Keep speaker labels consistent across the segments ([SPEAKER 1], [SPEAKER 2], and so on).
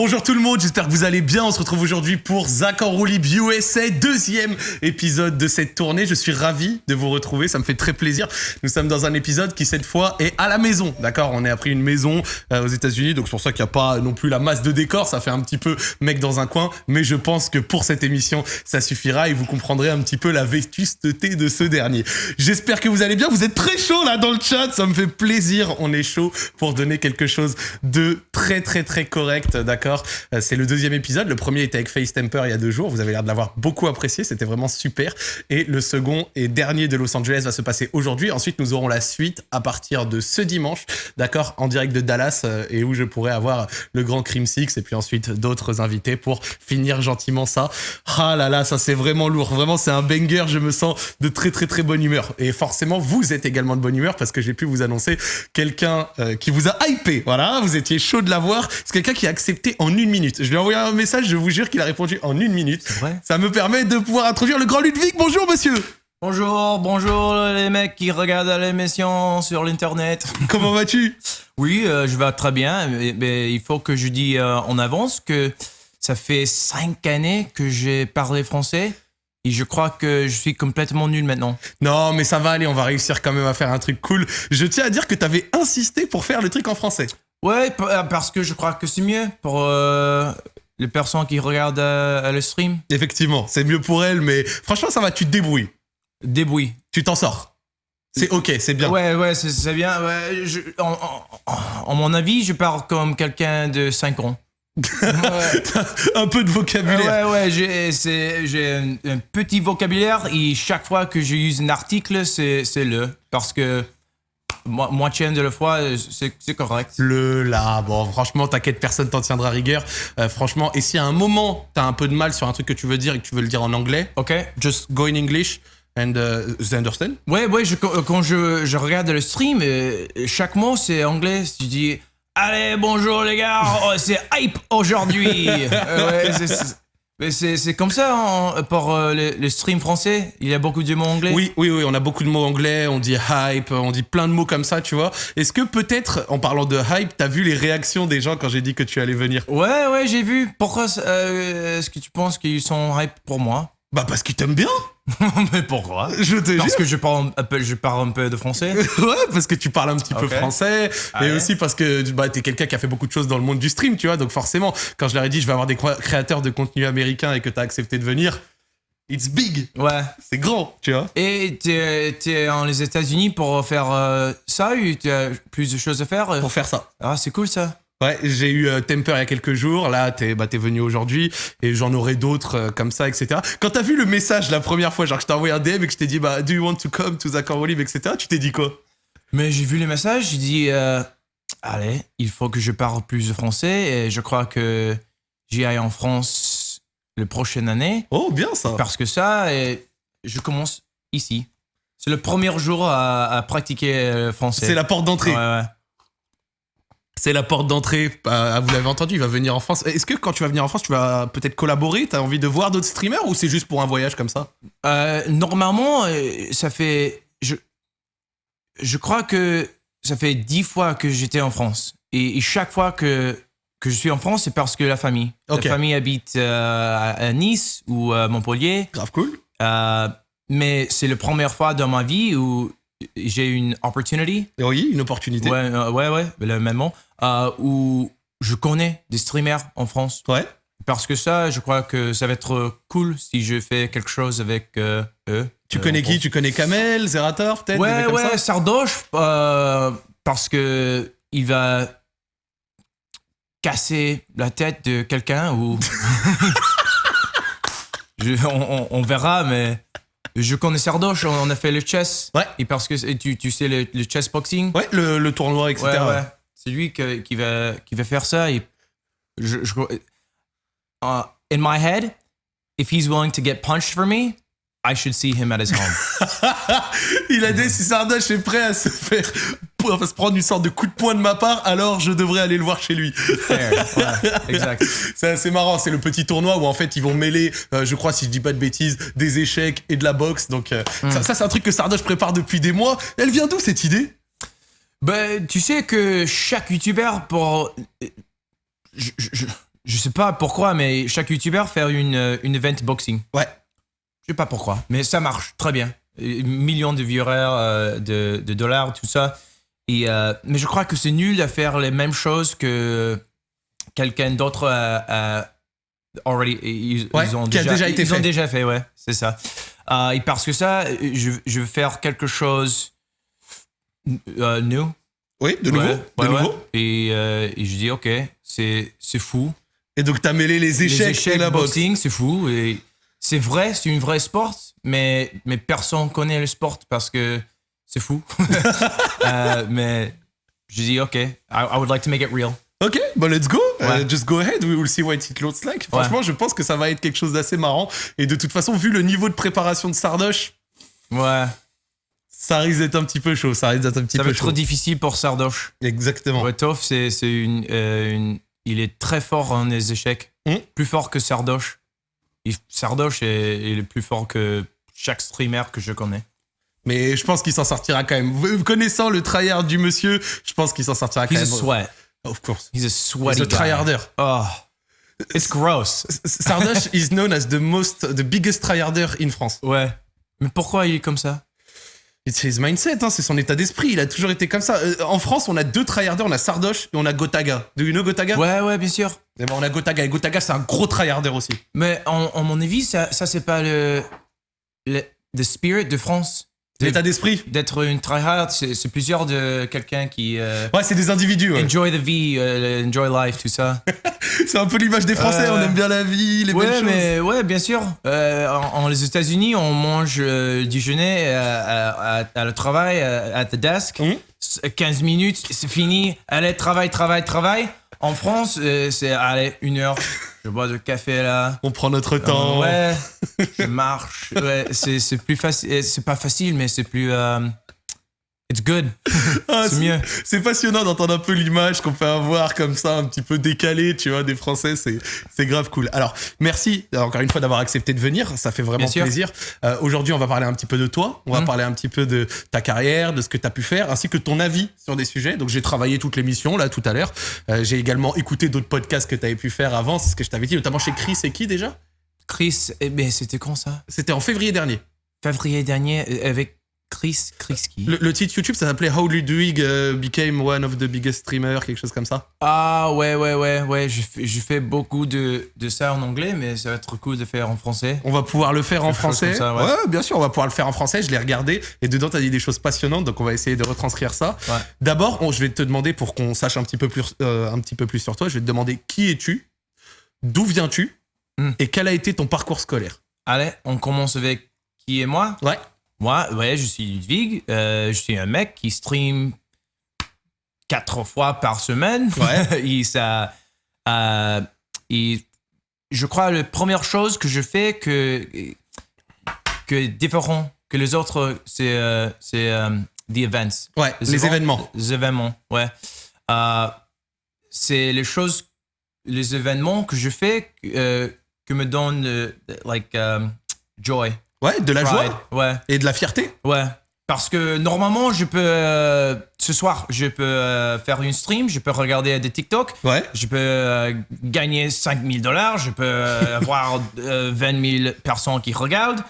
[SPEAKER 1] Bonjour tout le monde, j'espère que vous allez bien. On se retrouve aujourd'hui pour Zach en Roulib USA, deuxième épisode de cette tournée. Je suis ravi de vous retrouver, ça me fait très plaisir. Nous sommes dans un épisode qui cette fois est à la maison, d'accord On est appris une maison euh, aux États-Unis, donc c'est pour ça qu'il n'y a pas non plus la masse de décor. Ça fait un petit peu mec dans un coin, mais je pense que pour cette émission, ça suffira et vous comprendrez un petit peu la vétusteté de ce dernier. J'espère que vous allez bien. Vous êtes très chaud là dans le chat, ça me fait plaisir. On est chaud pour donner quelque chose de très très très correct, d'accord euh, C'est le deuxième épisode. Le premier était avec Face Temper il y a deux jours. Vous avez l'air de l'avoir beaucoup apprécié. C'était vraiment super. Et le second et dernier de Los Angeles va se passer aujourd'hui. Ensuite, nous aurons la suite à partir de ce dimanche, d'accord En direct de Dallas euh, et où je pourrai avoir le grand Crime Six et puis ensuite d'autres invités pour finir gentiment ça. Ah là là, ça c'est vraiment lourd. Vraiment, c'est un banger. Je me sens de très très très bonne humeur. Et forcément, vous êtes également de bonne humeur parce que j'ai pu vous annoncer quelqu'un euh, qui vous a hypé. Voilà, vous étiez chaud de l'avoir. C'est quelqu'un qui a accepté en une minute. Je lui ai envoyé un message, je vous jure qu'il a répondu en une minute. Ça me permet de pouvoir introduire le grand Ludwig. Bonjour monsieur
[SPEAKER 2] Bonjour, bonjour les mecs qui regardent l'émission sur l'internet.
[SPEAKER 1] Comment vas-tu?
[SPEAKER 2] Oui, euh, je vais très bien, mais, il faut que je dise euh, en avance que ça fait cinq années que j'ai parlé français. Et je crois que je suis complètement nul maintenant.
[SPEAKER 1] Non, mais ça va aller, on va réussir quand même à faire un truc cool. Je tiens à dire que tu avais insisté pour faire le truc en français.
[SPEAKER 2] Ouais, euh, parce que je crois que c'est mieux pour euh, les personnes qui regardent euh, le stream.
[SPEAKER 1] Effectivement, c'est mieux pour elles, mais franchement, ça va, tu te débrouilles.
[SPEAKER 2] Débrouille.
[SPEAKER 1] Tu t'en sors. C'est ok, c'est bien.
[SPEAKER 2] Ouais, ouais, c'est bien. Ouais, en, mon avis, je parle comme quelqu'un de 5 ans.
[SPEAKER 1] un peu de vocabulaire.
[SPEAKER 2] Ouais, ouais, j'ai un, petit vocabulaire et chaque fois que j'use un article, c'est le. Parce que moitié de la fois, c'est correct.
[SPEAKER 1] Le là, bon, franchement, t'inquiète, personne t'en tiendra rigueur. Euh, franchement, et si à un moment, t'as un peu de mal sur un truc que tu veux dire et que tu veux le dire en anglais,
[SPEAKER 2] ok,
[SPEAKER 1] just go in English. And uh, they understand?
[SPEAKER 2] Ouais, ouais, je, quand je, je, regarde le stream, euh, chaque mot c'est anglais. Tu dis, allez, bonjour les gars, oh, c'est hype aujourd'hui. ouais, mais c'est comme ça hein, pour euh, le, stream français. Il y a beaucoup de mots anglais.
[SPEAKER 1] Oui, oui, oui. On a beaucoup de mots anglais. On dit hype. On dit plein de mots comme ça, tu vois. Est-ce que peut-être, en parlant de hype, t'as vu les réactions des gens quand j'ai dit que tu allais venir?
[SPEAKER 2] Ouais, ouais, j'ai vu. Pourquoi euh, est-ce que tu penses qu'ils sont hype pour moi?
[SPEAKER 1] Bah parce qu'ils t'aiment bien.
[SPEAKER 2] mais pourquoi
[SPEAKER 1] Je te
[SPEAKER 2] Parce que je parle, un peu, je parle un peu de français
[SPEAKER 1] Ouais, parce que tu parles un petit peu français. Ah et aussi parce que bah, t'es quelqu'un qui a fait beaucoup de choses dans le monde du stream, tu vois. Donc forcément, quand je leur ai dit je vais avoir des créateurs de contenu américains et que t'as accepté de venir, it's big.
[SPEAKER 2] Ouais.
[SPEAKER 1] C'est grand, tu vois.
[SPEAKER 2] Et t'es es en les États-Unis pour faire euh, ça ou t'as plus de choses à faire
[SPEAKER 1] Pour faire ça.
[SPEAKER 2] Ah, c'est cool ça.
[SPEAKER 1] Ouais, j'ai eu euh, Temper il y a quelques jours. Là, t'es bah, es venu aujourd'hui et j'en aurai d'autres euh, comme ça, etc. Quand t'as vu le message la première fois, genre que je t'ai envoyé un DM et que je t'ai dit, bah, do you want to come to the Olive, etc. Tu t'es dit quoi?
[SPEAKER 2] Mais j'ai vu les messages, j'ai dit, euh, allez, il faut que je parle plus de français et je crois que j'y aille en France le prochaine année.
[SPEAKER 1] Oh, bien ça.
[SPEAKER 2] Parce que ça, et je commence ici. C'est le premier jour à, à pratiquer le français.
[SPEAKER 1] C'est la porte d'entrée.
[SPEAKER 2] Ouais, ouais.
[SPEAKER 1] C'est la porte d'entrée. Bah, vous l'avez entendu, il va venir en France. Est-ce que quand tu vas venir en France, tu vas peut-être collaborer? T'as envie de voir d'autres streamers ou c'est juste pour un voyage comme ça?
[SPEAKER 2] Euh, Normalement, euh, ça fait. Je, je crois que ça fait dix fois que j'étais en France. Et, chaque fois que, que je suis en France, c'est parce que la famille. La famille habite euh, à Nice ou à Montpellier.
[SPEAKER 1] Grave cool.
[SPEAKER 2] mais c'est la première fois dans ma vie où j'ai une opportunity.
[SPEAKER 1] Oui, une opportunité.
[SPEAKER 2] Ouais, ouais, ouais, le même mot. Euh, où je connais des streamers en France.
[SPEAKER 1] Ouais.
[SPEAKER 2] Parce que ça, je crois que ça va être cool si je fais quelque chose avec euh, eux.
[SPEAKER 1] Tu connais qui? Tu connais Kamel, Zerator, peut-être
[SPEAKER 2] Ouais, ouais, Sardoche, euh, parce que il va casser la tête de quelqu'un ou. on, verra, mais je connais Sardoche, on a fait le chess.
[SPEAKER 1] Ouais.
[SPEAKER 2] Et parce que tu, tu sais le, chess boxing.
[SPEAKER 1] Ouais, le, le tournoi, etc.
[SPEAKER 2] Ouais, ouais. C'est lui qui, va, qui va faire ça. Et je, je uh, in my head, if he's willing to get punched for me, I should see him at his home.
[SPEAKER 1] Il a dit si Sardoche est prêt à se faire à se prendre une sorte de coup de poing de ma part, alors je devrais aller le voir chez lui.
[SPEAKER 2] exact.
[SPEAKER 1] C'est assez marrant, c'est le petit tournoi où en fait ils vont mêler, euh, je crois si je dis pas de bêtises, des échecs et de la boxe. Donc euh, hmm. ça, ça c'est un truc que Sardoche prépare depuis des mois. Elle vient d'où cette idée?
[SPEAKER 2] Ben, tu sais que chaque youtubeur pour. je sais pas pourquoi, mais chaque YouTuber fait une, euh, une event boxing.
[SPEAKER 1] Ouais.
[SPEAKER 2] Je sais pas pourquoi, mais ça marche très bien. Euh, Millions de viewers, euh, de, de dollars, tout ça. Et, euh, mais je crois que c'est nul à faire les mêmes choses que quelqu'un d'autre a, a already. Ils,
[SPEAKER 1] Ouais,
[SPEAKER 2] ils ont
[SPEAKER 1] a déjà été
[SPEAKER 2] ils
[SPEAKER 1] fait.
[SPEAKER 2] ont déjà fait, ouais, c'est ça. Euh, et parce que ça, je, je veux faire quelque chose euh, new.
[SPEAKER 1] Oui, de nouveau.
[SPEAKER 2] Ouais,
[SPEAKER 1] de
[SPEAKER 2] ouais,
[SPEAKER 1] nouveau.
[SPEAKER 2] Et, et je dis, ok, c'est c'est fou.
[SPEAKER 1] Et donc, t'as mêlé les échecs,
[SPEAKER 2] Les échecs
[SPEAKER 1] et la boxe.
[SPEAKER 2] boxing, c'est fou. Et c'est vrai, c'est une vraie sport, mais, mais personne connaît le sport parce que c'est fou. Euh, mais je dis, ok, I, I would like to make it real.
[SPEAKER 1] Ok, bah let's go.
[SPEAKER 2] Ouais.
[SPEAKER 1] Uh, just go ahead. We will see what it looks like. Franchement, je pense que ça va être quelque chose d'assez marrant. Et de toute façon, vu le niveau de préparation de Sardoche,
[SPEAKER 2] Ouais,
[SPEAKER 1] ça risque d'être un petit peu chaud. Ça risque d'être un petit
[SPEAKER 2] ça va
[SPEAKER 1] peu
[SPEAKER 2] être trop
[SPEAKER 1] chaud.
[SPEAKER 2] difficile pour Sardoche.
[SPEAKER 1] Exactement.
[SPEAKER 2] C'est c'est une, euh, une- Il est très fort en les échecs.
[SPEAKER 1] Hmm.
[SPEAKER 2] Plus fort que Sardoche. Sardoche est, est plus fort que chaque streamer que je connais.
[SPEAKER 1] Mais je pense qu'il s'en sortira quand même. Connaissant le tryhard du monsieur, je pense qu'il s'en sortira quand
[SPEAKER 2] He's a
[SPEAKER 1] même.
[SPEAKER 2] sweat.
[SPEAKER 1] Of course.
[SPEAKER 2] He's a sweaty
[SPEAKER 1] He's a tryharder.
[SPEAKER 2] Oh, it's gross.
[SPEAKER 1] Sardoche is known as the most, the biggest tryharder in France.
[SPEAKER 2] Ouais. Mais pourquoi il est comme ça?
[SPEAKER 1] It's his mindset, hein, c'est son état d'esprit. Il a toujours été comme ça. Euh, en France, on a deux tryharders, on a Sardoche et on a Gotaga. Do you know Gotaga?
[SPEAKER 2] Ouais, ouais, bien sûr.
[SPEAKER 1] Eh ben, on a Gotaga. Et Gotaga, c'est un gros tryharder aussi.
[SPEAKER 2] Mais en, en mon avis, ça, ça c'est pas le, le the spirit de France.
[SPEAKER 1] L'état d'esprit.
[SPEAKER 2] D'être une tryhard, c'est plusieurs de quelqu'un qui euh,
[SPEAKER 1] Ouais, c'est des individus. ouais.
[SPEAKER 2] enjoy the vie, euh, enjoy life, tout ça.
[SPEAKER 1] C'est un peu l'image des Français.
[SPEAKER 2] Euh,
[SPEAKER 1] On aime bien la vie, les belles
[SPEAKER 2] ouais,
[SPEAKER 1] choses.
[SPEAKER 2] mais ouais, bien sûr. Euh, en, en les États-Unis, on mange euh, déjeuner euh, à, à, à le travail, euh, at the desk.
[SPEAKER 1] Mhm.
[SPEAKER 2] 15 minutes, c'est fini. Allez, travail, travail, travail. En France, euh, c'est allez, une heure. Je bois du café là.
[SPEAKER 1] On prend notre temps.
[SPEAKER 2] Ouais, je marche. Ouais, c'est c'est plus facile. C'est pas facile, mais c'est plus. euh, it's good.
[SPEAKER 1] Ah,
[SPEAKER 2] c'est mieux.
[SPEAKER 1] C'est passionnant d'entendre un peu l'image qu'on peut avoir comme ça, un petit peu décalée, tu vois, des Français. C'est, c'est grave cool. Alors, merci euh, encore une fois d'avoir accepté de venir. Ça fait vraiment
[SPEAKER 2] Bien
[SPEAKER 1] plaisir. Euh, aujourd'hui, on va parler un petit peu de toi. On va
[SPEAKER 2] Mhm.
[SPEAKER 1] parler un petit peu de ta carrière, de ce que tu as pu faire, ainsi que ton avis sur des sujets. Donc, j'ai travaillé toute l'émission là tout à l'heure. Euh, j'ai également écouté d'autres podcasts que tu avais pu faire avant. C'est ce que je t'avais dit, notamment chez Chris et qui déjà?
[SPEAKER 2] Chris, eh ben, c'était quand ça?
[SPEAKER 1] C'était en février dernier.
[SPEAKER 2] Février dernier, avec Chris, Chris qui
[SPEAKER 1] Le, le titre YouTube, ça s'appelait How Ludwig uh, became one of the biggest streamers, quelque chose comme ça.
[SPEAKER 2] Ah ouais, ouais, ouais, ouais. Je fais, je fais beaucoup de, de ça en anglais, mais ça va être cool de faire en français.
[SPEAKER 1] On va pouvoir le faire en
[SPEAKER 2] Quelque
[SPEAKER 1] français.
[SPEAKER 2] ça, ouais.
[SPEAKER 1] bien sûr, on va pouvoir le faire en français. Je l'ai regardé et dedans, t'as dit des choses passionnantes, donc on va essayer de retranscrire ça.
[SPEAKER 2] Ouais.
[SPEAKER 1] D'abord, je vais te demander pour qu'on sache un petit peu plus, euh, un petit peu plus sur toi. Je vais te demander qui es-tu, d'où viens-tu?
[SPEAKER 2] Hmm.
[SPEAKER 1] et quel a été ton parcours scolaire?
[SPEAKER 2] Allez, on commence avec qui est moi?
[SPEAKER 1] Ouais.
[SPEAKER 2] Moi, ouais, je suis Ludwig. euh, je suis un mec qui stream quatre fois par semaine.
[SPEAKER 1] Ouais.
[SPEAKER 2] et ça, euh, et je crois la première chose que je fais que que différent que les autres, c'est euh, c'est euh, the events.
[SPEAKER 1] Ouais. Les, événements.
[SPEAKER 2] Les événements, ouais. Euh, c'est les choses, les événements que je fais que me donnent like um, joy,
[SPEAKER 1] Ouais, de la
[SPEAKER 2] pride.
[SPEAKER 1] joie
[SPEAKER 2] Ouais,
[SPEAKER 1] et de la fierté.
[SPEAKER 2] ouais. Parce que normalement, je peux euh, ce soir, je peux euh, faire une stream, je peux regarder des TikTok,
[SPEAKER 1] Ouais.
[SPEAKER 2] je peux euh, gagner 5000 dollars, je peux euh, avoir euh, 20 000 personnes qui regardent,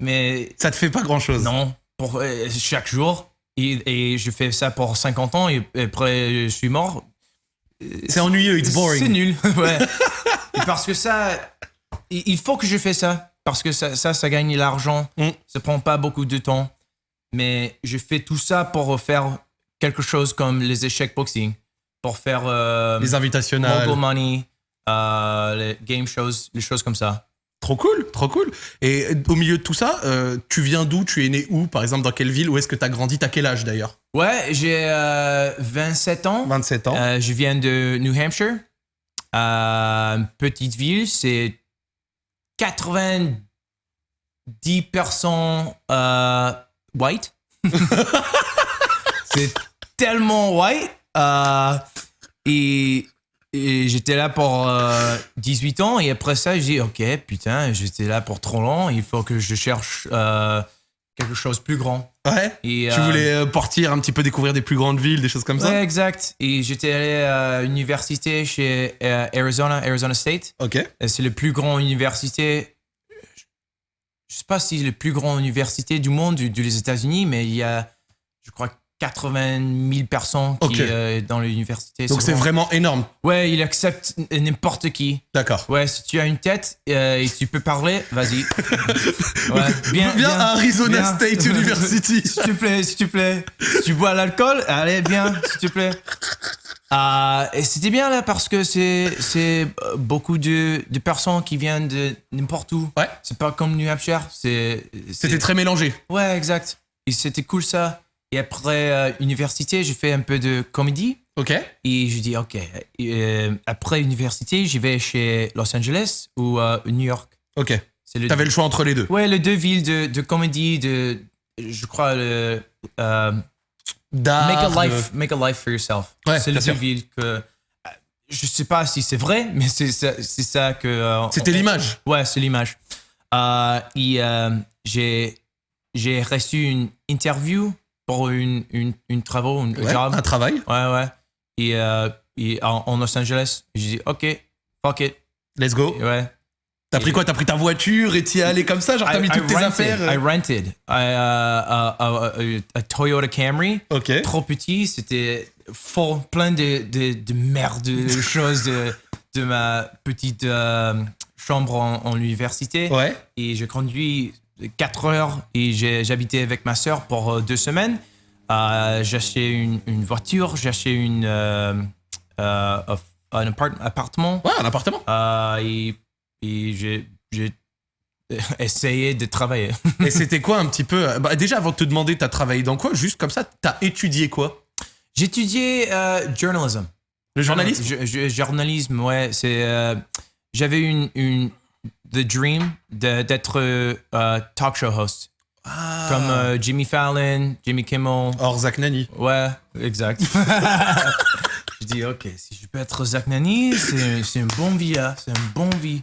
[SPEAKER 2] mais
[SPEAKER 1] Ça te fait pas grand-chose.
[SPEAKER 2] non, pour euh, chaque jour. Et, et je fais ça pour 50 ans et, et après je suis mort.
[SPEAKER 1] C'est ennuyeux, it's boring.
[SPEAKER 2] C'est nul. ouais. Et parce que ça, il il faut que je fais ça. Parce que ça, ça, ça gagne l'argent.
[SPEAKER 1] Mm.
[SPEAKER 2] Ça prend pas beaucoup de temps. Mais je fais tout ça pour faire quelque chose comme les échecs boxing. Pour faire euh,
[SPEAKER 1] Les invitationnels.
[SPEAKER 2] mobile money, euh, les game shows, les choses comme ça.
[SPEAKER 1] Trop cool, trop cool. Et au milieu de tout ça, euh, tu viens d'où? Tu es né où Par exemple, dans quelle ville? Où est-ce que tu as grandi? T'as quel âge d'ailleurs?
[SPEAKER 2] Ouais, j'ai euh, 27 ans.
[SPEAKER 1] 27 ans.
[SPEAKER 2] Euh, je viens de New Hampshire, euh, une petite ville, c'est 90% euh, white. c'est tellement white. euh, et j'étais là pour euh, 18 ans et après ça, j'ai dit, ok, putain, j'étais là pour trop long, il faut que je cherche euh, quelque chose de plus grand.
[SPEAKER 1] Ouais.
[SPEAKER 2] Et,
[SPEAKER 1] Tu
[SPEAKER 2] euh,
[SPEAKER 1] voulais euh, partir un petit peu découvrir des plus grandes villes, des choses comme ça
[SPEAKER 2] Ouais, exact. Et j'étais allé à l'université chez euh, Arizona, Arizona State.
[SPEAKER 1] Ok.
[SPEAKER 2] C'est le plus grand université. Je sais pas si c'est le plus grand université du monde, du- des États-Unis, mais il y a, je crois, 80 000 personnes qui,
[SPEAKER 1] Ok.
[SPEAKER 2] euh, dans l'université.
[SPEAKER 1] Donc c'est vraiment énorme.
[SPEAKER 2] Ouais, il accepte n'importe qui.
[SPEAKER 1] D'accord.
[SPEAKER 2] Ouais, si tu as une tête euh, et tu peux parler, vas-y. Ouais,
[SPEAKER 1] Viens à Arizona
[SPEAKER 2] viens.
[SPEAKER 1] State University.
[SPEAKER 2] s'il te plaît, s'il te plaît. Si tu bois l'alcool, allez, viens, s'il te plaît. Ah, et c'était bien là parce que c'est euh, beaucoup de, de personnes qui viennent de n'importe où.
[SPEAKER 1] Ouais.
[SPEAKER 2] C'est pas comme New Hampshire.
[SPEAKER 1] C'était très mélangé.
[SPEAKER 2] Ouais, exact. Et c'était cool ça. Et après euh, université, j'ai fait un peu de comédie.
[SPEAKER 1] Ok.
[SPEAKER 2] Et je dis, OK. Euh, après université, j'y vais chez Los Angeles ou euh, New York.
[SPEAKER 1] Ok.
[SPEAKER 2] Le
[SPEAKER 1] T'avais le choix entre les deux.
[SPEAKER 2] Ouais, les deux villes de, de comédie, de, je crois, le, euh, make, a life, make a life for yourself.
[SPEAKER 1] Ouais,
[SPEAKER 2] c'est les deux
[SPEAKER 1] sûr.
[SPEAKER 2] villes que. Je sais pas si c'est vrai, mais c'est ça, c'est ça que.
[SPEAKER 1] C'était l'image.
[SPEAKER 2] Ouais, c'est l'image. Et j'ai j'ai reçu une interview pour une, une, une
[SPEAKER 1] Ouais,
[SPEAKER 2] job.
[SPEAKER 1] un travail.
[SPEAKER 2] Ouais, ouais. Et, euh, et en, en Los Angeles, j'ai dit, OK, fuck it.
[SPEAKER 1] Let's go.
[SPEAKER 2] Et ouais.
[SPEAKER 1] T'as pris quoi? T'as pris ta voiture et t'y es allé comme ça? Genre t'as mis toutes tes
[SPEAKER 2] rented,
[SPEAKER 1] affaires
[SPEAKER 2] I
[SPEAKER 1] euh
[SPEAKER 2] rented I, uh, a, a- a- a Toyota Camry,
[SPEAKER 1] Ok.
[SPEAKER 2] trop petit, c'était full, plein de, de, de merde, de choses de, de ma petite euh, chambre en, en l'université.
[SPEAKER 1] Ouais.
[SPEAKER 2] Et j'ai conduit 4 heures et j'habitais avec ma soeur pour euh, deux semaines. Euh, acheté une, une voiture, une, euh, euh, un appart- appartement.
[SPEAKER 1] Ouais, un appartement.
[SPEAKER 2] Et et j'ai essayé de travailler.
[SPEAKER 1] et c'était quoi un petit peu bah, Déjà, avant de te demander, t'as travaillé dans quoi Juste comme ça, t'as étudié quoi?
[SPEAKER 2] J'ai étudié euh, journalism.
[SPEAKER 1] Le journalisme?
[SPEAKER 2] Journalisme, ouais. C'est j'avais une une the dream d'être euh, talk show host
[SPEAKER 1] Ah.
[SPEAKER 2] comme euh, Jimmy Fallon, Jimmy Kimmel.
[SPEAKER 1] Or Zach Nani.
[SPEAKER 2] Ouais, exact. je dis ok, si je peux être Zach Nani, c'est une bonne vie là, c'est une bonne vie.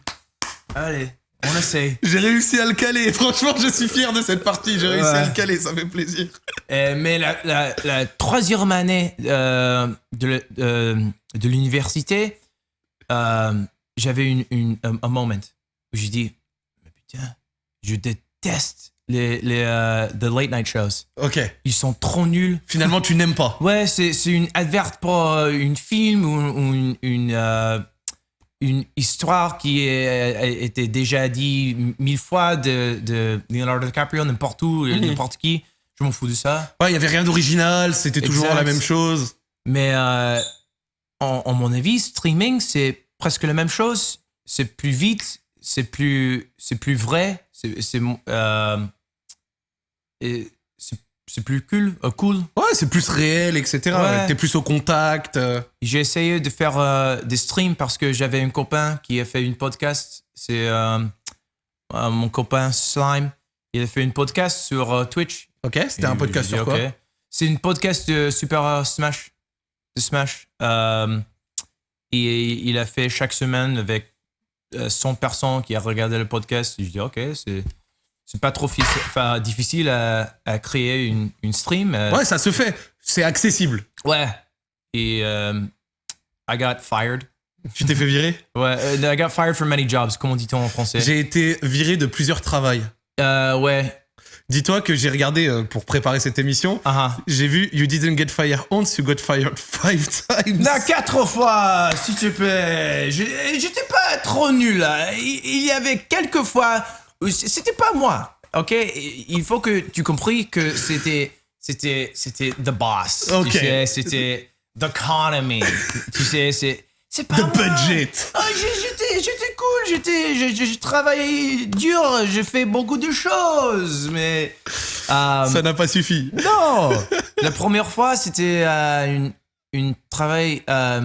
[SPEAKER 2] Allez, on essaye.
[SPEAKER 1] J'ai réussi à le caler. Franchement, je suis fier de cette partie. J'ai réussi à le caler. Ça fait plaisir.
[SPEAKER 2] Euh, mais la, la- la troisième année euh, de, de l'université, j'avais une, une- un, un moment où j'ai dit, mais putain, je déteste les, les euh, the late night shows.
[SPEAKER 1] Ok.
[SPEAKER 2] Ils sont trop nuls.
[SPEAKER 1] Finalement, tu n'aimes pas.
[SPEAKER 2] Ouais, c'est, une adverte pour euh, une film ou, ou une, une, euh, une histoire qui est, a été déjà dit mille fois de, de Leonardo DiCaprio, n'importe où,
[SPEAKER 1] Mhm.
[SPEAKER 2] n'importe qui. Je m'en fous de ça.
[SPEAKER 1] Ouais, il y avait rien d'original. C'était toujours
[SPEAKER 2] Exact.
[SPEAKER 1] la même chose.
[SPEAKER 2] Mais euh, en, en mon avis, streaming, c'est presque la même chose. C'est plus vite, c'est plus, c'est plus vrai, c'est, c'est, euh, c'est, plus cool. euh, cool.
[SPEAKER 1] Ouais, c'est plus réel, etc.
[SPEAKER 2] Ouais.
[SPEAKER 1] T'es plus au contact. euh.
[SPEAKER 2] J'ai essayé de faire euh, des streams parce que j'avais un copain qui a fait une podcast. C'est mon copain Slime. Il a fait une podcast sur Twitch.
[SPEAKER 1] Ok, c'était un podcast sur quoi?
[SPEAKER 2] C'est une podcast de Super Smash. De Smash. Et il a fait chaque semaine avec 100 personnes qui a regardé le podcast. Je dis, ok, c'est. C'est pas trop difficile à, à créer une, une stream. euh,
[SPEAKER 1] Ouais, ça se fait. C'est accessible.
[SPEAKER 2] ouais. Et euh, I got fired.
[SPEAKER 1] Tu t'es fait virer?
[SPEAKER 2] Ouais, euh, I got fired from many jobs, comment dit-on en français
[SPEAKER 1] J'ai été viré de plusieurs travails.
[SPEAKER 2] Euh, ouais.
[SPEAKER 1] Dis-toi que j'ai regardé euh, pour préparer cette émission.
[SPEAKER 2] Ah, ah.
[SPEAKER 1] J'ai vu You didn't get fired once, you got fired five times.
[SPEAKER 2] Non, quatre fois, s'il te plaît. Je- J'étais pas trop nul là. Il il y avait quelques fois c'était pas moi. Ok, il faut que tu compris que c'était c'était c'était the boss.
[SPEAKER 1] Ok.
[SPEAKER 2] Tu sais, c'était the economy. tu sais, c'est c'est pas
[SPEAKER 1] The
[SPEAKER 2] moi.
[SPEAKER 1] budget.
[SPEAKER 2] J'ai- j'étais j'ai- travaillé dur. J'ai fait beaucoup de choses, mais euh,
[SPEAKER 1] Ça n'a pas suffi.
[SPEAKER 2] non La première fois, c'était euh, une, une travail euh,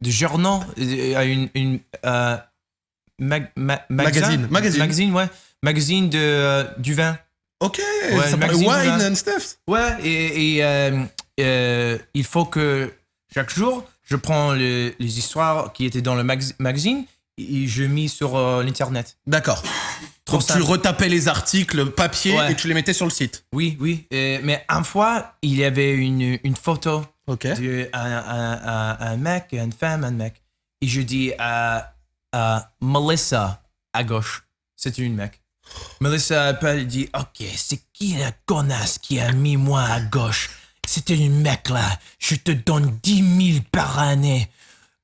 [SPEAKER 2] de journal, une, une euh, mag- ma-
[SPEAKER 1] Magazine, magazine.
[SPEAKER 2] magazine, ouais, magazine de du vin.
[SPEAKER 1] Ok,
[SPEAKER 2] Ouais,
[SPEAKER 1] ça parle wine and stuff.
[SPEAKER 2] Ouais, et, et, il faut que chaque jour, je prends le- les histoires qui étaient dans le mag- magazine et je mets sur euh, l'internet.
[SPEAKER 1] D'accord. Donc tu retapais les articles papier
[SPEAKER 2] Ouais.
[SPEAKER 1] et tu les mettais sur le site.
[SPEAKER 2] Oui, oui. euh, mais une fois, il y avait une, une photo
[SPEAKER 1] Ok.
[SPEAKER 2] de un, un, un, un mec une femme, un mec. Et je dis à, à Melissa à gauche. C'était une mec. Melissa appelle et dit Ok, c'est qui la connasse qui a mis moi à gauche? C'était une mec là. Je te donne 10 000 par année.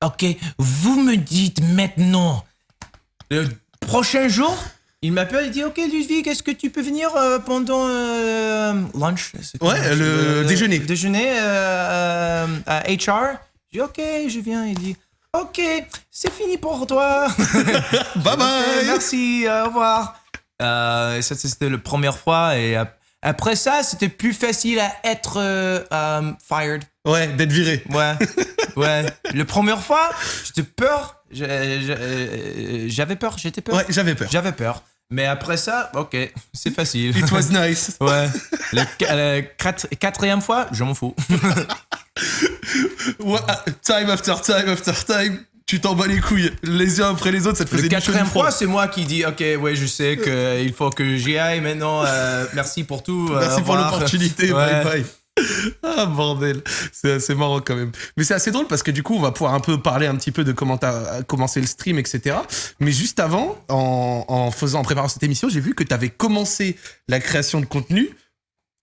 [SPEAKER 2] Ok, vous me dites maintenant. Le prochain jour, il m'appelle et dit Ok, Ludwig, est-ce que tu peux venir euh, pendant euh, lunch?
[SPEAKER 1] Ouais, le déjeuner.
[SPEAKER 2] Déjeuner euh, euh, à HR. Je dis Ok, je viens. Il dit Ok, c'est fini pour toi.
[SPEAKER 1] Bye bye.
[SPEAKER 2] merci, euh, au revoir. Euh, ça, c'était la première fois. Et après ça, c'était plus facile à être euh, euh, fired.
[SPEAKER 1] Ouais, d'être viré.
[SPEAKER 2] Ouais, ouais. La première fois, j'étais peur. Euh, J'avais peur, j'étais peur.
[SPEAKER 1] Ouais, j'avais peur.
[SPEAKER 2] J'avais peur. Mais après ça, ok, c'est facile.
[SPEAKER 1] It was nice.
[SPEAKER 2] Ouais. Le, qu- la quatrième fois, je m'en fous.
[SPEAKER 1] Time after time after time, tu t'en bats les couilles. Les uns après les autres, ça te
[SPEAKER 2] Le
[SPEAKER 1] faisait chaud,
[SPEAKER 2] quatrième fois, c'est moi qui dis, ok, ouais, je sais qu'il faut que j'y aille maintenant. euh, merci pour tout. euh,
[SPEAKER 1] Merci pour l'opportunité.
[SPEAKER 2] Ouais.
[SPEAKER 1] Bye bye. Ah bordel, c'est assez marrant quand même. Mais c'est assez drôle parce que du coup, on va pouvoir un peu parler un petit peu de comment t'as commencé le stream, etc. Mais juste avant, en, en faisant, en préparant cette émission, j'ai vu que t'avais commencé la création de contenu,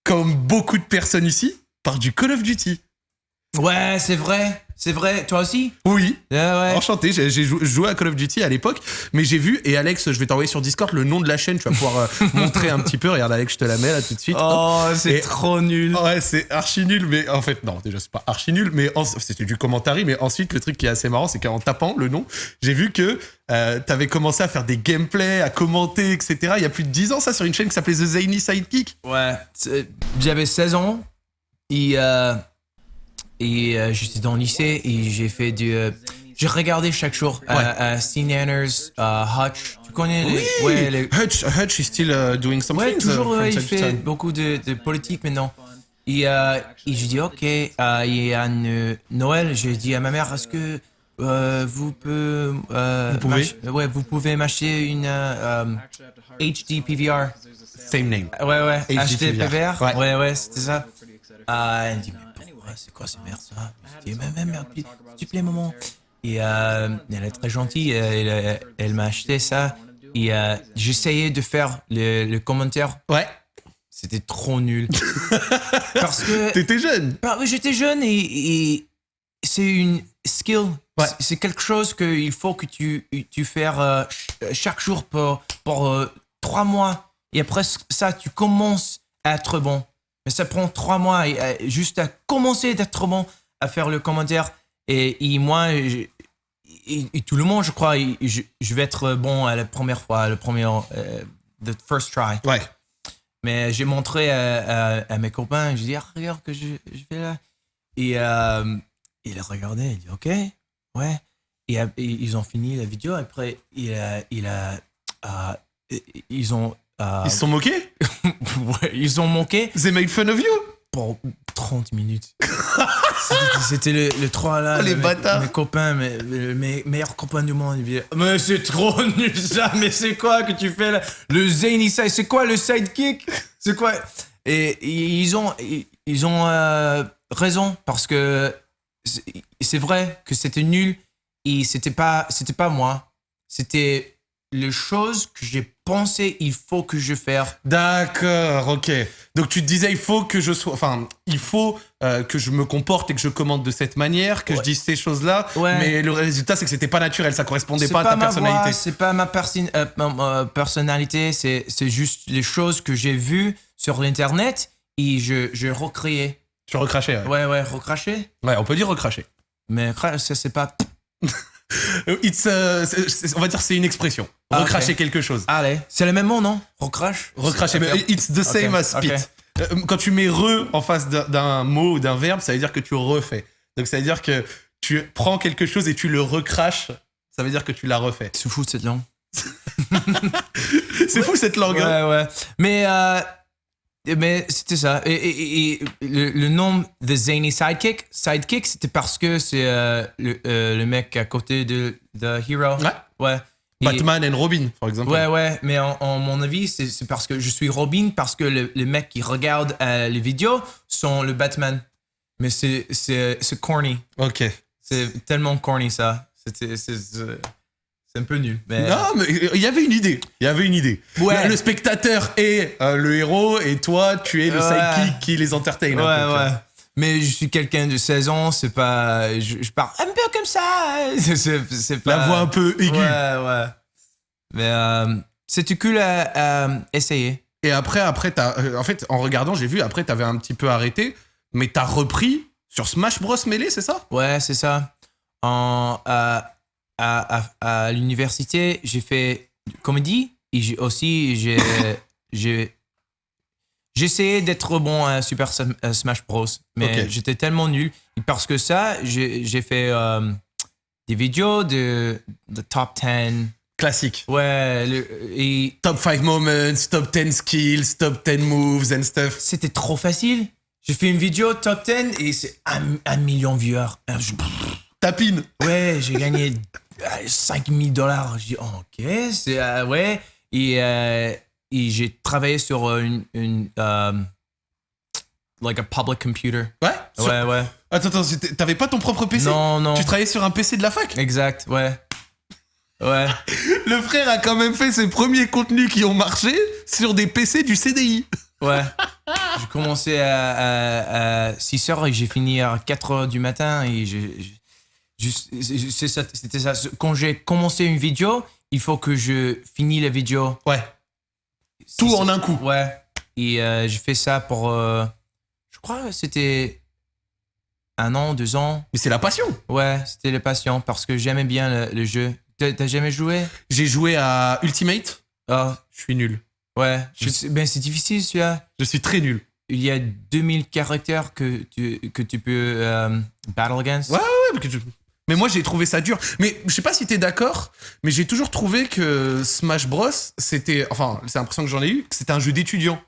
[SPEAKER 1] comme beaucoup de personnes ici, par du Call of Duty.
[SPEAKER 2] Ouais, c'est vrai. C'est vrai. Toi aussi
[SPEAKER 1] Oui,
[SPEAKER 2] ouais.
[SPEAKER 1] enchanté. J'ai j'ai jou- joué à Call of Duty à l'époque, mais j'ai vu et Alex, je vais t'envoyer sur Discord le nom de la chaîne. Tu vas pouvoir euh, montrer un petit peu. Regarde Alex, je te la mets là tout de suite.
[SPEAKER 2] Oh, c'est trop nul.
[SPEAKER 1] Ouais, c'est archi nul, mais en fait, non, déjà, c'est pas archi nul, mais en- c'était du commentary, mais ensuite, le truc qui est assez marrant, c'est qu'en tapant le nom, j'ai vu que euh, t'avais commencé à faire des gameplays, à commenter, etc. Il y a plus de 10 ans, ça, sur une chaîne qui s'appelait The Zany Sidekick.
[SPEAKER 2] Ouais. J'avais 16 ans. Et, euh, et euh, j'étais dans le lycée et j'ai fait du. euh, j'ai regardé chaque jour euh,
[SPEAKER 1] Ouais.
[SPEAKER 2] Steve Nanners, euh, Hutch. Tu connais les. Ouais, les,
[SPEAKER 1] Hutch, Hutch is still uh, doing some
[SPEAKER 2] Ouais, toujours,
[SPEAKER 1] uh,
[SPEAKER 2] il fait beaucoup de, de politique maintenant. Et, euh, et je dis, ok, il y a une Noël, j'ai dit à ma mère, est-ce que euh, vous, peut, euh,
[SPEAKER 1] Vous pouvez?
[SPEAKER 2] ouais, vous pouvez m'acheter une euh, HD PVR
[SPEAKER 1] Same name.
[SPEAKER 2] Ouais, ouais,
[SPEAKER 1] HD PVR. Ouais.
[SPEAKER 2] Ouais, ouais, c'était ça. Elle me dit, pourquoi, c'est quoi ces merdes ça Je dis, mais, mais, merde, s'il te plaît, maman. Et euh, elle est très gentille, elle, elle, elle m'a acheté ça. Et euh, j'essayais de faire le, le commentaire
[SPEAKER 1] Ouais,
[SPEAKER 2] c'était trop nul. Parce que
[SPEAKER 1] t'étais jeune.
[SPEAKER 2] bah, oui, j'étais jeune et, et c'est une skill.
[SPEAKER 1] Ouais.
[SPEAKER 2] C'est- quelque chose qu'il faut que tu, tu fasses euh, ch- chaque jour pour, pour euh, trois mois. Et après ça, tu commences à être bon. Mais ça prend trois mois et, euh, juste à commencer d'être bon, à faire le commentaire. Et, et moi, je- et, et tout le monde, je crois, je, je vais être bon à la première fois, le premier, euh, the first try.
[SPEAKER 1] Ouais.
[SPEAKER 2] Mais j'ai montré à, à- à mes copains, je dis, ah, regarde que je, je fais là. Et euh, il a regardé, il dit, ok, ouais. Et, euh, et ils ont fini la vidéo. Après, il a, il a, euh, ils ont, euh,
[SPEAKER 1] Ils se sont moqués
[SPEAKER 2] ouais, ils ont manqué
[SPEAKER 1] They made fun of you
[SPEAKER 2] pour 30 minutes. C'était- le, le 3 là.
[SPEAKER 1] Oh, les
[SPEAKER 2] mes-
[SPEAKER 1] bâtards.
[SPEAKER 2] Mes copains, mes, mes meilleurs copains du monde. Mais c'est trop nul ça, mais c'est quoi que tu fais là? Le zany side, c'est quoi le sidekick? C'est quoi et, ils ont, ils, ont euh, raison parce que c'est- c'est vrai que c'était nul et c'était pas, c'était pas moi. C'était les choses que j'ai pensé il faut que je fasse.
[SPEAKER 1] D'accord, ok. Donc tu te disais, il faut que je sois. Enfin, il faut euh, que je me comporte et que je commande de cette manière, que je dise ces choses-là.
[SPEAKER 2] Ouais.
[SPEAKER 1] Mais le résultat, c'est que c'était pas naturel, ça correspondait pas à ta
[SPEAKER 2] ma
[SPEAKER 1] personnalité.
[SPEAKER 2] c'est pas ma, persi- euh, personnalité, c'est c'est juste les choses que j'ai vues sur l'internet et je, je recréais.
[SPEAKER 1] Tu recrachais, ouais.
[SPEAKER 2] Ouais, ouais, recracher.
[SPEAKER 1] Ouais, on peut dire recracher.
[SPEAKER 2] Mais ça, c'est pas.
[SPEAKER 1] Euh, It's, euh, on va dire c'est une expression.
[SPEAKER 2] Ah,
[SPEAKER 1] recracher quelque chose.
[SPEAKER 2] Allez, c'est le même mot, non? Recrache?
[SPEAKER 1] Recracher, mais it's the same
[SPEAKER 2] Ok,
[SPEAKER 1] as spit. Euh, Quand tu mets re en face d'un- mot ou d'un verbe, ça veut dire que tu refais. Donc ça veut dire que tu prends quelque chose et tu le recraches. Ça veut dire que tu l'as refait.
[SPEAKER 2] C'est fou cette langue.
[SPEAKER 1] C'est fou cette langue. hein.
[SPEAKER 2] Ouais, ouais. Mais, euh, mais c'était ça. Et, et- et- et le, le nom The Zany Sidekick, Sidekick, c'était parce que c'est euh, le, euh, le mec à côté de The Hero.
[SPEAKER 1] Ouais.
[SPEAKER 2] Ouais. Et-
[SPEAKER 1] Batman and Robin, par exemple.
[SPEAKER 2] Ouais, ouais, mais en, en mon avis, c'est parce que je suis Robin, parce que le- les mecs qui regardent euh, les vidéos sont le Batman. Mais c'est corny.
[SPEAKER 1] Ok.
[SPEAKER 2] C'est tellement corny ça. C'était- C'est un peu nul. Mais...
[SPEAKER 1] Non, mais il y avait une idée. Il y avait une idée.
[SPEAKER 2] Ouais.
[SPEAKER 1] Le, le spectateur est euh, le héros et toi, tu es le
[SPEAKER 2] Ouais.
[SPEAKER 1] sidekick qui les entertain.
[SPEAKER 2] Ouais, ouais. Mais je suis quelqu'un de 16 ans, c'est pas. Je, je parle un peu comme ça. C'est- pas.
[SPEAKER 1] La voix un peu aiguë.
[SPEAKER 2] Ouais, ouais. Mais euh, c'était cool à, à essayer?
[SPEAKER 1] Et après, après t'as, euh, en fait, en regardant, j'ai vu, après, t'avais un petit peu arrêté, mais t'as repris sur Smash Bros Melee, c'est ça?
[SPEAKER 2] Ouais, c'est ça. En, à, à, à l'université, j'ai fait comédie et j'ai aussi j'ai j'ai essayé d'être bon à Super Smash Bros, mais
[SPEAKER 1] Ok.
[SPEAKER 2] j'étais tellement nul Et parce que ça, j'ai fait euh, des vidéos de, de top 10.
[SPEAKER 1] Classique.
[SPEAKER 2] Ouais, le- et
[SPEAKER 1] Top 5 moments, top 10 skills, top 10 moves and stuff.
[SPEAKER 2] c'était trop facile. J'ai fait une vidéo top 10 et c'est un, un million de viewers. Je-
[SPEAKER 1] Tapine.
[SPEAKER 2] Ouais, j'ai gagné 5000 dollars. J'ai dit, oh, ok, c'est. euh, ouais. Et, euh, et j'ai travaillé sur euh, une. une euh, like a public computer.
[SPEAKER 1] Ouais sur-
[SPEAKER 2] Ouais, ouais.
[SPEAKER 1] Attends, attends, t'avais pas ton propre PC
[SPEAKER 2] Non, non.
[SPEAKER 1] Tu travaillais sur un PC de la fac?
[SPEAKER 2] Exact, ouais. Ouais.
[SPEAKER 1] Le frère a quand même fait ses premiers contenus qui ont marché sur des PC du CDI.
[SPEAKER 2] Ouais. J'ai commencé à, à, 6 heures et j'ai fini à 4 heures du matin et j'ai. C'était ça. Quand j'ai commencé une vidéo, il faut que je finis la vidéo.
[SPEAKER 1] Ouais. Tout en un coup.
[SPEAKER 2] Ouais. Et euh, j'ai fait ça pour. euh, je crois que c'était un an, deux ans.
[SPEAKER 1] Mais c'est la passion.
[SPEAKER 2] Ouais, c'était les passions parce que j'aimais bien le, le jeu. T'as jamais joué?
[SPEAKER 1] J'ai joué à Ultimate.
[SPEAKER 2] Ah,
[SPEAKER 1] Je suis nul.
[SPEAKER 2] ouais.
[SPEAKER 1] Je-
[SPEAKER 2] Ben, c'est difficile celui-là.
[SPEAKER 1] Je suis très nul.
[SPEAKER 2] Il y a 2000 caractères que tu, que tu peux euh, battle against.
[SPEAKER 1] Ouais, ouais, mais que tu- Mais moi, j'ai trouvé ça dur. Mais je sais pas si t'es d'accord, mais j'ai toujours trouvé que Smash Bros, c'était. Enfin, c'est l'impression que j'en ai eu, que c'était un jeu d'étudiants.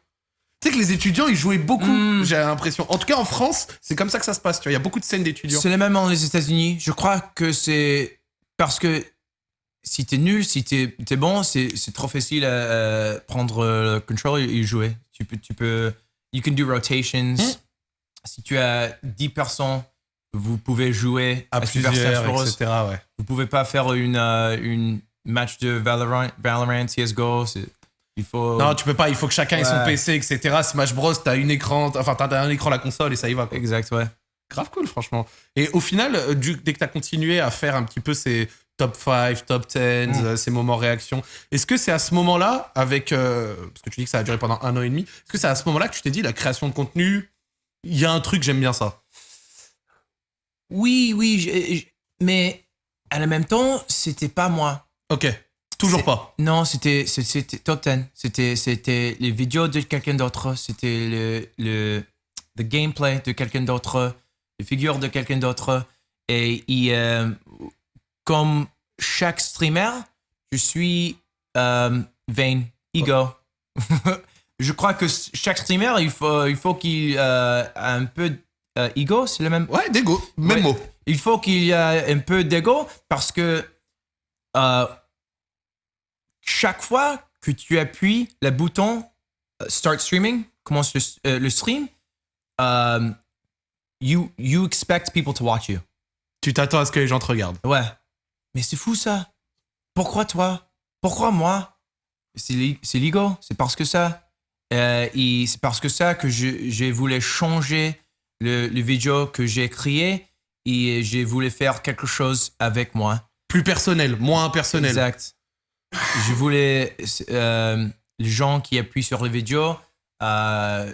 [SPEAKER 1] Tu sais que les étudiants, ils jouaient beaucoup,
[SPEAKER 2] Mm.
[SPEAKER 1] j'ai l'impression. En tout cas, en France, c'est comme ça que ça se passe. Tu vois, il y a beaucoup de scènes d'étudiants.
[SPEAKER 2] C'est le même dans les États-Unis. Je crois que c'est parce que si t'es nul, si t'es es bon, c'est trop facile à, prendre le control et jouer. Tu peux, tu peux, you can do rotations.
[SPEAKER 1] Hmm.
[SPEAKER 2] Si tu as 10 personnes, vous pouvez jouer
[SPEAKER 1] À
[SPEAKER 2] à, Super
[SPEAKER 1] plusieurs,
[SPEAKER 2] Smash Bros.
[SPEAKER 1] etc. Ouais.
[SPEAKER 2] Vous pouvez pas faire une, euh, une match de Valorant, Valorant CSGO. Il faut.
[SPEAKER 1] Non, tu peux pas, il faut que chacun ait son. PC, etc. Smash Bros, t'as une écran, enfin, t'as un écran à la console et ça y va. quoi.
[SPEAKER 2] Exact, ouais.
[SPEAKER 1] Grave cool, franchement. Et au final, euh, du- dès que t'as continué à faire un petit peu ces top 5, top 10,
[SPEAKER 2] Mm.
[SPEAKER 1] euh, ces moments réaction, est-ce que c'est à ce moment-là, avec. euh, parce que tu dis que ça a duré pendant un an et demi, est-ce que c'est à ce moment-là que tu t'es dit, la création de contenu, il y a un truc, j'aime bien ça?
[SPEAKER 2] Oui, oui, j'ai- mais à la même temps, c'était pas moi.
[SPEAKER 1] Ok, toujours pas.
[SPEAKER 2] Non, c'était c'était top 10. C'était c'était les vidéos de quelqu'un d'autre. C'était le, le the gameplay de quelqu'un d'autre, les figures de quelqu'un d'autre. Et, et, euh, comme chaque streamer, je suis euh, vain, ego. je crois que chaque streamer, il faut il faut qu'il euh, a un peu euh, ego, c'est le même?
[SPEAKER 1] Ouais, dégo, même
[SPEAKER 2] Ouais.
[SPEAKER 1] mot.
[SPEAKER 2] Il faut qu'il y ait un peu d'ego parce que euh, chaque fois que tu appuies le bouton euh, Start Streaming, commence le, euh, le stream, you, you expect people to watch you.
[SPEAKER 1] Tu t'attends à ce que les gens te regardent.
[SPEAKER 2] Ouais. Mais c'est fou ça. Pourquoi toi? Pourquoi moi? C'est l'e- c'est l'ego. C'est parce que ça. Et c'est parce que ça que je, j'ai voulu changer le, le vidéo que j'ai créé et j'ai voulu faire quelque chose avec moi.
[SPEAKER 1] Plus personnel, moins personnel.
[SPEAKER 2] Exact. Je voulais euh, les gens qui appuient sur les vidéos. Euh,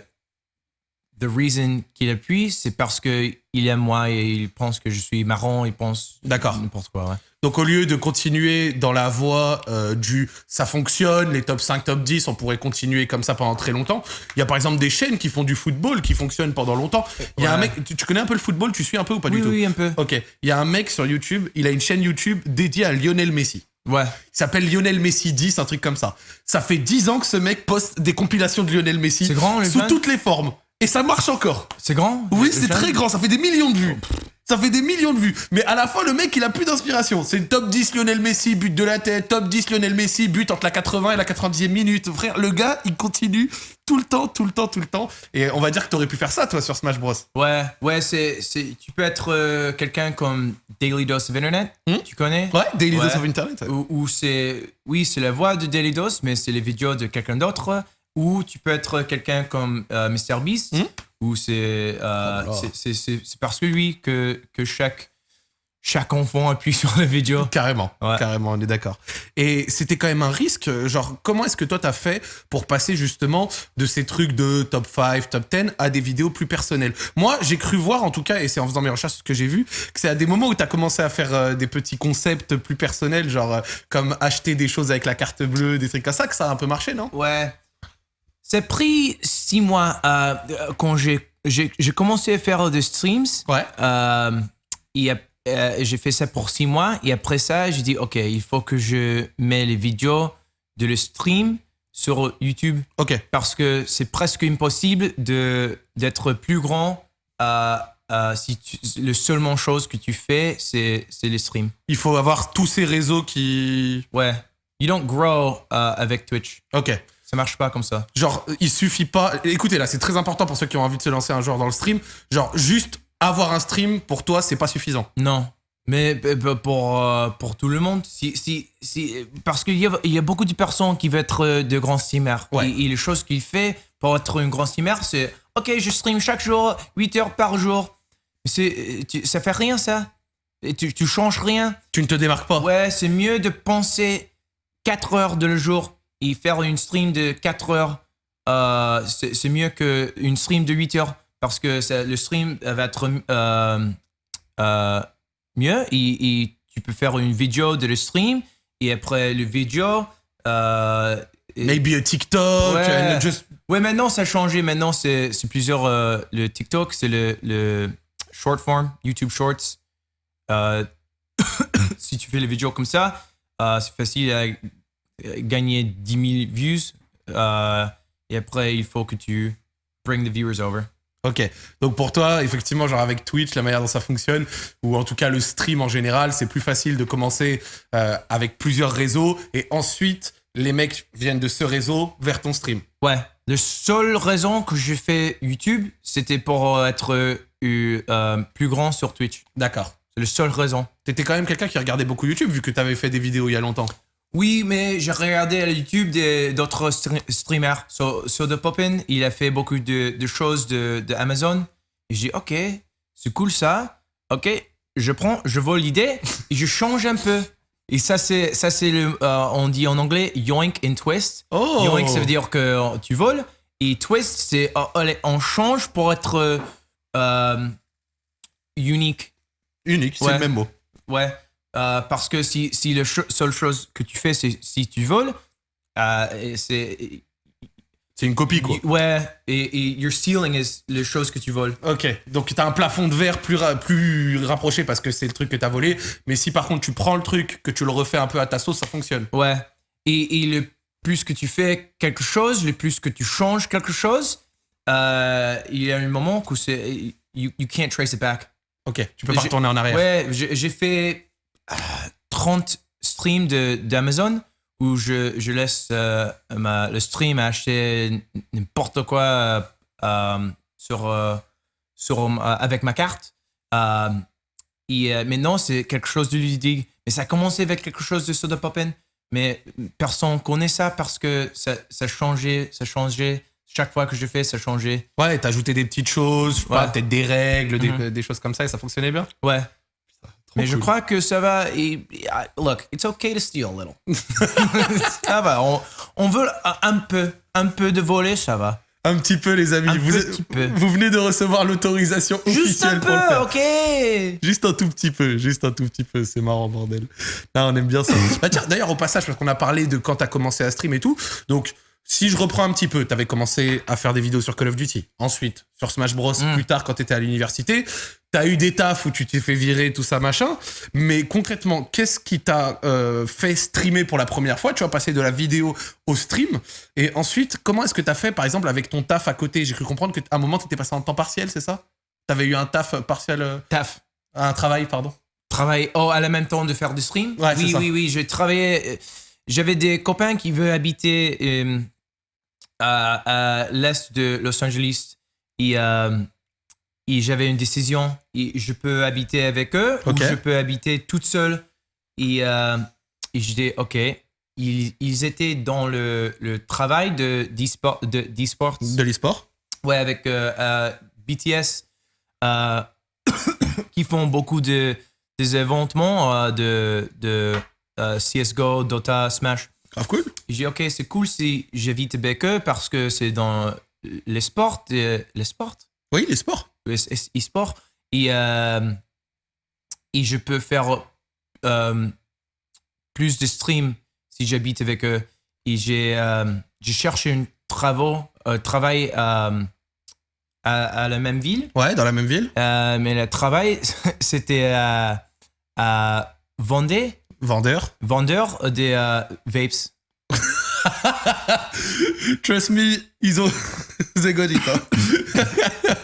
[SPEAKER 2] the reason qu'ils appuient, c'est parce que il aime moi et il pense que je suis marrant. Il pense
[SPEAKER 1] D'accord.
[SPEAKER 2] n'importe quoi. Ouais.
[SPEAKER 1] Donc au lieu de continuer dans la voie euh, du ça fonctionne, les top 5, top 10, on pourrait continuer comme ça pendant très longtemps. Il y a par exemple des chaînes qui font du football qui fonctionnent pendant longtemps. Il y a un mec, tu, tu connais un peu le football, tu suis un peu ou pas
[SPEAKER 2] oui,
[SPEAKER 1] du tout?
[SPEAKER 2] oui, un peu.
[SPEAKER 1] Ok, il y a un mec sur YouTube, il a une chaîne YouTube dédiée à Lionel Messi.
[SPEAKER 2] Ouais.
[SPEAKER 1] Il s'appelle Lionel Messi 10, un truc comme ça. Ça fait 10 ans que ce mec poste des compilations de Lionel Messi
[SPEAKER 2] C'est grand,
[SPEAKER 1] sous toutes les formes. Et ça marche encore.
[SPEAKER 2] C'est grand?
[SPEAKER 1] Oui, c'est très grand, ça fait des millions de vues. Ça fait des millions de vues. Mais à la fin, le mec, il a plus d'inspiration. C'est top 10 Lionel Messi, but de la tête. Top 10 Lionel Messi, but entre la 80 et la 90e minute. Frère, le gars, il continue tout le temps, tout le temps, tout le temps. Et on va dire que t'aurais pu faire ça, toi, sur Smash Bros.
[SPEAKER 2] Ouais, ouais, c'est, c'est, tu peux être euh, quelqu'un comme Daily Dose of Internet.
[SPEAKER 1] Hmm?
[SPEAKER 2] Tu connais?
[SPEAKER 1] Ouais, Daily
[SPEAKER 2] Ouais.
[SPEAKER 1] Dose of Internet.
[SPEAKER 2] ou c'est, oui, c'est la voix de Daily Dose, mais c'est les vidéos de quelqu'un d'autre. Ou tu peux être quelqu'un comme euh, MrBeast,
[SPEAKER 1] Hmm
[SPEAKER 2] ou c'est, euh,
[SPEAKER 1] Oh
[SPEAKER 2] c'est, parce que lui que, que chaque, chaque enfant appuie sur la vidéo.
[SPEAKER 1] Carrément,
[SPEAKER 2] Ouais.
[SPEAKER 1] carrément, on est d'accord. Et c'était quand même un risque, genre, comment est-ce que toi t'as fait pour passer justement de ces trucs de top 5, top 10 à des vidéos plus personnelles? Moi, j'ai cru voir en tout cas, et c'est en faisant mes recherches que j'ai vu, que c'est à des moments où t'as commencé à faire euh, des petits concepts plus personnels, genre euh, comme acheter des choses avec la carte bleue, des trucs comme ça, que ça a un peu marché, non?
[SPEAKER 2] Ouais. Ça a pris six mois euh, quand j'ai, commencé à faire des streams.
[SPEAKER 1] Ouais.
[SPEAKER 2] Euh, euh, j'ai fait ça pour six mois. Et après ça, j'ai dit, OK, il faut que je mets les vidéos de le stream sur YouTube
[SPEAKER 1] Ok.
[SPEAKER 2] parce que c'est presque impossible de, d'être plus grand euh, euh, si tu, le seulement chose que tu fais, c'est, les streams.
[SPEAKER 1] Il faut avoir tous ces réseaux qui.
[SPEAKER 2] Ouais. You don't grow euh, avec Twitch.
[SPEAKER 1] Ok.
[SPEAKER 2] Ça marche pas comme ça.
[SPEAKER 1] Genre, il suffit pas. Écoutez, là, c'est très important pour ceux qui ont envie de se lancer un jour dans le stream. Genre, juste avoir un stream, pour toi, c'est pas suffisant.
[SPEAKER 2] Non. Mais p- p- pour, euh, pour tout le monde, si, si, si, parce qu'il y a, y a beaucoup de personnes qui veulent être euh, de grands streamers.
[SPEAKER 1] Ouais.
[SPEAKER 2] Et, et les choses qu'il fait pour être un grand streamer, c'est OK, je stream chaque jour, 8 heures par jour. C'est, ça fait rien, ça. Et tu, tu changes rien.
[SPEAKER 1] Tu ne te démarques pas.
[SPEAKER 2] Ouais, c'est mieux de penser 4 heures de le jour et faire une stream de 4 heures. Euh, c'est mieux qu'une stream de 8 heures parce que ça- le stream va être euh, euh, mieux et, et tu peux faire une vidéo de le stream et après le vidéo. Euh,
[SPEAKER 1] Maybe a TikTok,
[SPEAKER 2] Ouais.
[SPEAKER 1] just.
[SPEAKER 2] Ouais, maintenant ça a changé. Maintenant c'est plusieurs. euh, le TikTok, c'est le, le short form, YouTube Shorts. Euh, si tu fais les vidéos comme ça, euh, c'est facile à euh, gagner 10 000 views. Euh, et après, il faut que tu bring the viewers over.
[SPEAKER 1] Ok. Donc pour toi, effectivement, genre avec Twitch, la manière dont ça fonctionne, ou en tout cas le stream en général, c'est plus facile de commencer euh, avec plusieurs réseaux et ensuite les mecs viennent de ce réseau vers ton stream.
[SPEAKER 2] Ouais. La seule raison que j'ai fait YouTube, c'était pour être euh, plus grand sur Twitch.
[SPEAKER 1] D'accord.
[SPEAKER 2] C'est la seule raison.
[SPEAKER 1] T'étais quand même quelqu'un qui regardait beaucoup YouTube vu que t'avais fait des vidéos il y a longtemps.
[SPEAKER 2] Oui, mais j'ai regardé à YouTube d'autres stre- streamers. Sur, sur The Poppin, il a fait beaucoup de, de choses de, de Amazon. Et j'ai dit, ok, c'est cool ça. Ok, je prends, je vole l'idée et je change un peu. Et ça, c'est, ça, c'est le, euh, on dit en anglais yoink and twist.
[SPEAKER 1] Oh
[SPEAKER 2] Yoink, ça veut dire que tu voles. Et twist, c'est, euh, allez, on change pour être euh, euh, unique.
[SPEAKER 1] Unique, c'est
[SPEAKER 2] Ouais.
[SPEAKER 1] le même mot.
[SPEAKER 2] Ouais, euh, parce que si, si la seule chose que tu fais, c'est si tu voles, euh, c'est.
[SPEAKER 1] C'est une copie quoi.
[SPEAKER 2] Ouais, et, et your stealing is les choses que tu voles.
[SPEAKER 1] Ok, donc t'as un plafond de verre plus, ra- plus rapproché parce que c'est le truc que t'as volé. Mais si par contre tu prends le truc, que tu le refais un peu à ta sauce, ça fonctionne.
[SPEAKER 2] Ouais. Et, et le plus que tu fais quelque chose, le plus que tu changes quelque chose, euh, il y a un moment où c'est. You, you can't trace it back.
[SPEAKER 1] Ok, tu peux pas retourner en arrière.
[SPEAKER 2] Ouais, j'ai fait 30 streams de- d'Amazon où je, je laisse euh, ma- le stream acheter n'importe quoi euh, euh, sur, sur, avec ma carte. Et maintenant, c'est quelque chose de ludique. Mais ça a commencé avec quelque chose de Soda Poppin. Mais personne connaît ça parce que ça, ça changeait, ça changeait. Chaque fois que je fais, ça changeait.
[SPEAKER 1] Ouais, t'as ajouté des petites choses,
[SPEAKER 2] Ouais.
[SPEAKER 1] peut-être des règles, des-
[SPEAKER 2] Mhm.
[SPEAKER 1] des, choses comme ça et ça fonctionnait bien.
[SPEAKER 2] Ouais. Mais je crois que ça va. et- et- ah, look, it's okay to steal a little. ça va. On, on veut un peu, un peu de voler, ça va.
[SPEAKER 1] Un petit peu, les amis.
[SPEAKER 2] Un
[SPEAKER 1] vous,
[SPEAKER 2] petit peu.
[SPEAKER 1] vous venez de recevoir l'autorisation
[SPEAKER 2] Juste un
[SPEAKER 1] officielle pour le
[SPEAKER 2] peu,
[SPEAKER 1] faire.
[SPEAKER 2] ok.
[SPEAKER 1] Juste un tout petit peu, juste un tout petit peu, c'est marrant, bordel. Là, on aime bien ça. Bah, tiens, d'ailleurs, au passage, parce qu'on a parlé de quand t'as commencé à stream et tout. Donc, si je reprends un petit peu, t'avais commencé à faire des vidéos sur Call of Duty. Ensuite, sur Smash Bros.
[SPEAKER 2] Mm.
[SPEAKER 1] Plus tard, quand t'étais à l'université. T'as eu des tafs où tu t'es fait virer, tout ça, machin. Mais concrètement, qu'est-ce qui t'a euh, fait streamer pour la première fois? Tu vas passer de la vidéo au stream. Et ensuite, comment est-ce que t'as fait, par exemple, avec ton taf à côté? J'ai cru comprendre qu'à un moment, t'étais passé en temps partiel, c'est ça? T'avais eu un taf partiel euh,
[SPEAKER 2] Taf.
[SPEAKER 1] Un travail, pardon.
[SPEAKER 2] Travailler oh, à la même temps de faire du stream?
[SPEAKER 1] Ouais,
[SPEAKER 2] Oui,
[SPEAKER 1] ça.
[SPEAKER 2] oui, oui. Je travaillais. euh, J'avais des copains qui veulent habiter à, à l'est de Los Angeles. Et j'avais une décision. Et je peux habiter avec eux ou je peux habiter toute seule. Et, euh, et je dis, OK. Ils, ils étaient dans le, le travail de d'e-sport. De,
[SPEAKER 1] l'e-sport.
[SPEAKER 2] Ouais, avec euh, euh, BTS, qui font beaucoup de des événements de, de CSGO, Dota, Smash.
[SPEAKER 1] Grave cool.
[SPEAKER 2] J'ai dit, ok, c'est cool si j'évite avec eux parce que c'est dans les sports, les sports,
[SPEAKER 1] Oui, les sports.
[SPEAKER 2] Les e- e-sports, et, euh, et je peux faire euh, plus de streams si j'habite avec eux. Et j'ai euh, cherché un travail, travail à, à la même ville,
[SPEAKER 1] Ouais, dans la même ville.
[SPEAKER 2] euh, mais le travail, c'était à, à Vendée,
[SPEAKER 1] Vendeur.
[SPEAKER 2] vendeur des euh, vapes.
[SPEAKER 1] Trust me, ils ont. They got it, hein.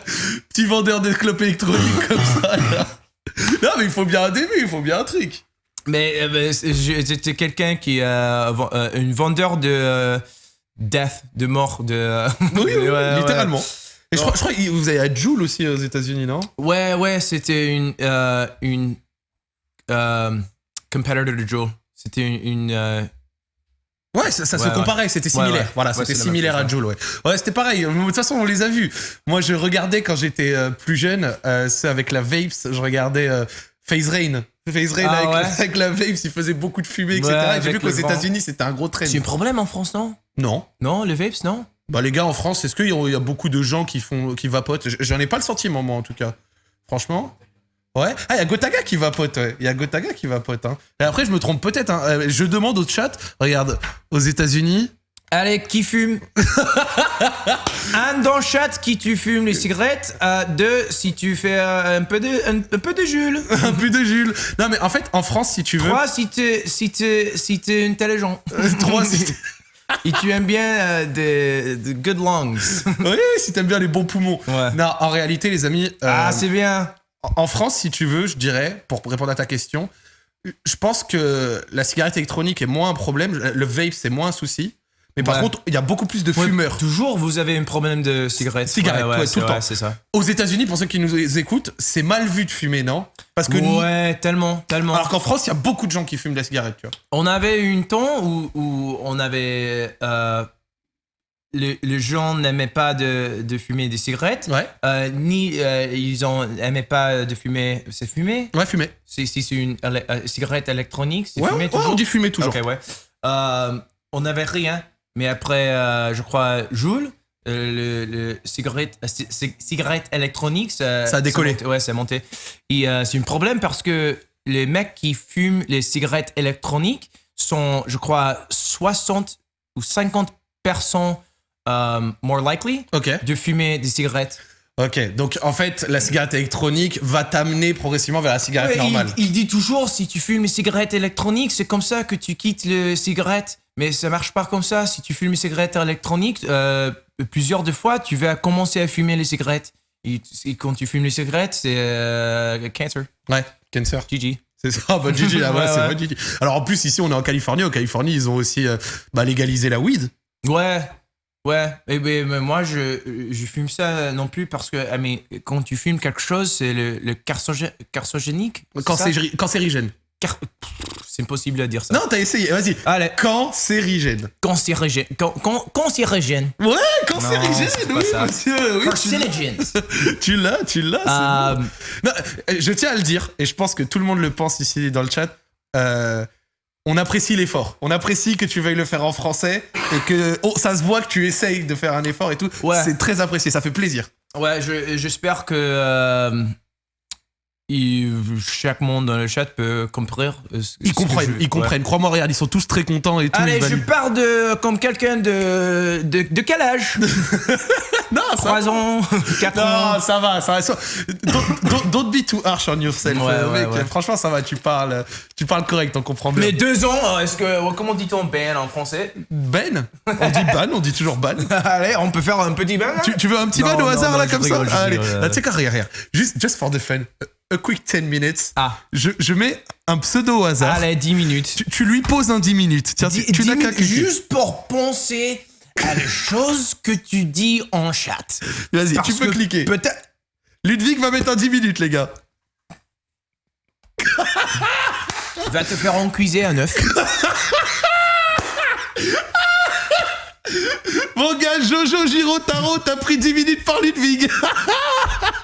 [SPEAKER 1] Petit vendeur de clopes électroniques comme ça, là. Non, mais il faut bien un début, il faut bien un truc.
[SPEAKER 2] Mais euh, j'étais quelqu'un qui euh, euh, une vendeur de euh, death, de mort, de.
[SPEAKER 1] Oui, oui,
[SPEAKER 2] Ouais, ouais.
[SPEAKER 1] littéralement. Et je crois, je crois que vous avez à Joule aussi aux États-Unis, non?
[SPEAKER 2] Ouais, ouais, c'était une euh, une competitor de Joe. C'était une, une,
[SPEAKER 1] Ouais, ça, ça se
[SPEAKER 2] Ouais,
[SPEAKER 1] comparait, c'était similaire.
[SPEAKER 2] ouais.
[SPEAKER 1] Voilà, c'était similaire
[SPEAKER 2] chose,
[SPEAKER 1] à Joule, ouais. Ouais, c'était pareil. De toute façon, on les a vus. Moi, je regardais quand j'étais euh, plus jeune, euh, c'est avec la Vapes, je regardais euh, Phase Rain. Phase Rain
[SPEAKER 2] Ah,
[SPEAKER 1] avec, la Vapes, il faisait beaucoup de fumée, etc. Et J'ai vu qu'aux. États-Unis, c'était un gros trend.
[SPEAKER 2] c'est un problème en France, non?
[SPEAKER 1] Non.
[SPEAKER 2] Non, les vapes, non?
[SPEAKER 1] Bah, les gars, en France, est-ce qu'il y, a- il y a beaucoup de gens qui, font, qui vapotent? J'en ai pas le sentiment, moi, en tout cas. Franchement. Ouais. Ah, il y a Gotaga qui vapote, ouais. Il y a Gotaga qui vapote, hein. Et après, je me trompe peut-être, hein. Euh, Je demande au chat, regarde, aux États-Unis,
[SPEAKER 2] Allez, qui fume? Un dans le chat qui tu fumes les cigarettes? Euh, deux, si tu fais euh, un peu de un, un peu de Jules.
[SPEAKER 1] un peu de Jules. Non, mais en fait, en France, si tu veux.
[SPEAKER 2] Trois, si t'es si t'es si t'es intelligent.
[SPEAKER 1] Trois, si
[SPEAKER 2] Et tu aimes bien euh, des, good lungs.
[SPEAKER 1] Oui, si t'aimes bien les bons poumons.
[SPEAKER 2] Ouais.
[SPEAKER 1] Non, en réalité, les amis, euh,
[SPEAKER 2] Ah, c'est bien.
[SPEAKER 1] En France, si tu veux, je dirais, pour répondre à ta question, je pense que la cigarette électronique est moins un problème, le vape, c'est moins un souci. Mais par
[SPEAKER 2] Ouais.
[SPEAKER 1] contre, il y a beaucoup plus de
[SPEAKER 2] Ouais,
[SPEAKER 1] fumeurs.
[SPEAKER 2] Toujours, vous avez un problème de cigarette.
[SPEAKER 1] Cigarette, ouais, tout le temps.
[SPEAKER 2] C'est ça.
[SPEAKER 1] Aux États-Unis, pour ceux qui nous écoutent, c'est mal vu de fumer, non? Parce que
[SPEAKER 2] Ouais, tellement, tellement.
[SPEAKER 1] alors qu'en France, il y a beaucoup de gens qui fument de la cigarette, tu vois.
[SPEAKER 2] On avait eu un temps où, où on avait. Euh, les, les gens n'aimaient pas de, de fumer des cigarettes,
[SPEAKER 1] Ouais,
[SPEAKER 2] euh, ni euh, ils n'aimaient pas de fumer. C'est fumer
[SPEAKER 1] ouais, fumer.
[SPEAKER 2] Si si c'est une éle- euh, cigarette électronique, c'est
[SPEAKER 1] Ouais,
[SPEAKER 2] fumer
[SPEAKER 1] ouais,
[SPEAKER 2] toujours?
[SPEAKER 1] on dit fumer toujours.
[SPEAKER 2] Ok, ouais. Euh, on n'avait rien, mais après, euh, je crois, Joule, euh, le, le cigarette, euh, ci- ci- cigarette électronique, ça,
[SPEAKER 1] Ça a décollé.
[SPEAKER 2] monté, ouais, ça a monté. Et euh, c'est un problème parce que les mecs qui fument les cigarettes électroniques sont, je crois, 60 ou 50% euh, more likely
[SPEAKER 1] Ok,
[SPEAKER 2] de fumer des cigarettes.
[SPEAKER 1] ok. Donc en fait, la cigarette électronique va t'amener progressivement vers la cigarette
[SPEAKER 2] Ouais,
[SPEAKER 1] normale.
[SPEAKER 2] Il, dit toujours si tu fumes les cigarettes électroniques, c'est comme ça que tu quittes les cigarettes. Mais ça marche pas comme ça. Si tu fumes les cigarettes électroniques, euh, plusieurs de fois, tu vas commencer à fumer les cigarettes. Et, et quand tu fumes les cigarettes, c'est euh, cancer.
[SPEAKER 1] Ouais, cancer.
[SPEAKER 2] GG.
[SPEAKER 1] C'est ça, bah Gigi, là, ouais,
[SPEAKER 2] Ouais,
[SPEAKER 1] c'est
[SPEAKER 2] ouais.
[SPEAKER 1] vrai, Gigi. Alors en plus, ici, on est en Californie. Au Californie, ils ont aussi euh, bah, légalisé la weed.
[SPEAKER 2] Ouais, ouais. Ben, mais moi, je, je fume ça non plus parce que ah, mais quand tu fumes quelque chose, c'est le, le carcogé- carcogénique.
[SPEAKER 1] Cancéri- Cancérigène.
[SPEAKER 2] Car- C'est impossible à dire ça.
[SPEAKER 1] Non, t'as essayé, vas-y.
[SPEAKER 2] Allez,
[SPEAKER 1] Cancérigène.
[SPEAKER 2] cancérigène. Can- can- Cancérigène.
[SPEAKER 1] Ouais, cancérigène,
[SPEAKER 2] pas
[SPEAKER 1] oui,
[SPEAKER 2] ça.
[SPEAKER 1] monsieur. Oui, tu l'as. Tu l'as,
[SPEAKER 2] Euh,
[SPEAKER 1] bon. Euh, je tiens à le dire, et je pense que tout le monde le pense ici dans le chat. euh, on apprécie l'effort. On apprécie que tu veuilles le faire en français et que oh, ça se voit que tu essayes de faire un effort et tout.
[SPEAKER 2] Ouais.
[SPEAKER 1] C'est très apprécié, ça fait plaisir.
[SPEAKER 2] Ouais, je- j'espère que euh, il- chaque monde dans le chat peut comprendre. euh, ce-
[SPEAKER 1] Ils
[SPEAKER 2] que
[SPEAKER 1] comprennent,
[SPEAKER 2] je-
[SPEAKER 1] ils comprennent. Crois-moi, regarde, ils sont tous très contents et tout.
[SPEAKER 2] Allez, je pars de comme quelqu'un de, de de quel âge
[SPEAKER 1] Non, ça
[SPEAKER 2] 3 ans, 4 ans.
[SPEAKER 1] Non, ça va, ça va. Don't, don't- don't be too harsh on yourself,
[SPEAKER 2] Ouais,
[SPEAKER 1] euh,
[SPEAKER 2] ouais,
[SPEAKER 1] mec.
[SPEAKER 2] ouais.
[SPEAKER 1] Franchement, ça va. Tu parles, tu parles correct, on comprend bien.
[SPEAKER 2] Mais 2 ans, est-ce que comment dit-on Ben en français?
[SPEAKER 1] Ben, on dit ban, on dit toujours ban.
[SPEAKER 2] Allez, on peut faire un petit Ben.
[SPEAKER 1] Tu, tu veux un petit
[SPEAKER 2] Non,
[SPEAKER 1] ban au
[SPEAKER 2] non,
[SPEAKER 1] hasard
[SPEAKER 2] non,
[SPEAKER 1] là comme
[SPEAKER 2] rigole,
[SPEAKER 1] ça Allez, tu sais quoi, regarde, regarde. Juste, just for the fun. A quick 10 minutes.
[SPEAKER 2] Ah.
[SPEAKER 1] Je, je mets un pseudo au hasard.
[SPEAKER 2] Allez, 10 minutes.
[SPEAKER 1] Tu, tu lui poses un 10 minutes. Tiens,
[SPEAKER 2] Dix-
[SPEAKER 1] tu, tu
[SPEAKER 2] dix
[SPEAKER 1] n'as qu'à.
[SPEAKER 2] Juste pour penser à les choses que tu dis en chat.
[SPEAKER 1] Vas-y, tu peux
[SPEAKER 2] que
[SPEAKER 1] cliquer.
[SPEAKER 2] Peut-être.
[SPEAKER 1] Ludwig va mettre un 10 minutes, les gars.
[SPEAKER 2] Va te faire encuiser un œuf.
[SPEAKER 1] Mon gars, Jojo Giro Taro, t'as pris 10 minutes par Ludwig.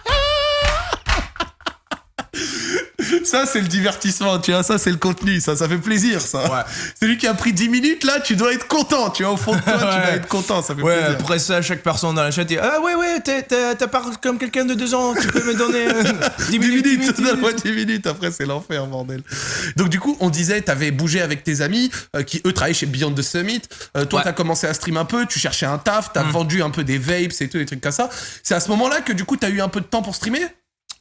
[SPEAKER 1] Ça, c'est le divertissement, tu vois, ça, c'est le contenu, ça, ça fait plaisir, ça.
[SPEAKER 2] Ouais.
[SPEAKER 1] C'est lui qui a pris 10 minutes, là, tu dois être content, tu vois, au fond de toi, tu dois être content, ça fait
[SPEAKER 2] Ouais,
[SPEAKER 1] plaisir.
[SPEAKER 2] après ça, chaque personne dans la chat dit Ah, ouais, ouais, t'as t'as parlé comme quelqu'un de deux ans, tu peux me donner euh, 10
[SPEAKER 1] 10
[SPEAKER 2] minutes, 10
[SPEAKER 1] minutes,
[SPEAKER 2] minutes, 10
[SPEAKER 1] donne-moi
[SPEAKER 2] minutes.
[SPEAKER 1] 10 minutes, après c'est l'enfer, bordel. Donc du coup, on disait, t'avais bougé avec tes amis euh, qui, eux, travaillaient chez Beyond the Summit. Euh, toi, t'as commencé à stream un peu, tu cherchais un taf, t'as vendu un peu des vapes et tout, des trucs comme ça. C'est à ce moment-là que du coup, t'as eu un peu de temps pour streamer?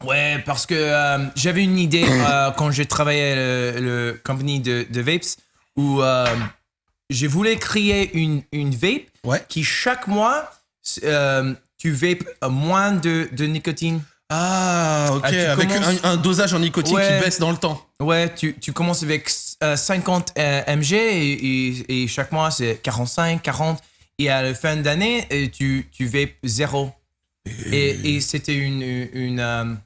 [SPEAKER 2] Ouais, parce que euh, j'avais une idée euh, quand j'ai travaillé le, le compagnie de, de vapes où euh, je voulais créer une, une vape
[SPEAKER 1] Ouais.
[SPEAKER 2] qui chaque mois, euh, tu vapes moins de, de nicotine.
[SPEAKER 1] Ah, ok,
[SPEAKER 2] Ah, tu
[SPEAKER 1] avec
[SPEAKER 2] commences-
[SPEAKER 1] un, un dosage en nicotine
[SPEAKER 2] Ouais.
[SPEAKER 1] qui baisse dans le temps.
[SPEAKER 2] Ouais, tu, tu commences avec euh, 50 euh, mg et, et- et chaque mois c'est 45, 40. Et à la fin d'année, tu, tu vapes zéro. Et, et c'était une. une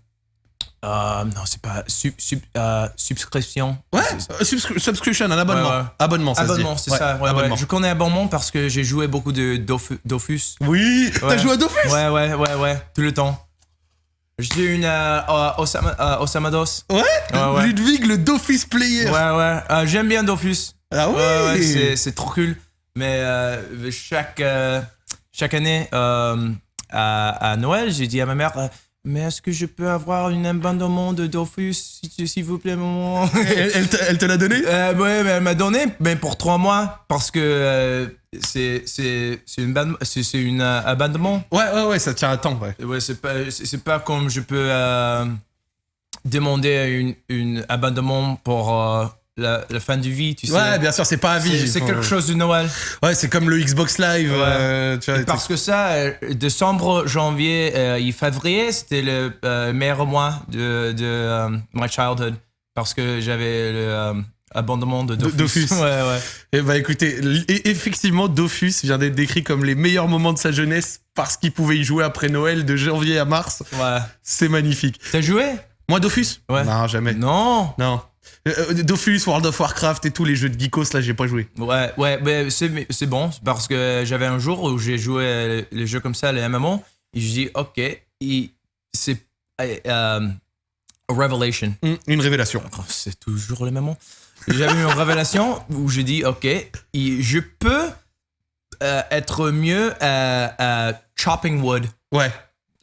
[SPEAKER 2] euh, non, c'est pas. Sub, sub- euh, subscription.
[SPEAKER 1] Ouais, euh, subscri- subscription, un abonnement.
[SPEAKER 2] Ouais, ouais.
[SPEAKER 1] Abonnement, ça
[SPEAKER 2] Abonnement, c'est ça. Ouais, ouais.
[SPEAKER 1] abonnement.
[SPEAKER 2] Je connais abonnement parce que j'ai joué beaucoup de Dofu- Dofus.
[SPEAKER 1] Oui, t'as joué à Dofus?
[SPEAKER 2] Ouais, ouais, ouais, ouais, tout le temps. J'ai une euh, euh, Osama, Osamados.
[SPEAKER 1] Ouais. Ludwig, le Dofus player.
[SPEAKER 2] Ouais, ouais. J'aime bien Dofus.
[SPEAKER 1] Ah oui
[SPEAKER 2] c'est- c'est trop cool. Mais chaque, chaque année, à, à Noël, j'ai dit à ma mère Mais est-ce que je peux avoir un abonnement de Dofus, s'il vous plaît, maman?
[SPEAKER 1] Elle, elle te, elle te l'a donné?
[SPEAKER 2] Euh, ouais, mais elle m'a donné, mais pour trois mois, parce que euh, c'est c'est c'est une c'est une euh, abonnement.
[SPEAKER 1] Ouais, ouais, ouais, ça tient à temps, ouais.
[SPEAKER 2] Ouais, c'est pas c'est pas comme je peux euh, demander une une abonnement pour euh, la, la fin de vie, tu sais.
[SPEAKER 1] Ouais, bien sûr, c'est pas à vie.
[SPEAKER 2] C'est- quelque chose de Noël.
[SPEAKER 1] Ouais, c'est comme le Xbox Live.
[SPEAKER 2] Ouais.
[SPEAKER 1] euh, tu vois,
[SPEAKER 2] Et parce que ça, euh, décembre, janvier euh, et février, c'était le euh, meilleur mois de, de my childhood. Parce que j'avais le abandonnement de Dofus.
[SPEAKER 1] Dofus.
[SPEAKER 2] ouais, ouais.
[SPEAKER 1] Eh bah écoutez, l- et- effectivement, Dofus vient d'être décrit comme les meilleurs moments de sa jeunesse parce qu'il pouvait y jouer après Noël de janvier à mars.
[SPEAKER 2] ouais.
[SPEAKER 1] C'est magnifique.
[SPEAKER 2] T'as joué?
[SPEAKER 1] Moi, Dofus?
[SPEAKER 2] Ouais.
[SPEAKER 1] Non, jamais.
[SPEAKER 2] Non.
[SPEAKER 1] Non. Euh, euh, Dofus, World of Warcraft et tous les jeux de geekos, là, j'ai pas joué.
[SPEAKER 2] Ouais, ouais, mais c'est c'est bon parce que j'avais un jour où j'ai joué euh, les jeux comme ça, les MMO, et je dis, ok, c'est euh, a revelation.
[SPEAKER 1] Hum, Une révélation.
[SPEAKER 2] Oh, C'est toujours le même. J'avais eu une révélation où je dis, OK, je peux euh, être mieux à, à chopping wood,
[SPEAKER 1] Ouais,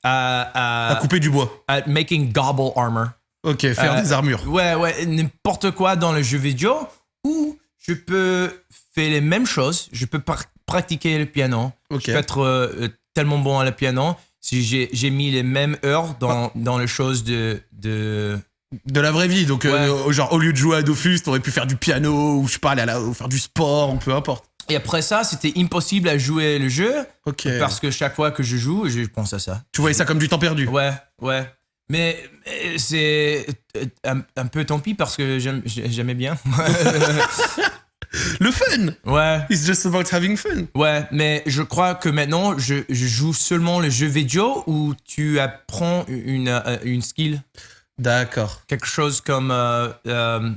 [SPEAKER 2] à,
[SPEAKER 1] à
[SPEAKER 2] à,
[SPEAKER 1] couper du bois.
[SPEAKER 2] à making gobble armor.
[SPEAKER 1] Ok, faire
[SPEAKER 2] Euh,
[SPEAKER 1] des armures.
[SPEAKER 2] Ouais, ouais, n'importe quoi dans le jeu vidéo où je peux faire les mêmes choses, je peux pratiquer le piano,
[SPEAKER 1] Ok.
[SPEAKER 2] je peux être euh, tellement bon à le piano si j'ai mis les mêmes heures dans, dans les choses de, de,
[SPEAKER 1] De la vraie vie, donc euh, genre au lieu de jouer à Dofus, t'aurais pu faire du piano ou je sais pas, aller à la- ou faire du sport, ou peu importe.
[SPEAKER 2] Et après ça, c'était impossible à jouer le jeu
[SPEAKER 1] Ok.
[SPEAKER 2] parce que chaque fois que je joue, je pense à ça.
[SPEAKER 1] Tu voyais ça comme du temps perdu.
[SPEAKER 2] Ouais, ouais. Mais euh, c'est euh, un, un peu tant pis parce que j'aimais bien.
[SPEAKER 1] Le fun
[SPEAKER 2] ouais,
[SPEAKER 1] It's just about having fun.
[SPEAKER 2] ouais. Mais je crois que maintenant, je, je joue seulement le jeu vidéo où tu apprends une, euh, une skill?
[SPEAKER 1] D'accord.
[SPEAKER 2] Quelque chose comme euh, euh,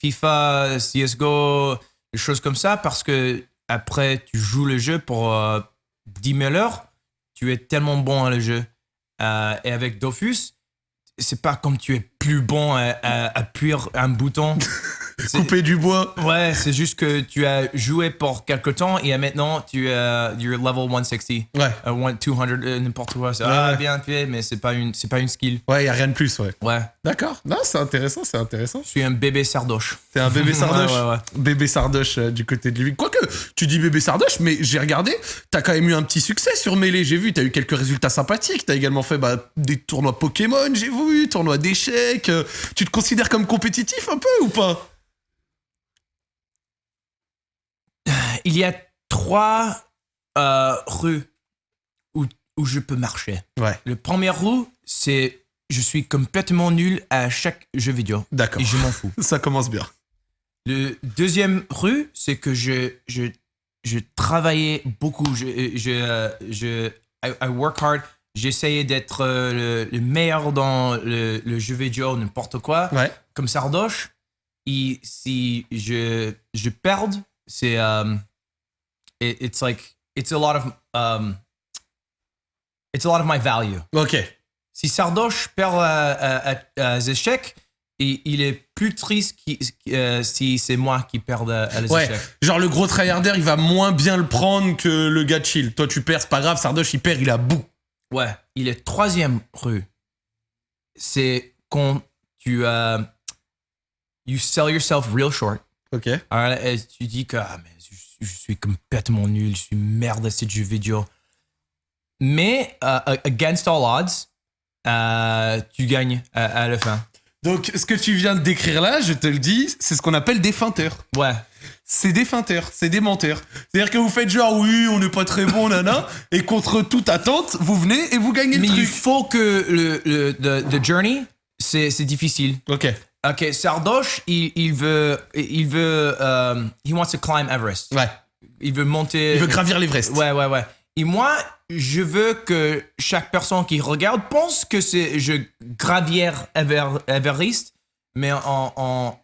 [SPEAKER 2] FIFA, CSGO, des choses comme ça parce que après, tu joues le jeu pour euh, 10 000 heures. Tu es tellement bon à le jeu. Et avec Dofus, c'est pas comme tu es plus bon à, à appuyer un bouton.
[SPEAKER 1] Couper du bois.
[SPEAKER 2] Ouais, c'est juste que tu as joué pour quelque temps et maintenant tu es euh, you're level 160.
[SPEAKER 1] Ouais.
[SPEAKER 2] Euh, one- 200, euh, n'importe quoi.
[SPEAKER 1] Ouais,
[SPEAKER 2] ah, bien fait, mais c'est pas une, c'est pas une skill.
[SPEAKER 1] Ouais, y a rien de plus, ouais.
[SPEAKER 2] Ouais,
[SPEAKER 1] D'accord. Non, c'est intéressant, c'est intéressant.
[SPEAKER 2] je suis un bébé sardoche.
[SPEAKER 1] T'es un bébé sardoche.
[SPEAKER 2] Ouais, ouais, ouais.
[SPEAKER 1] Bébé sardoche euh, du côté de lui. Quoique, tu dis bébé sardoche, mais j'ai regardé, t'as quand même eu un petit succès sur Melee. J'ai vu, t'as eu quelques résultats sympathiques. T'as également fait bah, des tournois Pokémon, j'ai vu, tournois d'échecs. Euh, Tu te considères comme compétitif un peu ou pas?
[SPEAKER 2] Il y a trois euh, rues où, où je peux marcher.
[SPEAKER 1] Ouais.
[SPEAKER 2] Le premier rue, c'est je suis complètement nul à chaque jeu vidéo.
[SPEAKER 1] D'accord.
[SPEAKER 2] Et je m'en fous.
[SPEAKER 1] Ça commence bien.
[SPEAKER 2] Le deuxième rue, c'est que je, je, je travaillais beaucoup. Je, je, euh, je, I, I work hard. J'essayais d'être euh, le, le meilleur dans le, le jeu vidéo, n'importe quoi.
[SPEAKER 1] Ouais.
[SPEAKER 2] Comme Sardoche. Et si je, je perds, c'est. um, it- it's like. It's a lot of. Um, it's a lot of my value.
[SPEAKER 1] Ok.
[SPEAKER 2] Si Sardoche perd à, à, à- à échecs, il, il est plus triste qui- euh, si c'est moi qui perds à, à les
[SPEAKER 1] Ouais.
[SPEAKER 2] échecs.
[SPEAKER 1] Genre le gros tryharder, il va moins bien le prendre que le gars chill. Toi, tu perds, c'est pas grave. Sardoche, il perd, il a bout.
[SPEAKER 2] Ouais. Il est troisième rue. C'est quand tu euh, you sell yourself real short.
[SPEAKER 1] Ok.
[SPEAKER 2] Alors là, euh, tu dis que ah, mais je, je suis complètement nul, je suis merde à ces jeux vidéo. Mais euh, against all odds, euh, tu gagnes à, à la fin.
[SPEAKER 1] Donc, ce que tu viens de décrire là, je te le dis, c'est ce qu'on appelle des feinteurs.
[SPEAKER 2] Ouais.
[SPEAKER 1] C'est des feinteurs, c'est des menteurs. C'est-à-dire que vous faites genre, oui, on n'est pas très bon, nana, et contre toute attente, vous venez et vous gagnez
[SPEAKER 2] Mais
[SPEAKER 1] le
[SPEAKER 2] il
[SPEAKER 1] truc.
[SPEAKER 2] faut que le, le the, the journey, c'est c'est difficile.
[SPEAKER 1] Ok.
[SPEAKER 2] Ok, Sardoche, il, il veut, il veut, euh, he wants to climb Everest.
[SPEAKER 1] Ouais.
[SPEAKER 2] Il veut monter.
[SPEAKER 1] Il veut gravir l'Everest.
[SPEAKER 2] Ouais, ouais, ouais. Et moi, je veux que chaque personne qui regarde pense que je gravière Ever, Everest, mais en en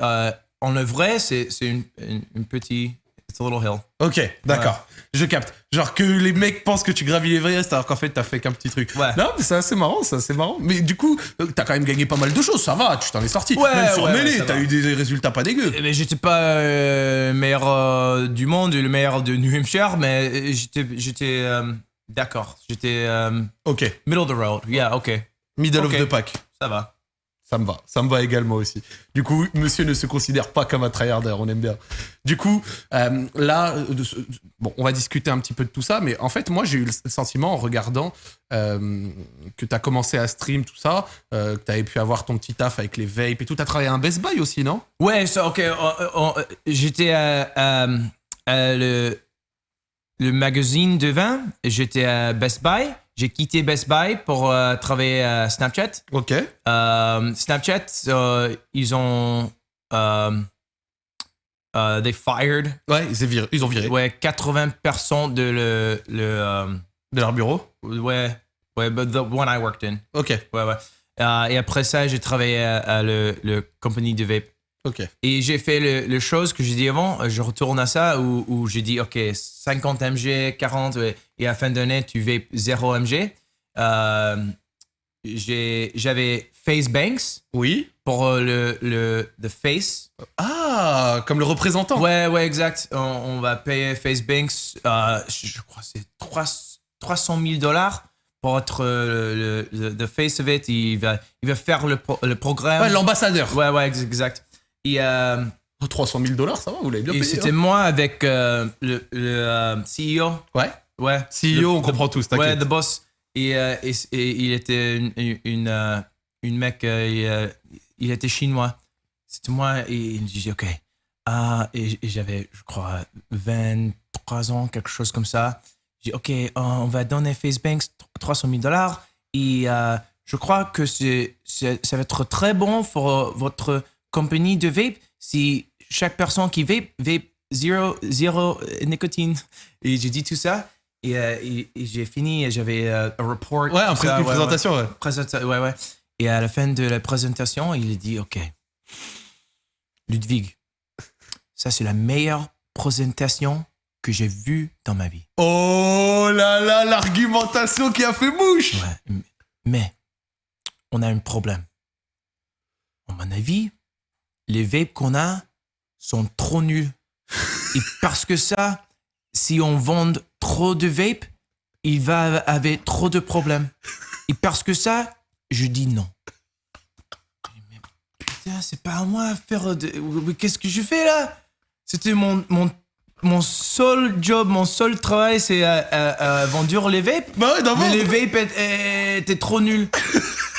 [SPEAKER 2] euh, en le vrai, c'est c'est une, une, une petite it's a little hill.
[SPEAKER 1] Ok, d'accord. Je capte. Genre que les mecs pensent que tu gravis l'Everest alors qu'en fait t'as fait qu'un petit truc.
[SPEAKER 2] Ouais.
[SPEAKER 1] Non, mais c'est assez marrant, ça, c'est marrant. Mais du coup, euh, t'as quand même gagné pas mal de choses, ça va, tu t'en es sorti.
[SPEAKER 2] Ouais,
[SPEAKER 1] même sur
[SPEAKER 2] ouais, ça
[SPEAKER 1] t'as eu des résultats pas dégueux.
[SPEAKER 2] Mais j'étais pas euh, meilleur euh, du monde, le meilleur de New Hampshire, mais j'étais j'étais euh, d'accord. J'étais euh,
[SPEAKER 1] Ok.
[SPEAKER 2] middle of the road. Yeah, ok,
[SPEAKER 1] Middle of the pack.
[SPEAKER 2] ça va.
[SPEAKER 1] Ça me va, ça me va également aussi. Du coup, monsieur ne se considère pas comme un tryharder, on aime bien. Du coup, euh, là, bon, on va discuter un petit peu de tout ça, mais en fait, moi, j'ai eu le sentiment en regardant euh, que tu as commencé à stream, tout ça, euh, que tu avais pu avoir ton petit taf avec les vapes et tout. Tu as travaillé à un Best Buy aussi, non?
[SPEAKER 2] Ouais, ok. euh, J'étais à le, le magazine de vin. J'étais à Best Buy. J'ai quitté Best Buy pour euh, travailler à Snapchat.
[SPEAKER 1] Ok.
[SPEAKER 2] Euh, Snapchat, euh, ils ont. Euh, euh, they fired
[SPEAKER 1] Ouais, ils, ont viré, ils ont viré
[SPEAKER 2] ouais, 80% de le. le
[SPEAKER 1] de leur bureau?
[SPEAKER 2] ouais, ouais, but the one I worked in.
[SPEAKER 1] Ok,
[SPEAKER 2] Ouais, ouais. Et après ça, j'ai travaillé à, à le, le compagnie de vape.
[SPEAKER 1] Ok.
[SPEAKER 2] Et j'ai fait le, le chose que j'ai dit avant, euh, je retourne à ça où, où j'ai dit, OK, 50 mg, 40, ouais, et à la fin d'année, tu vapes 0 mg. Euh, J'avais Face Banks
[SPEAKER 1] Oui.
[SPEAKER 2] pour euh, le, le the Face.
[SPEAKER 1] Ah, comme le représentant.
[SPEAKER 2] Ouais, ouais, exact. On, on va payer Face Banks, euh, je, crois que c'est 3 300 000 dollars pour être le, le- the Face of it. Il va, il va faire le, pro- le programme.
[SPEAKER 1] Ouais, l'ambassadeur.
[SPEAKER 2] ouais, ouais, ex- exact. Et, euh,
[SPEAKER 1] Oh, 300 000 dollars, ça va, vous l'avez bien
[SPEAKER 2] Et
[SPEAKER 1] payé.
[SPEAKER 2] c'était
[SPEAKER 1] hein.
[SPEAKER 2] moi avec euh, le, le euh, CEO.
[SPEAKER 1] Ouais.
[SPEAKER 2] Ouais.
[SPEAKER 1] CEO,
[SPEAKER 2] Le-
[SPEAKER 1] on
[SPEAKER 2] the-
[SPEAKER 1] comprend tous,
[SPEAKER 2] Ouais,
[SPEAKER 1] t'inquiète.
[SPEAKER 2] the boss. Et, euh, et, et il était une, une, mec, il, il était chinois. C'était moi et il me dit, OK. Ah, et, j'avais, je crois, 23 ans, quelque chose comme ça. J'ai dit, OK, on va donner Facebanks 300 000 dollars. Et euh, je crois que c'est, ça va être très bon pour votre compagnie de vape si chaque personne qui vape, vape zéro, zéro euh, nicotine. Et j'ai dit tout ça. Et, euh, et- et j'ai fini, et j'avais euh, un report.
[SPEAKER 1] Ouais, un pré-
[SPEAKER 2] ça,
[SPEAKER 1] une
[SPEAKER 2] ouais,
[SPEAKER 1] présentation, ouais.
[SPEAKER 2] Présenta- ouais, ouais. Et à la fin de la présentation, il a dit Ok, Ludwig, ça c'est la meilleure présentation que j'ai vue dans ma vie.
[SPEAKER 1] Oh là là, l'argumentation qui a fait mouche.
[SPEAKER 2] Ouais, mais on a un problème. À mon avis, les vapes qu'on a sont trop nuls. Et parce que ça, si on vend trop de vapes, il va avoir trop de problèmes. Et parce que ça, je dis non. Mais putain, c'est pas à moi à faire de... Qu'est-ce que je fais là? C'était mon, mon, mon seul job, mon seul travail, c'est à, à- à vendre les vapes.
[SPEAKER 1] Bah ouais.
[SPEAKER 2] Mais les vapes étaient trop nuls.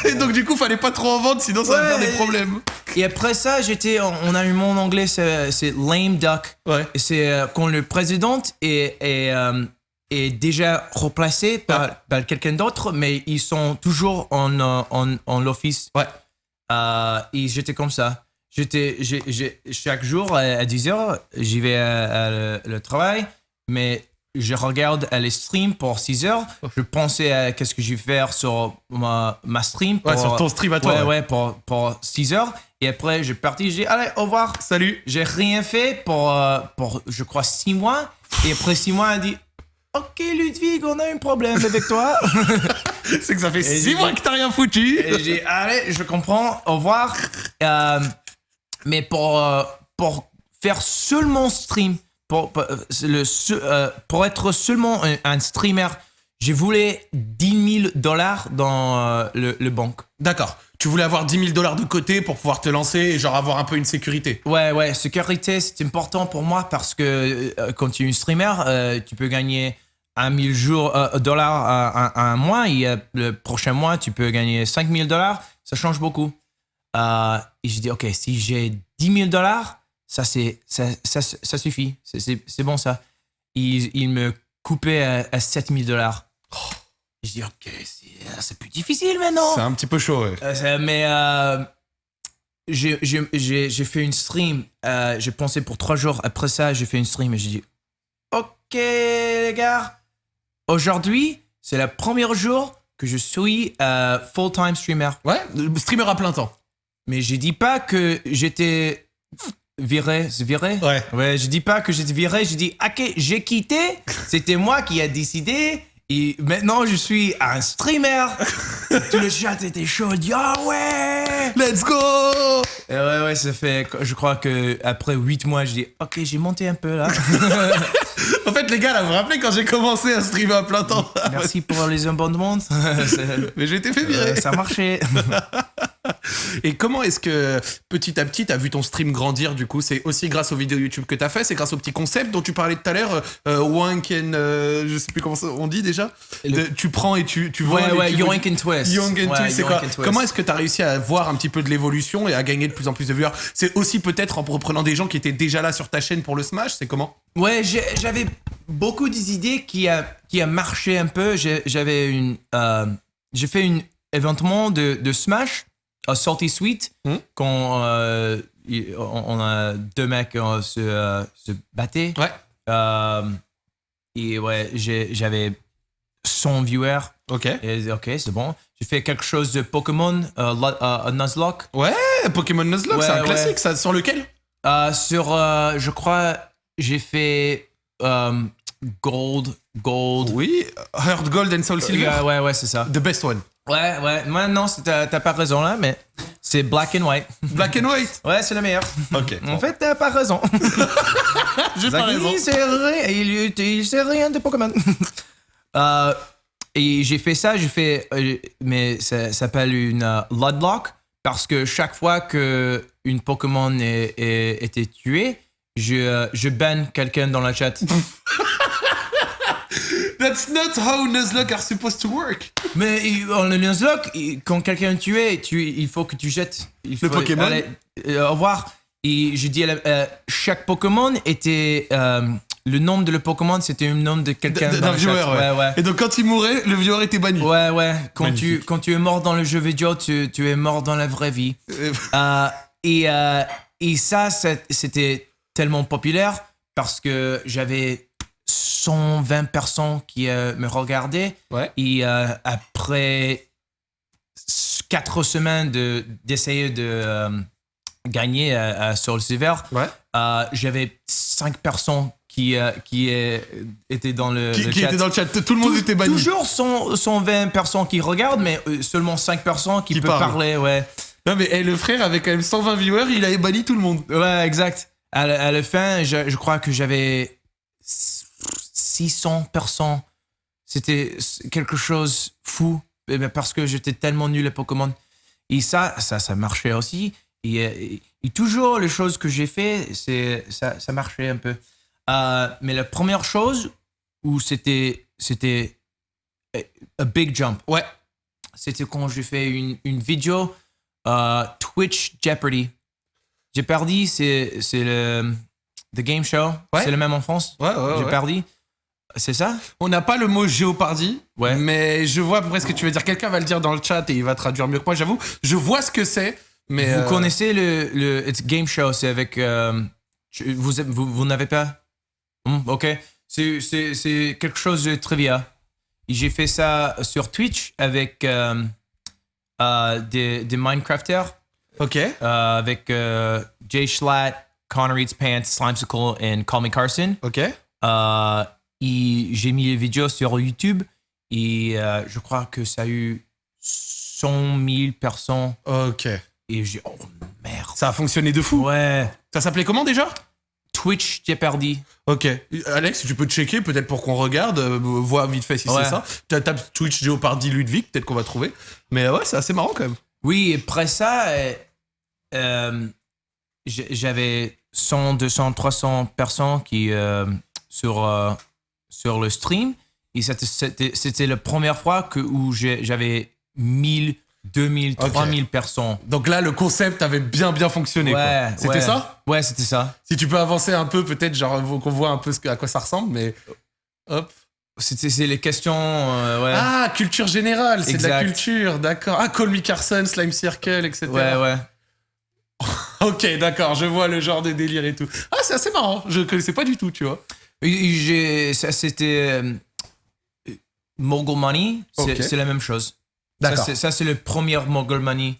[SPEAKER 1] Et donc du coup, fallait pas trop en vendre, sinon ça va faire des problèmes.
[SPEAKER 2] Et après ça, j'étais, on a eu mon anglais, c'est lame duck.
[SPEAKER 1] Ouais.
[SPEAKER 2] C'est euh, quand le président est, est, euh, est déjà replacé par, par quelqu'un d'autre, mais ils sont toujours en, euh, en, en l'office.
[SPEAKER 1] Ouais.
[SPEAKER 2] Euh, et j'étais comme ça. J'étais, chaque jour à, 10h, j'y vais à, à le, le travail, mais je regarde les streams pour 6 heures. Je pensais à qu'est-ce que je vais faire sur ma, ma stream. Pour,
[SPEAKER 1] Ouais, sur ton stream à toi.
[SPEAKER 2] Ouais,
[SPEAKER 1] ouais.
[SPEAKER 2] ouais, pour, pour 6 heures. Et après, je suis parti, j'ai dit, allez, au revoir.
[SPEAKER 1] Salut.
[SPEAKER 2] J'ai rien fait pour, euh, pour, je crois, 6 mois. Et après 6 mois, elle dit, Ok, Ludwig, on a un problème avec toi.
[SPEAKER 1] C'est que ça fait
[SPEAKER 2] Et
[SPEAKER 1] 6
[SPEAKER 2] j'ai
[SPEAKER 1] mois que t'as rien foutu.
[SPEAKER 2] Et j'ai allez, je comprends, au revoir. Euh, mais pour, euh, pour faire seulement stream, pour, pour, euh, le, euh, pour être seulement un, un streamer, je voulais 10 000 dollars dans euh, le, le banque.
[SPEAKER 1] D'accord. Tu voulais avoir 10 000 dollars de côté pour pouvoir te lancer et genre avoir un peu une sécurité.
[SPEAKER 2] Ouais, ouais, sécurité, c'est important pour moi parce que euh, quand tu es un streamer, euh, tu peux gagner 1 000 jours, euh, dollars à, à- à un mois et euh, le prochain mois, tu peux gagner 5 000 dollars. Ça change beaucoup. Et j'ai dit, OK, si j'ai 10 000 dollars, ça, c'est, ça, ça, ça suffit. C'est, bon, ça. Il, il me coupait à, à 7 000 dollars. Je dis, OK, c'est, c'est plus difficile maintenant.
[SPEAKER 1] C'est un petit peu chaud, ouais.
[SPEAKER 2] Euh, mais euh, j'ai fait une stream. euh, j'ai pensé pour trois jours. Après ça, j'ai fait une stream et j'ai dit Ok, les gars, aujourd'hui, c'est le premier jour que je suis euh, full-time streamer.
[SPEAKER 1] Ouais, streamer à plein temps.
[SPEAKER 2] Mais je dis pas que j'étais viré. C'est viré
[SPEAKER 1] Ouais.
[SPEAKER 2] Ouais, je dis pas que j'étais viré, je dis, ok, j'ai quitté, c'était moi qui a décidé, et maintenant je suis un streamer. Tout le chat était chaud, dit, ah ouais
[SPEAKER 1] Let's go
[SPEAKER 2] Et Ouais, ouais, ça fait, je crois que après 8 mois, je dis, ok, j'ai monté un peu là.
[SPEAKER 1] En fait, les gars, là, vous vous rappelez quand j'ai commencé à streamer à plein temps
[SPEAKER 2] Merci pour les abonnements. C'est-
[SPEAKER 1] Mais j'ai été fait virer.
[SPEAKER 2] euh, ça marchait.
[SPEAKER 1] Et comment est-ce que petit à petit t'as vu ton stream grandir du coup? C'est aussi grâce aux vidéos YouTube que t'as fait, c'est grâce au petit concept dont tu parlais tout à l'heure, euh, Wank and euh, je sais plus comment ça- on dit déjà? De- tu prends et tu tu vois.
[SPEAKER 2] Ouais, ouais, Yoink and Twist.
[SPEAKER 1] Young and
[SPEAKER 2] Ouais,
[SPEAKER 1] Twist, c'est quoi?
[SPEAKER 2] and Twist.
[SPEAKER 1] Comment est-ce que t'as réussi à voir un petit peu de l'évolution et à gagner de plus en plus de viewers? C'est aussi peut-être en reprenant des gens qui étaient déjà là sur ta chaîne pour le Smash, c'est comment?
[SPEAKER 2] Ouais, j'ai- j'avais beaucoup d'idées qui a, qui a marché un peu. J'avais une. euh, j'ai fait un événement de, de Smash à Salty Sweet
[SPEAKER 1] Hmm.
[SPEAKER 2] quand euh, on, a deux mecs euh, se, euh, se battaient.
[SPEAKER 1] Ouais.
[SPEAKER 2] Euh, et ouais, j'avais 100 viewers.
[SPEAKER 1] Ok.
[SPEAKER 2] Et ok, c'est bon. J'ai fait quelque chose de Pokémon, euh, Lo- euh, Nuzlocke.
[SPEAKER 1] Ouais, Pokémon Nuzlocke,
[SPEAKER 2] Ouais,
[SPEAKER 1] c'est un
[SPEAKER 2] ouais.
[SPEAKER 1] classique, ça. Sur lequel?
[SPEAKER 2] Euh, sur, euh, je crois, j'ai fait euh, Gold, Gold.
[SPEAKER 1] Oui, Heart Gold and Soul Silver.
[SPEAKER 2] Ouais, ouais, ouais, c'est ça.
[SPEAKER 1] The best one.
[SPEAKER 2] Ouais, ouais. Moi, non, t'as pas raison là, mais c'est Black and White.
[SPEAKER 1] Black and White.
[SPEAKER 2] Ouais, c'est le meilleur.
[SPEAKER 1] Ok.
[SPEAKER 2] En fait, t'as pas raison.
[SPEAKER 1] J'ai pas raison.
[SPEAKER 2] Il sait rien, il, il sait rien de Pokémon. Euh, et j'ai fait ça, j'ai fait, euh, mais ça, s'appelle une euh, Ludlock parce que chaque fois que une Pokémon était tuée, je, euh, je banne quelqu'un dans la chat.
[SPEAKER 1] That's not how Nuzlocke are supposed to work.
[SPEAKER 2] mais en le Nuzlocke, quand quelqu'un est tué, tu, il faut que tu jettes. Il
[SPEAKER 1] Le Pokémon
[SPEAKER 2] allez, euh, au revoir. Et je dis, à la- euh, chaque Pokémon était. euh, le nom de le Pokémon, c'était un nom de quelqu'un.
[SPEAKER 1] D'un viewer,
[SPEAKER 2] chat.
[SPEAKER 1] ouais.
[SPEAKER 2] ouais, ouais.
[SPEAKER 1] Et donc quand il mourait, le viewer était banni.
[SPEAKER 2] Ouais, ouais. Quand tu, quand tu es mort dans le jeu vidéo, tu, tu es mort dans la vraie vie. Et, euh, et ça, c'était tellement populaire parce que j'avais 120 personnes qui euh, me regardaient.
[SPEAKER 1] Ouais.
[SPEAKER 2] Et euh, après quatre semaines de- d'essayer de, euh, gagner à, à Soul Silver,
[SPEAKER 1] Ouais.
[SPEAKER 2] j'avais cinq personnes qui, qui étaient dans le,
[SPEAKER 1] Qui,
[SPEAKER 2] le
[SPEAKER 1] qui
[SPEAKER 2] chat.
[SPEAKER 1] était dans le chat. Tout le monde était banni.
[SPEAKER 2] Toujours 100, 120 personnes qui regardent, mais seulement 5 personnes qui,
[SPEAKER 1] Qui
[SPEAKER 2] peuvent parler, ouais.
[SPEAKER 1] Non mais eh, le frère avait quand même 120 viewers, il avait banni tout le monde.
[SPEAKER 2] Ouais, exact. À, la- fin, je, crois que j'avais 600 personnes. C'était quelque chose fou, eh ben, parce que j'étais tellement nul à Pokémon. Et ça, ça, ça marchait aussi. Et, toujours, les choses que j'ai fait, c'est ça, ça marchait un peu. Euh, mais la première chose où c'était c'était a big jump.
[SPEAKER 1] Ouais.
[SPEAKER 2] C'était quand j'ai fait une, une vidéo euh, Twitch Jeopardy. Jeopardy, c'est c'est le the game show.
[SPEAKER 1] Ouais.
[SPEAKER 2] C'est le même en France.
[SPEAKER 1] Ouais, ouais,
[SPEAKER 2] j'ai perdu. C'est ça?
[SPEAKER 1] On n'a pas le mot géopardie,
[SPEAKER 2] Ouais.
[SPEAKER 1] mais je vois à peu près ce que tu veux dire. Quelqu'un va le dire dans le chat et il va traduire mieux que moi, j'avoue. Je vois ce que c'est, mais.
[SPEAKER 2] Vous
[SPEAKER 1] euh,
[SPEAKER 2] connaissez le, le It's Game Show, c'est avec... euh, vous vous, vous n'avez pas? Hmm, Ok. C'est- quelque chose de trivia. J'ai fait ça sur Twitch avec euh, des, des Minecrafters,
[SPEAKER 1] Ok.
[SPEAKER 2] euh, avec euh, Jay Schlatt, Connor Eats Pants, Slimesicle et Call Me Carson.
[SPEAKER 1] Ok.
[SPEAKER 2] Euh, j'ai mis les vidéos sur YouTube et euh, je crois que ça a eu 100 000 personnes.
[SPEAKER 1] Ok.
[SPEAKER 2] Et j'ai oh merde.
[SPEAKER 1] Ça a fonctionné de fou.
[SPEAKER 2] Ouais.
[SPEAKER 1] Ça s'appelait comment déjà?
[SPEAKER 2] Twitch Jeopardy.
[SPEAKER 1] Ok. Alex, tu peux checker peut-être pour qu'on regarde, euh, vite fait si
[SPEAKER 2] Ouais.
[SPEAKER 1] c'est ça. Tu tapes Twitch Jeopardy Ludwig, peut-être qu'on va trouver. Mais ouais, c'est assez marrant quand même.
[SPEAKER 2] Oui, et après ça, euh, j'avais 100, 200, 300 personnes qui euh, sur euh, sur le stream et c'était- la première fois que où j'avais 1000, 2000,
[SPEAKER 1] Ok.
[SPEAKER 2] 3000 personnes.
[SPEAKER 1] Donc là, le concept avait bien bien fonctionné.
[SPEAKER 2] Ouais,
[SPEAKER 1] C'était
[SPEAKER 2] ouais.
[SPEAKER 1] ça?
[SPEAKER 2] Ouais, c'était ça.
[SPEAKER 1] Si tu peux avancer un peu, peut-être, genre qu'on voit un peu ce à quoi ça ressemble, mais. Hop.
[SPEAKER 2] C'est les questions euh, ouais.
[SPEAKER 1] Ah, culture générale, c'est de la culture, d'accord. Ah, Call Me Carson, Slime Circle, etc.
[SPEAKER 2] ouais, ouais.
[SPEAKER 1] Ok, d'accord, je vois le genre de délire et tout. Ah, c'est assez marrant, je connaissais pas du tout, tu vois.
[SPEAKER 2] Ça, c'était. euh, Mogul Money, c'est la même chose.
[SPEAKER 1] D'accord.
[SPEAKER 2] Ça, c'est le premier Mogul Money.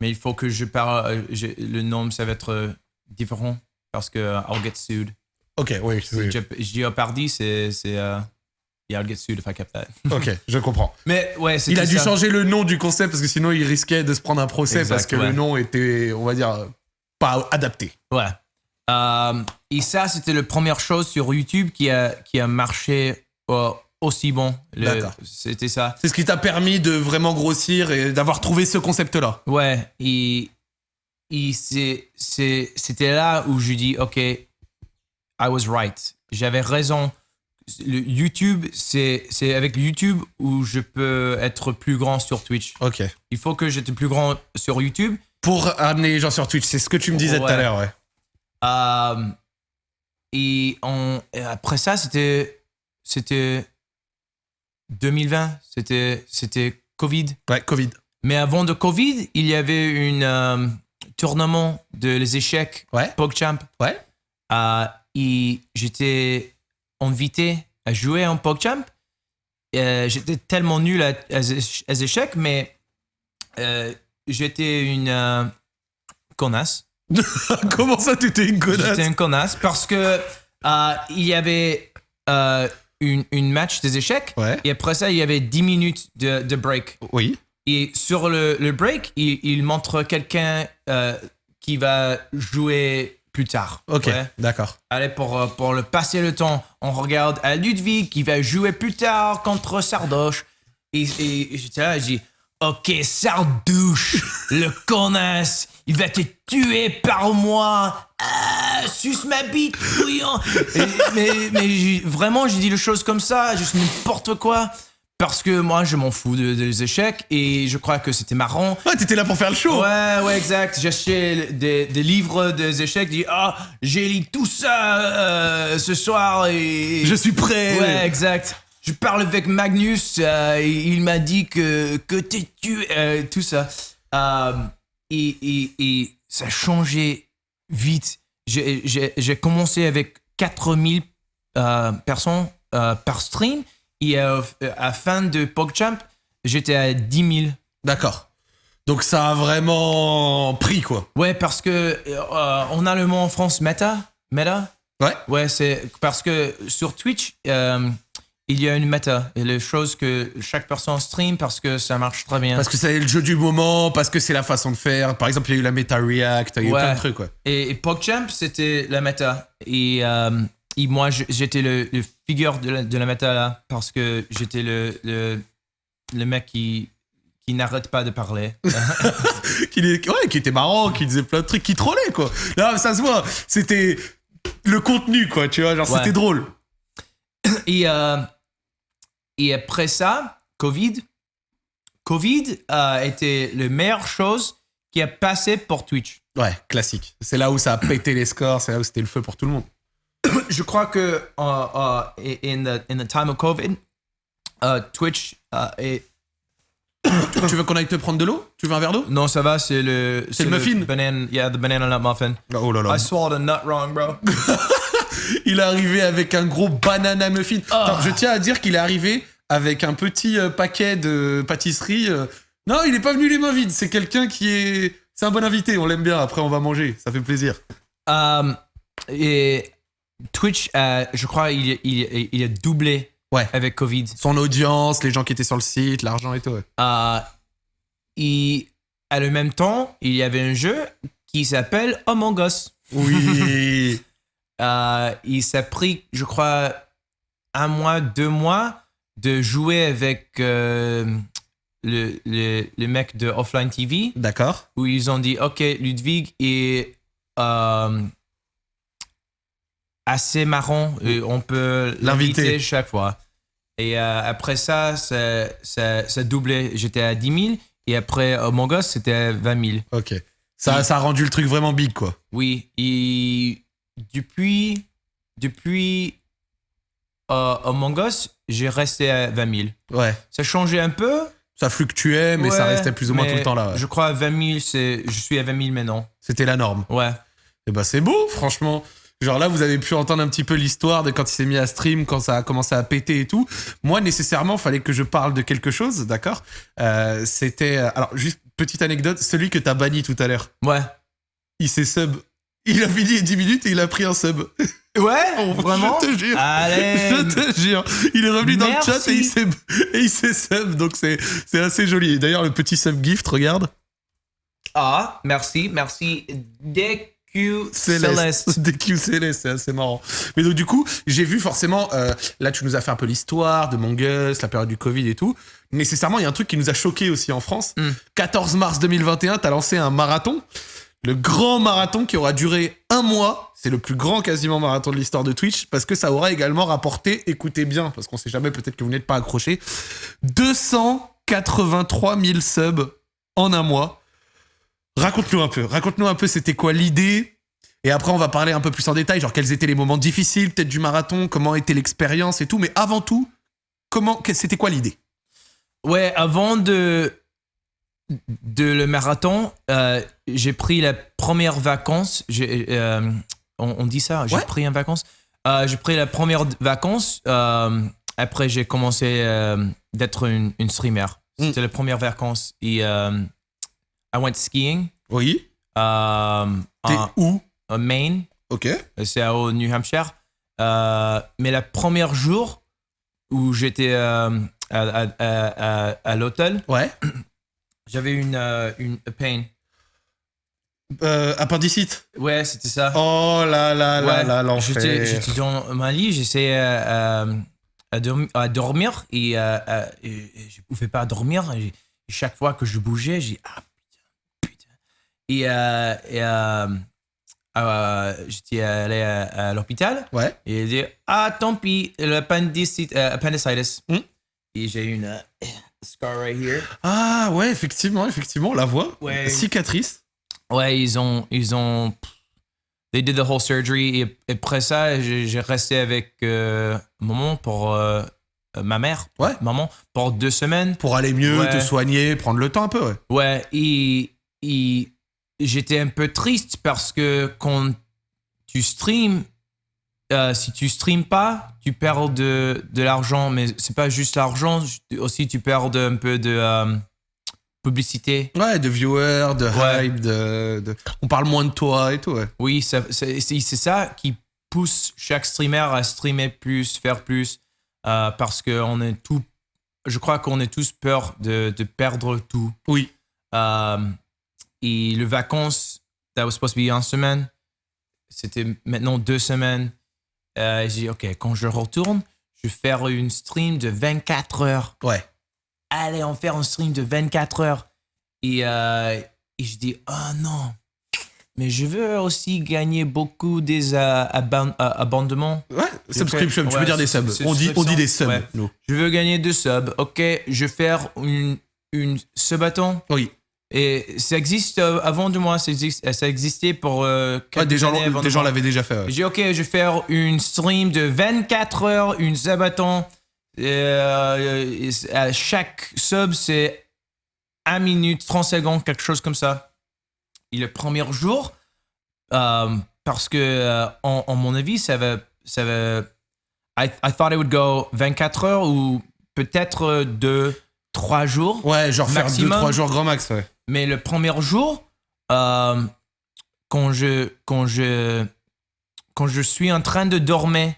[SPEAKER 2] Mais il faut que je parle. euh, le nom, ça va être euh, différent parce que I'll get sued.
[SPEAKER 1] Ok, oui, oui.
[SPEAKER 2] Je, je dis Jeopardy, c'est. c'est, euh, yeah, I'll get sued if I kept that.
[SPEAKER 1] Ok, je comprends.
[SPEAKER 2] Mais ouais,
[SPEAKER 1] Il a dû
[SPEAKER 2] ça.
[SPEAKER 1] changer le nom du concept parce que sinon il risquait de se prendre un procès
[SPEAKER 2] Exact,
[SPEAKER 1] parce que
[SPEAKER 2] ouais.
[SPEAKER 1] le nom était, on va dire, euh, pas adapté.
[SPEAKER 2] Ouais. Euh, et ça, c'était la première chose sur YouTube qui a, qui a marché euh, aussi bon. C'était ça.
[SPEAKER 1] C'est ce qui t'a permis de vraiment grossir et d'avoir trouvé ce concept-là.
[SPEAKER 2] Ouais, et, et c'était là où je dis, OK, I was right. J'avais raison. Le YouTube, c'est, avec YouTube où je peux être plus grand sur Twitch.
[SPEAKER 1] Ok.
[SPEAKER 2] Il faut que j'étais plus grand sur YouTube.
[SPEAKER 1] Pour amener les gens sur Twitch, c'est ce que tu me disais tout à l'heure, ouais.
[SPEAKER 2] Euh, et, on, et après ça, c'était, c'était 2020. C'était, Covid.
[SPEAKER 1] Ouais, Covid.
[SPEAKER 2] Mais avant de Covid, il y avait une euh, tournament de les échecs
[SPEAKER 1] Ouais.
[SPEAKER 2] PogChamp.
[SPEAKER 1] Ouais.
[SPEAKER 2] Euh, et j'étais invité à jouer en PogChamp. Euh, j'étais tellement nul à, à, à échecs, mais euh, j'étais une euh, connasse.
[SPEAKER 1] Comment ça, t'étais une connasse?
[SPEAKER 2] J'étais une connasse parce que il y avait une, une match des échecs
[SPEAKER 1] Ouais.
[SPEAKER 2] et après ça, il y avait 10 minutes de, de break.
[SPEAKER 1] Oui.
[SPEAKER 2] Et sur le, le break, il, il montre quelqu'un qui va jouer plus tard.
[SPEAKER 1] Ok,
[SPEAKER 2] Ouais.
[SPEAKER 1] d'accord.
[SPEAKER 2] Allez, pour, euh, pour le passer le temps, on regarde à Ludwig qui va jouer plus tard contre Sardoche. Et, et, et j'étais là, je dis Ok, Sardouche, le connasse, il va te tuer par moi. Ah, suce ma bite, bouillant. Mais mais vraiment, j'ai dit les choses comme ça, juste n'importe quoi. Parce que moi, je m'en fous de- des échecs et je crois que c'était marrant.
[SPEAKER 1] Ouais, t'étais là pour faire le show.
[SPEAKER 2] Ouais, ouais, exact. J'ai acheté des, des livres des échecs. Ah, j'ai lu tout ça euh, ce soir et.
[SPEAKER 1] Je suis prêt.
[SPEAKER 2] Ouais, exact. Je parle avec Magnus. euh, et il m'a dit que, que t'es tué. euh, tout ça. Euh, et, et, et ça a changé vite. J'ai- J'ai j'ai commencé avec 4000 euh, personnes euh, par stream. Et euh, à la fin de PogChamp, j'étais à 10 000.
[SPEAKER 1] D'accord. Donc ça a vraiment pris, quoi.
[SPEAKER 2] Ouais, parce que euh, on a le mot en France meta. Meta?
[SPEAKER 1] Ouais.
[SPEAKER 2] Ouais, c'est parce que sur Twitch, euh, il y a une meta. Et les choses que chaque personne stream parce que ça marche très bien.
[SPEAKER 1] Parce que c'est le jeu du moment, parce que c'est la façon de faire. Par exemple, il y a eu la Meta React, il y a eu
[SPEAKER 2] Ouais.
[SPEAKER 1] plein de trucs, quoi.
[SPEAKER 2] Et, et PogChamp, c'était la meta. Et, euh, et moi, j'étais le, le figure de la, de la meta là parce que j'étais le, le, le mec qui, qui n'arrête pas de parler.
[SPEAKER 1] qui, ouais, qui était marrant, qui disait plein de trucs, qui trollait, quoi. Là, ça se voit. C'était le contenu, quoi, tu vois. Genre,
[SPEAKER 2] Ouais.
[SPEAKER 1] c'était drôle.
[SPEAKER 2] Et, euh, et après ça, Covid. Covid a été la meilleure chose qui a passé pour Twitch.
[SPEAKER 1] Ouais, classique. C'est là où ça a pété les scores, c'est là où c'était le feu pour tout le monde.
[SPEAKER 2] Je crois que uh, uh, in, the, in the time of COVID, uh, Twitch uh, est
[SPEAKER 1] tu veux qu'on aille te prendre de l'eau? Tu veux un verre d'eau?
[SPEAKER 2] Non, ça va, c'est le.
[SPEAKER 1] C'est le muffin
[SPEAKER 2] banana, Yeah, the banana nut muffin.
[SPEAKER 1] Oh là là.
[SPEAKER 2] I swallowed a nut wrong, bro.
[SPEAKER 1] il est arrivé avec un gros banana muffin. Attends, je tiens à dire qu'il est arrivé avec un petit euh, paquet de pâtisserie. euh. Non, il est pas venu les mains vides. C'est quelqu'un qui est. C'est un bon invité. On l'aime bien. Après, on va manger. Ça fait plaisir.
[SPEAKER 2] Um, et Twitch, euh, je crois, il, il, il a doublé
[SPEAKER 1] Ouais.
[SPEAKER 2] avec Covid.
[SPEAKER 1] Son audience, les gens qui étaient sur le site, l'argent et tout. ouais.
[SPEAKER 2] Euh, et à le même temps, il y avait un jeu qui s'appelle Among Us.
[SPEAKER 1] Oui.
[SPEAKER 2] Euh, il s'est pris, je crois, un mois, deux mois de jouer avec euh, le, le, le mec de Offline TV
[SPEAKER 1] D'accord.
[SPEAKER 2] où ils ont dit Ok, Ludwig est euh, assez marrant, et on peut
[SPEAKER 1] L'inviter.
[SPEAKER 2] chaque fois. Et euh, après ça, ça, ça, ça doublait. J'étais à 10 000 et après Among Us, c'était à 20 000.
[SPEAKER 1] Ok. Ça, ça a rendu le truc vraiment big, quoi.
[SPEAKER 2] Oui, et depuis, depuis euh, Among Us, j'ai resté à 20 000.
[SPEAKER 1] Ouais.
[SPEAKER 2] Ça changeait un peu.
[SPEAKER 1] Ça fluctuait, mais ça restait plus ou moins tout le temps là. ouais.
[SPEAKER 2] Je crois à 20 000, c'est, je suis à 20 000 maintenant.
[SPEAKER 1] C'était la norme.
[SPEAKER 2] Ouais.
[SPEAKER 1] Et bah c'est beau, franchement. Genre là, vous avez pu entendre un petit peu l'histoire de quand il s'est mis à stream, quand ça a commencé à péter et tout. Moi, nécessairement, fallait que je parle de quelque chose, d'accord? Euh, C'était... Alors, juste petite anecdote, celui que t'as banni tout à l'heure,
[SPEAKER 2] Ouais.
[SPEAKER 1] il s'est sub. Il a fini 10 minutes et il a pris un sub.
[SPEAKER 2] Ouais,
[SPEAKER 1] Oh,
[SPEAKER 2] vraiment?
[SPEAKER 1] Je te jure.
[SPEAKER 2] Allez
[SPEAKER 1] Je te jure. Il est revenu dans le chat et il s'est, il sub, donc c'est, assez joli. D'ailleurs, le petit sub gift, regarde.
[SPEAKER 2] Ah, merci, merci. DQ
[SPEAKER 1] Céleste.
[SPEAKER 2] Céleste.
[SPEAKER 1] DQ Céleste, c'est assez marrant. Mais donc, du coup, j'ai vu forcément, euh, là, tu nous as fait un peu l'histoire de Mongus, la période du Covid et tout. Nécessairement, il y a un truc qui nous a choqué aussi en France.
[SPEAKER 2] Mm.
[SPEAKER 1] 14 mars 2021, t'as lancé un marathon. Le grand marathon qui aura duré un mois. C'est le plus grand quasiment marathon de l'histoire de Twitch parce que ça aura également rapporté, écoutez bien, parce qu'on sait jamais, peut-être que vous n'êtes pas accroché, 283 000 subs en un mois. Raconte-nous un peu. Raconte-nous un peu, c'était quoi l'idée? Et après, on va parler un peu plus en détail, genre quels étaient les moments difficiles, peut-être du marathon, comment était l'expérience et tout. Mais avant tout, comment, c'était quoi l'idée?
[SPEAKER 2] Ouais, avant de, de le marathon, euh, j'ai pris la première vacance. Euh, on, on dit ça, j'ai
[SPEAKER 1] Ouais.
[SPEAKER 2] pris une vacance. Euh, j'ai pris la première vacance. après, j'ai commencé d'être une, une streamer.
[SPEAKER 1] Mm.
[SPEAKER 2] C'était la première vacance. Et I went skiing
[SPEAKER 1] Oui.
[SPEAKER 2] euh,
[SPEAKER 1] T'es
[SPEAKER 2] en,
[SPEAKER 1] où?
[SPEAKER 2] en Maine.
[SPEAKER 1] Ok.
[SPEAKER 2] C'est au New Hampshire. Euh, mais le premier jour où j'étais euh, à, à- à- à- à l'hôtel,
[SPEAKER 1] Ouais.
[SPEAKER 2] j'avais une, euh, une a pain.
[SPEAKER 1] Euh, appendicite.
[SPEAKER 2] Ouais, c'était ça.
[SPEAKER 1] Oh là là là
[SPEAKER 2] Ouais,
[SPEAKER 1] là,
[SPEAKER 2] J'étais
[SPEAKER 1] l'enfer.
[SPEAKER 2] j'étais dans ma lit, j'essayais à, dormi- à dormir et, et- je pouvais pas dormir. Et chaque fois que je bougeais, j'ai ah. Et, euh, et, euh, j'étais allé à, à l'hôpital
[SPEAKER 1] Ouais.
[SPEAKER 2] et il dit ah tant pis, l'appendicite, euh, appendicitis.
[SPEAKER 1] Hmm.
[SPEAKER 2] Et j'ai une euh, scar right here.
[SPEAKER 1] Ah ouais, effectivement, effectivement, la voit.
[SPEAKER 2] Ouais.
[SPEAKER 1] Cicatrice.
[SPEAKER 2] Ouais, ils ont. Ils ont they did the whole surgery. Et, et après ça, j'ai resté avec euh, maman pour. euh, ma mère.
[SPEAKER 1] Ouais.
[SPEAKER 2] Maman, pour deux semaines.
[SPEAKER 1] Pour aller mieux,
[SPEAKER 2] Ouais.
[SPEAKER 1] te soigner, prendre le temps un peu, ouais.
[SPEAKER 2] Ouais, et, et j'étais un peu triste parce que quand tu streams, euh, si tu streams pas, tu perds de, de l'argent, mais c'est pas juste l'argent, aussi tu perds de- un peu de euh, publicité.
[SPEAKER 1] Ouais, de viewers, de
[SPEAKER 2] Ouais.
[SPEAKER 1] hype, de, de- On parle moins de toi et tout, ouais.
[SPEAKER 2] Oui, c'est ça qui pousse chaque streamer à streamer plus, faire plus, euh, parce que on est tout, je crois qu'on est tous peur de, de perdre tout.
[SPEAKER 1] Oui.
[SPEAKER 2] Et le vacances, that was supposed to be une semaine, c'était maintenant deux semaines. Euh, j'ai dit, OK, quand je retourne, je vais faire une stream de 24 heures.
[SPEAKER 1] Ouais.
[SPEAKER 2] Allez, on fait un stream de 24 heures. Et, euh, et je dis, oh non, mais je veux aussi gagner beaucoup des euh, aban- euh, abonnements.
[SPEAKER 1] Ouais, subscription, tu
[SPEAKER 2] Ouais,
[SPEAKER 1] peux dire des
[SPEAKER 2] sub-
[SPEAKER 1] subs. On dit, on dit des subs,
[SPEAKER 2] Ouais.
[SPEAKER 1] nous.
[SPEAKER 2] Je veux gagner deux subs. Ok, je vais faire une, une subathon.
[SPEAKER 1] Oui.
[SPEAKER 2] Et ça existe euh, avant de moi, ça, existe- ça existait pour euh,
[SPEAKER 1] des gens,
[SPEAKER 2] années avant
[SPEAKER 1] des
[SPEAKER 2] de
[SPEAKER 1] gens
[SPEAKER 2] moi.
[SPEAKER 1] l'avaient déjà fait. ouais.
[SPEAKER 2] J'ai dit, ok, je vais faire une stream de 24 heures, une sabaton. Euh, euh, à chaque sub, c'est 1 minute, 30 secondes, quelque chose comme ça. Et le premier jour, euh, parce que, euh, en, en mon avis, ça va. Ça va I, I thought it would go 24 heures ou peut-être 2, 3 jours.
[SPEAKER 1] Ouais, genre faire
[SPEAKER 2] Maximum.
[SPEAKER 1] 2-3 jours grand max, ouais.
[SPEAKER 2] Mais le premier jour, euh, quand, je, quand, je, quand je suis en train de dormir,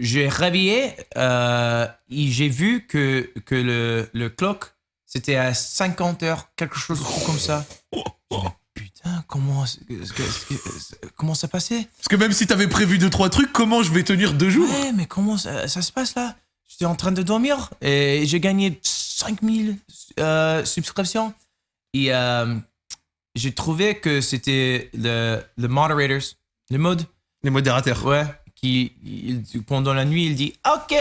[SPEAKER 2] j'ai réveillé euh, et j'ai vu que, que le, le clock, c'était à 50 heures, quelque chose comme ça. Putain, comment, comment ça passait?
[SPEAKER 1] Parce que même si t'avais prévu 2-3 trucs, comment je vais tenir deux jours?
[SPEAKER 2] Ouais, mais comment ça, ça se passe là? J'étais en train de dormir et j'ai gagné 5000 euh, subscriptions. Et euh, j'ai trouvé que c'était le, le moderators, le mode,
[SPEAKER 1] Les modérateurs.
[SPEAKER 2] ouais, qui il- pendant la nuit il dit Ok,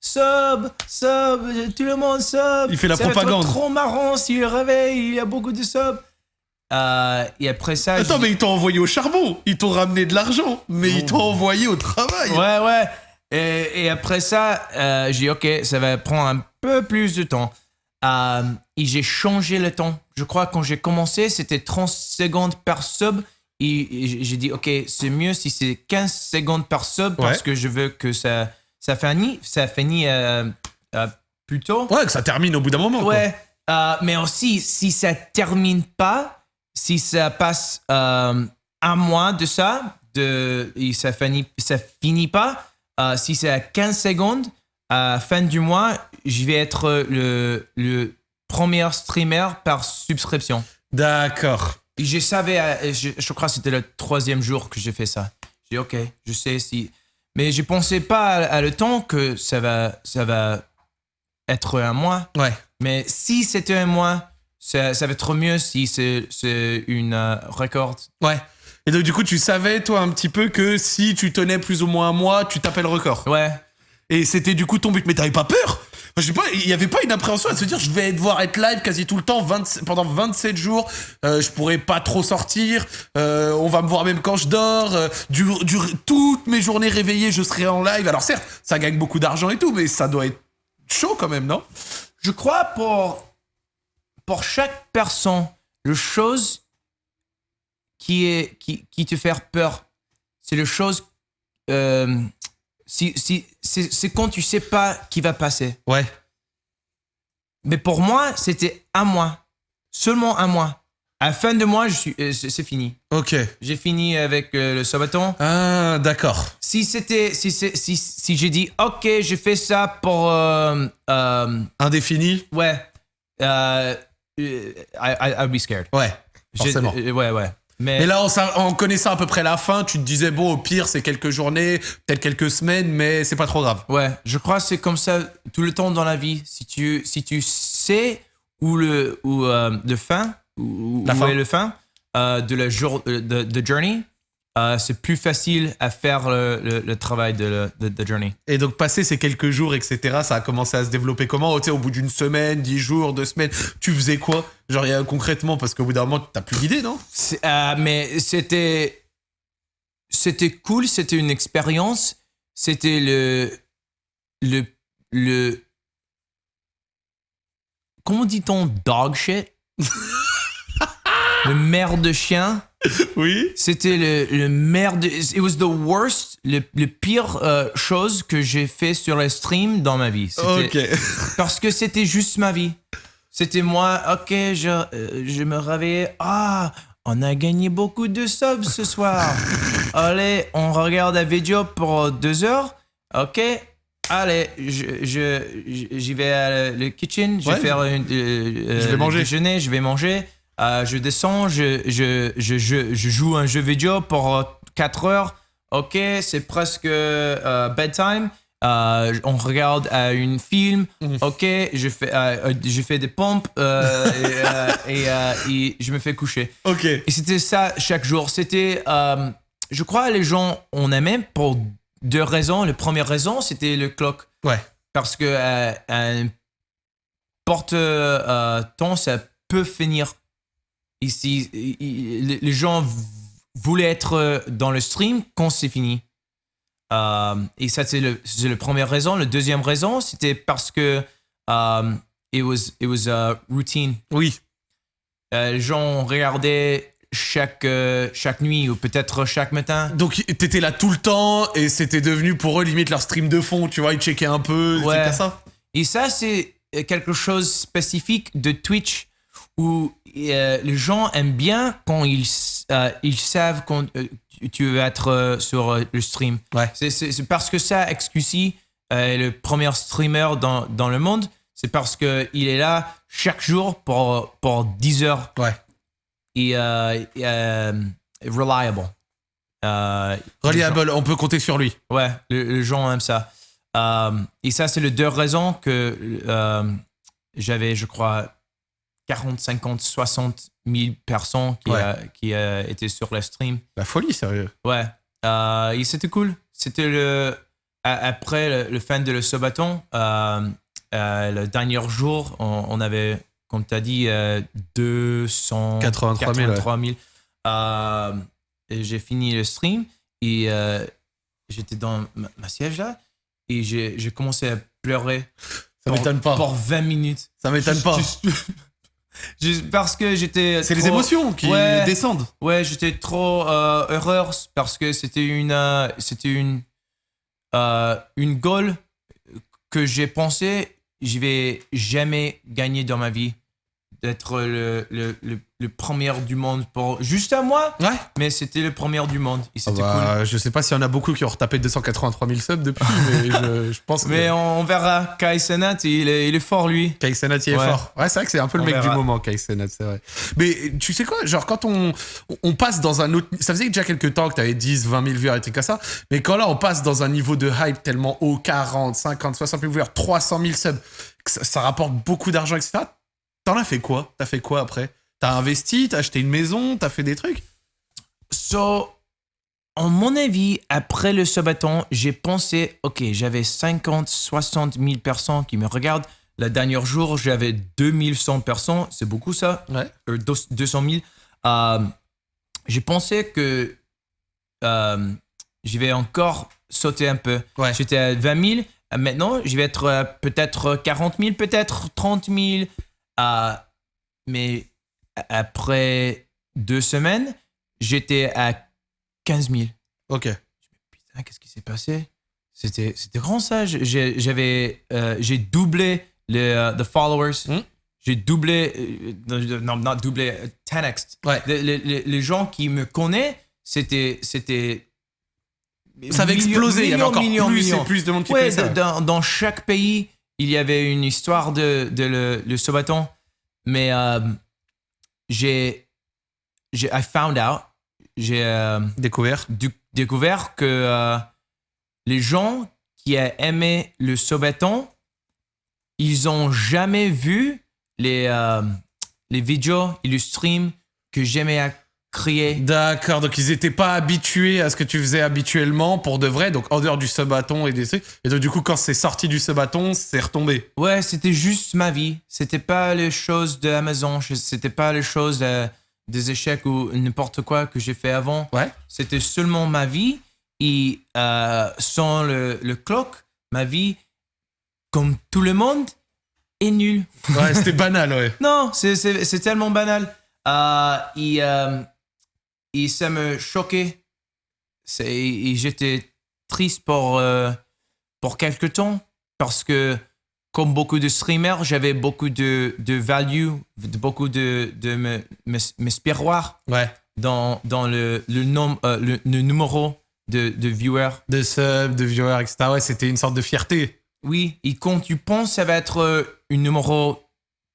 [SPEAKER 2] sub, sub, tout le monde sub.
[SPEAKER 1] Il fait la
[SPEAKER 2] Ça va être
[SPEAKER 1] propagande.
[SPEAKER 2] trop marrant s'il réveille, il y a beaucoup de subs. Euh, et après ça,
[SPEAKER 1] Attends, mais ils t'ont envoyé au charbon. Ils t'ont ramené de l'argent. Mais ils t'ont envoyé au travail.
[SPEAKER 2] Ouais, ouais. Et, et après ça, euh, j'ai dit, OK, ça va prendre un peu plus de temps. Euh, et j'ai changé le temps. Je crois que quand j'ai commencé, c'était 30 secondes par sub. Et, et j'ai- dit, OK, c'est mieux si c'est 15 secondes par sub parce
[SPEAKER 1] Ouais.
[SPEAKER 2] que je veux que ça, ça finisse, ça finit euh, euh, plus tôt.
[SPEAKER 1] Ouais, que ça termine au bout d'un moment.
[SPEAKER 2] Ouais, euh, mais aussi, si ça termine pas, si ça passe un mois de ça, de, et ça finit, ça finit pas, si c'est à 15 secondes, à fin du mois, je vais être le, le premier streamer par subscription.
[SPEAKER 1] D'accord.
[SPEAKER 2] Je savais, euh, je, je crois que c'était le troisième jour que j'ai fait ça. J'ai dit, ok, je sais si. Mais je pensais pas à, à le temps que ça va, ça va être un mois.
[SPEAKER 1] Ouais.
[SPEAKER 2] Mais si c'était un mois, ça, ça va être mieux si c'est une euh, record.
[SPEAKER 1] Ouais. Et donc, du coup, tu savais, toi, un petit peu que si tu tenais plus ou moins un mois, tu tapais le record.
[SPEAKER 2] Ouais.
[SPEAKER 1] Et c'était du coup ton but. Mais t'avais pas peur Je sais pas, il y avait pas une appréhension à se dire je vais devoir être live quasi tout le temps, 20 pendant 27 jours, euh, je pourrais pas trop sortir, euh, on va me voir même quand je dors, euh, toutes mes journées réveillées, je serai en live. Alors certes, ça gagne beaucoup d'argent et tout, mais ça doit être chaud quand même, non?
[SPEAKER 2] Je crois pour, pour chaque personne, le chose qui, est, qui, qui te fait peur, c'est le chose. euh, si, si, c'est quand tu sais pas qui va passer.
[SPEAKER 1] Ouais.
[SPEAKER 2] Mais pour moi, c'était un mois. Seulement un mois. À la fin de mois, je suis, euh, c'est fini.
[SPEAKER 1] Ok.
[SPEAKER 2] J'ai fini avec euh, le sabaton.
[SPEAKER 1] Ah, d'accord.
[SPEAKER 2] Si c'était, si, c'est- si, si j'ai dit, ok, je fais ça pour, euh, euh,
[SPEAKER 1] Indéfini
[SPEAKER 2] ouais, euh, I, I, I'd be scared.
[SPEAKER 1] Ouais.
[SPEAKER 2] J'ai-
[SPEAKER 1] Forcément.
[SPEAKER 2] ouais, ouais. Mais,
[SPEAKER 1] Mais là, en, sa- en connaissant à peu près la fin, tu te disais, bon, au pire, c'est quelques journées, peut-être quelques semaines, mais c'est pas trop grave.
[SPEAKER 2] ouais, je crois que c'est comme ça tout le temps dans la vie. Si tu, si tu sais où le, où, euh, le fin, où,
[SPEAKER 1] La
[SPEAKER 2] où
[SPEAKER 1] fin.
[SPEAKER 2] est le fin euh, de la jour, euh, de, de journey, euh, c'est plus facile à faire le, le, le travail de, de, de journey.
[SPEAKER 1] Et donc, passé ces quelques jours, etc., ça a commencé à se développer comment? Au bout d'une semaine, dix jours, deux semaines, tu faisais quoi? Genre, y a- concrètement, parce qu'au bout d'un moment, t'as plus d'idée, non?
[SPEAKER 2] Euh, mais c'était c'était cool, c'était une expérience, c'était le le le comment dit-on? Dog shit? Le merde de chien?
[SPEAKER 1] Oui.
[SPEAKER 2] c'était le, le merde it was the worst le, le pire euh, chose que j'ai fait sur le stream dans ma vie
[SPEAKER 1] Ok.
[SPEAKER 2] parce que c'était juste ma vie. C'était moi, ok, je, euh, je me réveillais. Ah, on a gagné beaucoup de subs ce soir. Allez, on regarde la vidéo pour deux heures. Ok, allez, je- je- j'y vais à le kitchen, je
[SPEAKER 1] Ouais.
[SPEAKER 2] vais faire une, euh,
[SPEAKER 1] Je vais
[SPEAKER 2] le
[SPEAKER 1] manger.
[SPEAKER 2] déjeuner, je vais manger. Euh, je descends, je, je, je, je, joue un jeu vidéo pour 4 heures. Ok, c'est presque euh, bedtime. Euh, on regarde euh, une film.
[SPEAKER 1] Mhm.
[SPEAKER 2] Ok, je fais, euh, euh, je fais des pompes euh, et, euh, et, euh, et je me fais coucher.
[SPEAKER 1] Ok.
[SPEAKER 2] Et c'était ça chaque jour. C'était, euh, je crois, les gens on aimait pour deux raisons. La première raison, c'était le clock.
[SPEAKER 1] Ouais.
[SPEAKER 2] Parce que euh, un porte euh, temps, ça peut finir Ici, les gens voulaient être euh, dans le stream quand c'est fini. Euh, et ça, c'est la première raison. La deuxième raison, c'était parce que um, it was, it was a routine.
[SPEAKER 1] Oui.
[SPEAKER 2] Euh, les gens regardaient chaque, euh, chaque nuit ou peut-être chaque matin.
[SPEAKER 1] Donc t'étais là tout le temps et c'était devenu pour eux limite leur stream de fond, tu vois, ils checkaient un peu,
[SPEAKER 2] Ouais.
[SPEAKER 1] ça.
[SPEAKER 2] Et ça, c'est quelque chose de spécifique de Twitch où euh, les gens aiment bien quand ils, euh, ils savent quand euh, tu- veux être sur le stream.
[SPEAKER 1] Ouais.
[SPEAKER 2] C'est- parce que ça, XQC est le premier streamer dans, dans le monde. C'est parce qu'il est là chaque jour pour, pour 10 heures.
[SPEAKER 1] Ouais.
[SPEAKER 2] Et reliable.
[SPEAKER 1] Reliable, on peut compter sur lui.
[SPEAKER 2] Ouais, le- les gens aiment ça. Et ça, c'est les deux raisons que j'avais, je crois, 40, 50, 60 000 personnes qui,
[SPEAKER 1] Ouais.
[SPEAKER 2] euh, qui euh, étaient sur le stream.
[SPEAKER 1] La folie, sérieux.
[SPEAKER 2] Ouais. Euh, et c'était cool. C'était le. a- Après le, le fin de le Sabaton, euh, euh, le dernier jour, on, on avait, comme tu as dit, euh, 283 000.
[SPEAKER 1] 83 000,
[SPEAKER 2] Euh, et j'ai fini le stream et euh, j'étais dans ma, ma siège là et j'ai commencé à pleurer.
[SPEAKER 1] Ça m'étonne pas.
[SPEAKER 2] Pour 20 minutes.
[SPEAKER 1] Ça m'étonne pas.
[SPEAKER 2] juste- juste parce que j'étais.
[SPEAKER 1] C'est les émotions qui
[SPEAKER 2] Ouais.
[SPEAKER 1] descendent.
[SPEAKER 2] Ouais, j'étais trop euh, heureux parce que c'était une, euh, c'était une, euh, une goal que j'ai pensé, je vais jamais gagner dans ma vie. D'être le, le, le, le premier du monde pour juste à moi,
[SPEAKER 1] Ouais.
[SPEAKER 2] mais c'était le premier du monde et
[SPEAKER 1] Ah
[SPEAKER 2] c'était
[SPEAKER 1] bah, Je sais pas s'il y en a beaucoup qui ont retapé 283 000 subs depuis, mais je, je pense
[SPEAKER 2] cool.
[SPEAKER 1] que
[SPEAKER 2] Mais on, on verra. Kai Senat, il est, il est fort lui.
[SPEAKER 1] Kai y est
[SPEAKER 2] Ouais.
[SPEAKER 1] fort. Ouais, c'est vrai que c'est un peu le
[SPEAKER 2] On
[SPEAKER 1] mec du
[SPEAKER 2] verra.
[SPEAKER 1] moment, Kai Cenat, c'est vrai. Mais tu sais quoi, genre quand on, on passe dans un autre... Ça faisait déjà quelques temps que t'avais 10, 20 000 viewers et trucs comme ça, mais quand là on passe dans un niveau de hype tellement haut, 40, 50, 60 000 viewers, 300 000 subs, que ça, ça rapporte beaucoup d'argent, etc. T'en as fait quoi? T'as fait quoi après? T'as investi, t'as acheté une maison, t'as fait des trucs?
[SPEAKER 2] So, en mon avis, après le sabaton, j'ai pensé, ok, j'avais 50, 60 000 personnes qui me regardent. Le dernier jour, j'avais 2100 personnes. C'est beaucoup ça?
[SPEAKER 1] Ouais.
[SPEAKER 2] Euh, deux- 200 000. Euh, j'ai pensé que euh, je vais encore sauter un peu.
[SPEAKER 1] Ouais.
[SPEAKER 2] J'étais à 20 000. Euh, Maintenant, je vais être euh, peut-être 40 000, peut-être 30 000. Mais après deux semaines, j'étais à 15 000.
[SPEAKER 1] Ok.
[SPEAKER 2] Putain, qu'est-ce qui s'est passé? C'était c'était grand ça. J'ai- J'avais euh, j'ai doublé les euh, the followers.
[SPEAKER 1] Hmm?
[SPEAKER 2] J'ai doublé euh, non non doublé euh, 10x.
[SPEAKER 1] Ouais.
[SPEAKER 2] Les, les- les- gens qui me connaissent, c'était c'était
[SPEAKER 1] Ça avait
[SPEAKER 2] millions-
[SPEAKER 1] explosé, il y avait encore
[SPEAKER 2] millions,
[SPEAKER 1] plus et plus de monde qui
[SPEAKER 2] Ouais, dans, dans chaque pays, il y avait une histoire de, de le, le Sabaton. Mais euh, j'ai, j'ai, I found out, j'ai euh,
[SPEAKER 1] Découvert.
[SPEAKER 2] du- découvert que euh, les gens qui ont aimé le Sabaton, ils ont jamais vu les, les vidéos et le stream que j'aimais
[SPEAKER 1] D'accord, donc ils étaient pas habitués à ce que tu faisais habituellement pour de vrai, donc en dehors du subathon et des trucs. Et donc du coup, quand c'est sorti du subathon, c'est retombé.
[SPEAKER 2] Ouais, c'était juste ma vie. C'était pas les choses de Amazon. C'était pas les choses euh, des échecs ou n'importe quoi que j'ai fait avant.
[SPEAKER 1] Ouais.
[SPEAKER 2] C'était seulement ma vie. Et euh, sans le, le clock, ma vie, comme tout le monde, est nulle.
[SPEAKER 1] Ouais, c'était banal, ouais.
[SPEAKER 2] Non, c'est- tellement banal. Euh, et, euh, et ça me choquait. Et j'étais triste pour, euh, pour quelques temps parce que, comme beaucoup de streamers, j'avais beaucoup de, de value, de- beaucoup de, de me, me, m'espéroir
[SPEAKER 1] Ouais.
[SPEAKER 2] dans, dans le, le, nom, euh, le, le numéro de, de viewers.
[SPEAKER 1] De subs, de viewers, etc. Ouais, c'était une sorte de fierté.
[SPEAKER 2] Oui, et quand tu penses ça va être euh, un numéro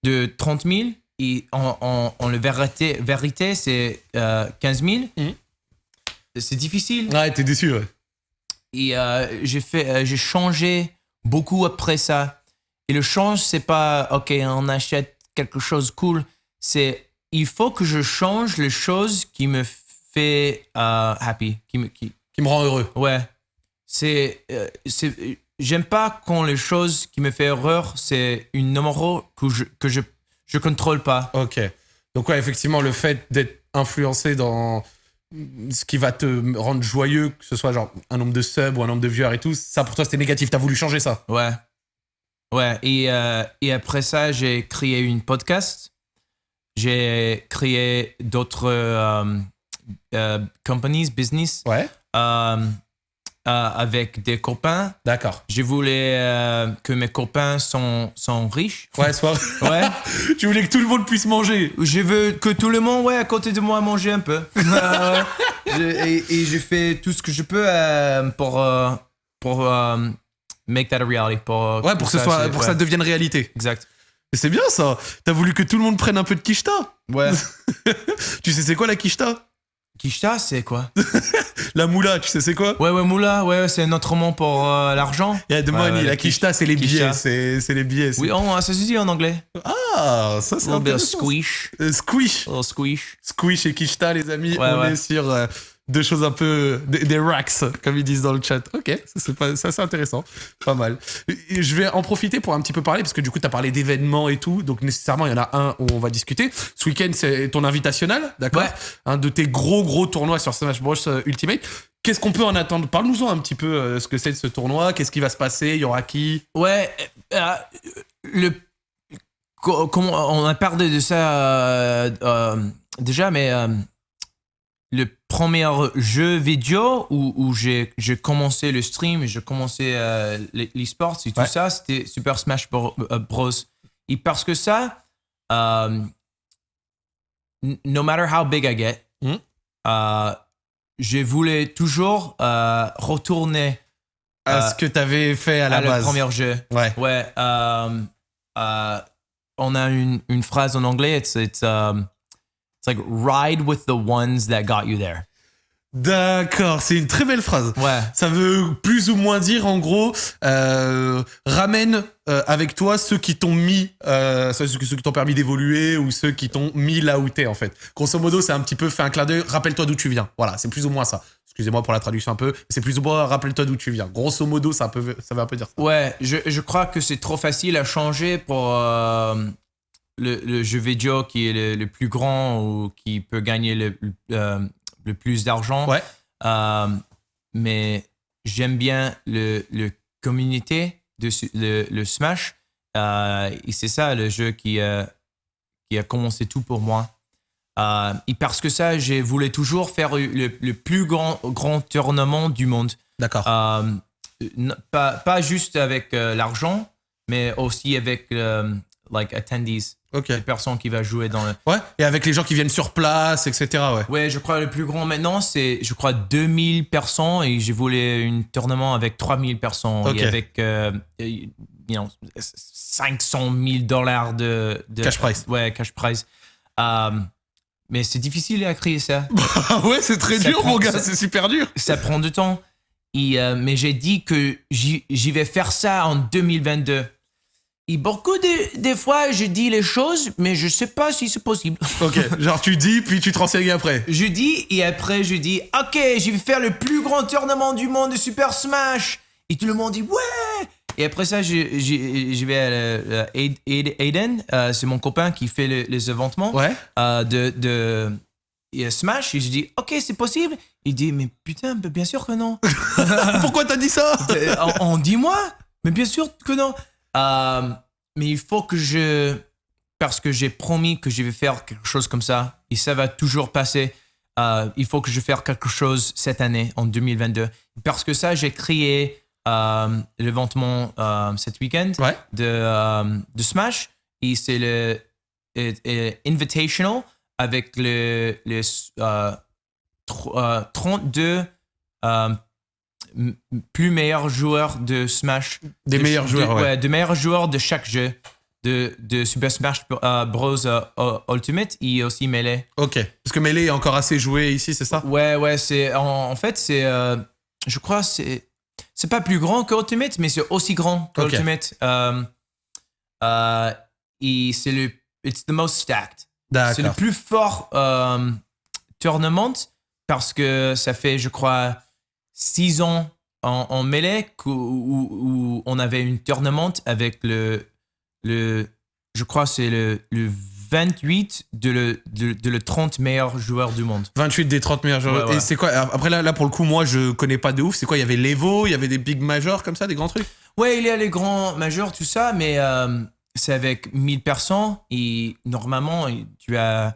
[SPEAKER 2] de 30 000, et en, en, en le vérité, vérité c'est euh, 15 000,
[SPEAKER 1] Mhm.
[SPEAKER 2] c'est difficile.
[SPEAKER 1] Ouais, t'es déçu, ouais.
[SPEAKER 2] Et euh, j'ai fait, euh, j'ai changé beaucoup après ça. Et le change, c'est pas, ok, on achète quelque chose cool. C'est, il faut que je change les choses qui me fait euh, happy, qui me, qui,
[SPEAKER 1] Qui me rend heureux.
[SPEAKER 2] Ouais. C'est. euh, c'est J'aime pas quand les choses qui me font erreur, c'est une numéro que je, que je, je contrôle pas.
[SPEAKER 1] Ok. Donc ouais, effectivement, le fait d'être influencé dans ce qui va te rendre joyeux, que ce soit genre un nombre de subs ou un nombre de viewers et tout, ça pour toi c'était négatif. T'as voulu changer ça
[SPEAKER 2] Ouais. Ouais. Et, euh, et après ça, j'ai créé une podcast. J'ai créé d'autres euh, euh, companies, business.
[SPEAKER 1] Ouais.
[SPEAKER 2] Euh, avec des copains.
[SPEAKER 1] D'accord.
[SPEAKER 2] Je voulais euh, que mes copains sont, sont riches.
[SPEAKER 1] Ouais, soit.
[SPEAKER 2] Ouais.
[SPEAKER 1] tu voulais que tout le monde puisse manger.
[SPEAKER 2] je veux que tout le monde, ouais, à côté de moi, mange un peu. Euh, je- et, et je fais tout ce que je peux euh, pour, pour euh, make that a reality. Pour,
[SPEAKER 1] Ouais, pour que,
[SPEAKER 2] ça,
[SPEAKER 1] soit, pour que
[SPEAKER 2] ouais.
[SPEAKER 1] ça devienne réalité.
[SPEAKER 2] Exact.
[SPEAKER 1] C'est bien ça. T'as voulu que tout le monde prenne un peu de quicheta.
[SPEAKER 2] Ouais.
[SPEAKER 1] Tu sais c'est quoi la quicheta
[SPEAKER 2] Kishta, c'est quoi
[SPEAKER 1] La moula, tu sais c'est quoi
[SPEAKER 2] Ouais, ouais, moula, ouais, c'est un autre mot pour euh, l'argent.
[SPEAKER 1] Yeah, the
[SPEAKER 2] Ouais,
[SPEAKER 1] money.
[SPEAKER 2] ouais,
[SPEAKER 1] la quicheta, c'est les billets. C'est les billets.
[SPEAKER 2] Oui, on, ça se dit en anglais.
[SPEAKER 1] Ah, ça c'est intéressant.
[SPEAKER 2] squish.
[SPEAKER 1] Euh, squish.
[SPEAKER 2] Little squish.
[SPEAKER 1] Squish et quicheta, les amis.
[SPEAKER 2] Ouais,
[SPEAKER 1] on est sur euh, deux choses un peu. Des, des racks, comme ils disent dans le chat. Ok, ça c'est pas- ça, c'est intéressant. Pas mal. Et je vais en profiter pour un petit peu parler, parce que du coup, tu as parlé d'événements et tout. Donc, nécessairement, il y en a un où on va discuter. Ce week-end, c'est ton invitationnel, d'accord
[SPEAKER 2] Ouais.
[SPEAKER 1] Un de tes gros, gros tournois sur Smash Bros euh, Ultimate. Qu'est-ce qu'on peut en attendre? Parle-nous-en un petit peu euh, ce que c'est de ce tournoi. Qu'est-ce qui va se passer Il y aura qui?
[SPEAKER 2] Ouais, euh, le on a parlé de ça euh, déjà, mais le premier jeu vidéo où, où j'ai commencé le stream, et j'ai commencé euh, les- l'e-sports et tout
[SPEAKER 1] Ouais.
[SPEAKER 2] ça, c'était Super Smash euh, Bros. Et parce que ça, euh, no matter how big I get,
[SPEAKER 1] Mhm.
[SPEAKER 2] euh, je voulais toujours euh, retourner
[SPEAKER 1] à ce que tu avais fait à la
[SPEAKER 2] à
[SPEAKER 1] base
[SPEAKER 2] le premier jeu.
[SPEAKER 1] Ouais.
[SPEAKER 2] Ouais. on a une, une phrase en anglais. It's, it's, um, it's like ride with the ones that got you there.
[SPEAKER 1] D'accord, c'est une très belle phrase.
[SPEAKER 2] Ouais.
[SPEAKER 1] Ça veut plus ou moins dire, en gros, euh, ramène euh, avec toi ceux qui t'ont mis, euh, ceux, ceux qui t'ont permis d'évoluer ou ceux qui t'ont mis là où t'es, en fait. Grosso modo, c'est un petit peu fait un clin d'œil, rappelle-toi d'où tu viens. Voilà, c'est plus ou moins ça. Excusez-moi pour la traduction un peu, c'est plus ou moins rappelle-toi d'où tu viens. Grosso modo, ça, peut, ça veut un peu dire ça.
[SPEAKER 2] Ouais, je, je crois que c'est trop facile à changer pour le, le jeu vidéo qui est le, le plus grand ou qui peut gagner le, le, euh, le plus d'argent.
[SPEAKER 1] Ouais.
[SPEAKER 2] Euh, mais j'aime bien le, le communauté de le, le Smash. Euh, et c'est ça le jeu qui, euh, qui a commencé tout pour moi. Et parce que ça, j'ai voulu toujours faire le, le plus grand, grand tournement du monde.
[SPEAKER 1] D'accord.
[SPEAKER 2] Pas, pas juste avec l'argent, mais aussi avec like attendees,
[SPEAKER 1] ok.
[SPEAKER 2] les personnes qui vont jouer dans le.
[SPEAKER 1] Ouais, et avec les gens qui viennent sur place, etc. Ouais.
[SPEAKER 2] Ouais, je crois le plus grand maintenant, c'est, je crois, 2000 personnes et j'ai voulu un tournement avec 3000 personnes
[SPEAKER 1] Ok.
[SPEAKER 2] et avec euh, you know, 500 000 dollars de, de-
[SPEAKER 1] Cash prize.
[SPEAKER 2] Ouais, cash prize. Euh, mais c'est difficile à créer ça.
[SPEAKER 1] Ouais, c'est très
[SPEAKER 2] Ça
[SPEAKER 1] dur,
[SPEAKER 2] prend-
[SPEAKER 1] mon gars, c'est super dur.
[SPEAKER 2] ça prend du temps. Et, euh, mais j'ai dit que j'y j'y vais faire ça en 2022. Et beaucoup de, des fois, je dis les choses, mais je sais pas si c'est possible.
[SPEAKER 1] Ok, genre tu dis, puis tu te renseignes après.
[SPEAKER 2] Je dis, et après, je dis, OK, je vais faire le plus grand tournement du monde de Super Smash. Et tout le monde dit, ouais. Et après ça, je, je, je vais à euh, Aid- Aiden, euh, c'est mon copain qui fait le- les
[SPEAKER 1] Ouais.
[SPEAKER 2] euh, de, de et, euh, Smash. Et je dis, OK, c'est possible. Il dit, mais putain, bien sûr que non.
[SPEAKER 1] Pourquoi t'as dit ça?
[SPEAKER 2] Euh, on, on dit moi Mais bien sûr que non. Euh, mais il faut que je. Parce que j'ai promis que je vais faire quelque chose comme ça, et ça va toujours passer. Euh, il faut que je fasse quelque chose cette année, en 2022. Parce que ça, j'ai créé euh, l'événement euh, cet week-end
[SPEAKER 1] Ouais.
[SPEAKER 2] de, de Smash, et c'est le Invitational avec le, le euh, 32 euh, m- plus meilleurs joueurs de Smash.
[SPEAKER 1] Des
[SPEAKER 2] De-
[SPEAKER 1] meilleurs
[SPEAKER 2] de-
[SPEAKER 1] joueurs, ouais.
[SPEAKER 2] de meilleurs joueurs de chaque jeu. De, de Super Smash euh, Bros. euh, Ultimate et aussi Melee.
[SPEAKER 1] Ok. Parce que Melee est encore assez joué ici, c'est ça?
[SPEAKER 2] Ouais, ouais, c'est. En, en fait, c'est. euh, je crois c'est. C'est pas plus grand que Ultimate, mais c'est aussi grand que. Ultimate. Euh, euh, et c'est le. It's the most stacked. C'est le plus fort euh, tournament parce que ça fait, je crois, six ans en, en mêlée où, où on avait une tournament avec le, le je crois, c'est le, le 28 de le, de, de le 30 meilleurs joueurs du monde.
[SPEAKER 1] 28 des 30 meilleurs joueurs.
[SPEAKER 2] Ouais, ouais.
[SPEAKER 1] Et c'est quoi Après là, là, pour le coup, moi, je connais pas de ouf. C'est quoi Il y avait l'Evo, il y avait des big majors comme ça, des grands trucs?
[SPEAKER 2] Ouais, il y a les grands majeurs, tout ça, mais euh, c'est avec 1000 personnes et normalement, tu as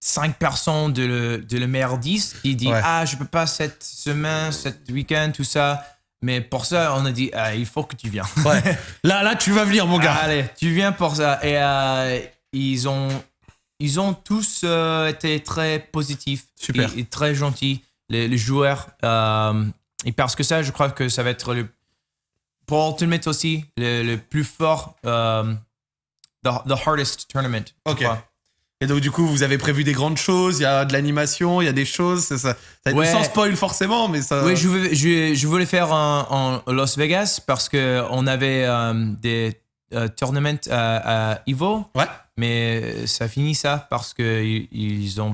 [SPEAKER 2] 5 personnes de le, de le meilleur 10 qui dit
[SPEAKER 1] Ouais.
[SPEAKER 2] Ah, je peux pas cette semaine, cette week-end, tout ça. Mais pour ça, on a dit ah, Il faut que tu viennes.
[SPEAKER 1] Ouais. là, là, tu vas venir, mon gars.
[SPEAKER 2] Allez, tu viens pour ça. Et euh, ils, ont, ils ont tous euh, été très positifs
[SPEAKER 1] Super.
[SPEAKER 2] Et, et très gentils, les, les joueurs. Euh, et parce que ça, je crois que ça va être le, pour Ultimate aussi, le, le plus fort, the, the hardest tournament. je
[SPEAKER 1] Ok.
[SPEAKER 2] crois.
[SPEAKER 1] Et donc, du coup, vous avez prévu des grandes choses. Il y a de l'animation, il y a des choses. Ça, ça,
[SPEAKER 2] Ouais.
[SPEAKER 1] Sans spoil, forcément, mais ça.
[SPEAKER 2] Oui, je, veux- je, je voulais faire en, en Las Vegas parce qu'on avait euh, des euh, tournaments à, à Evo.
[SPEAKER 1] Ouais.
[SPEAKER 2] Mais ça finit ça parce qu'ils ils ont,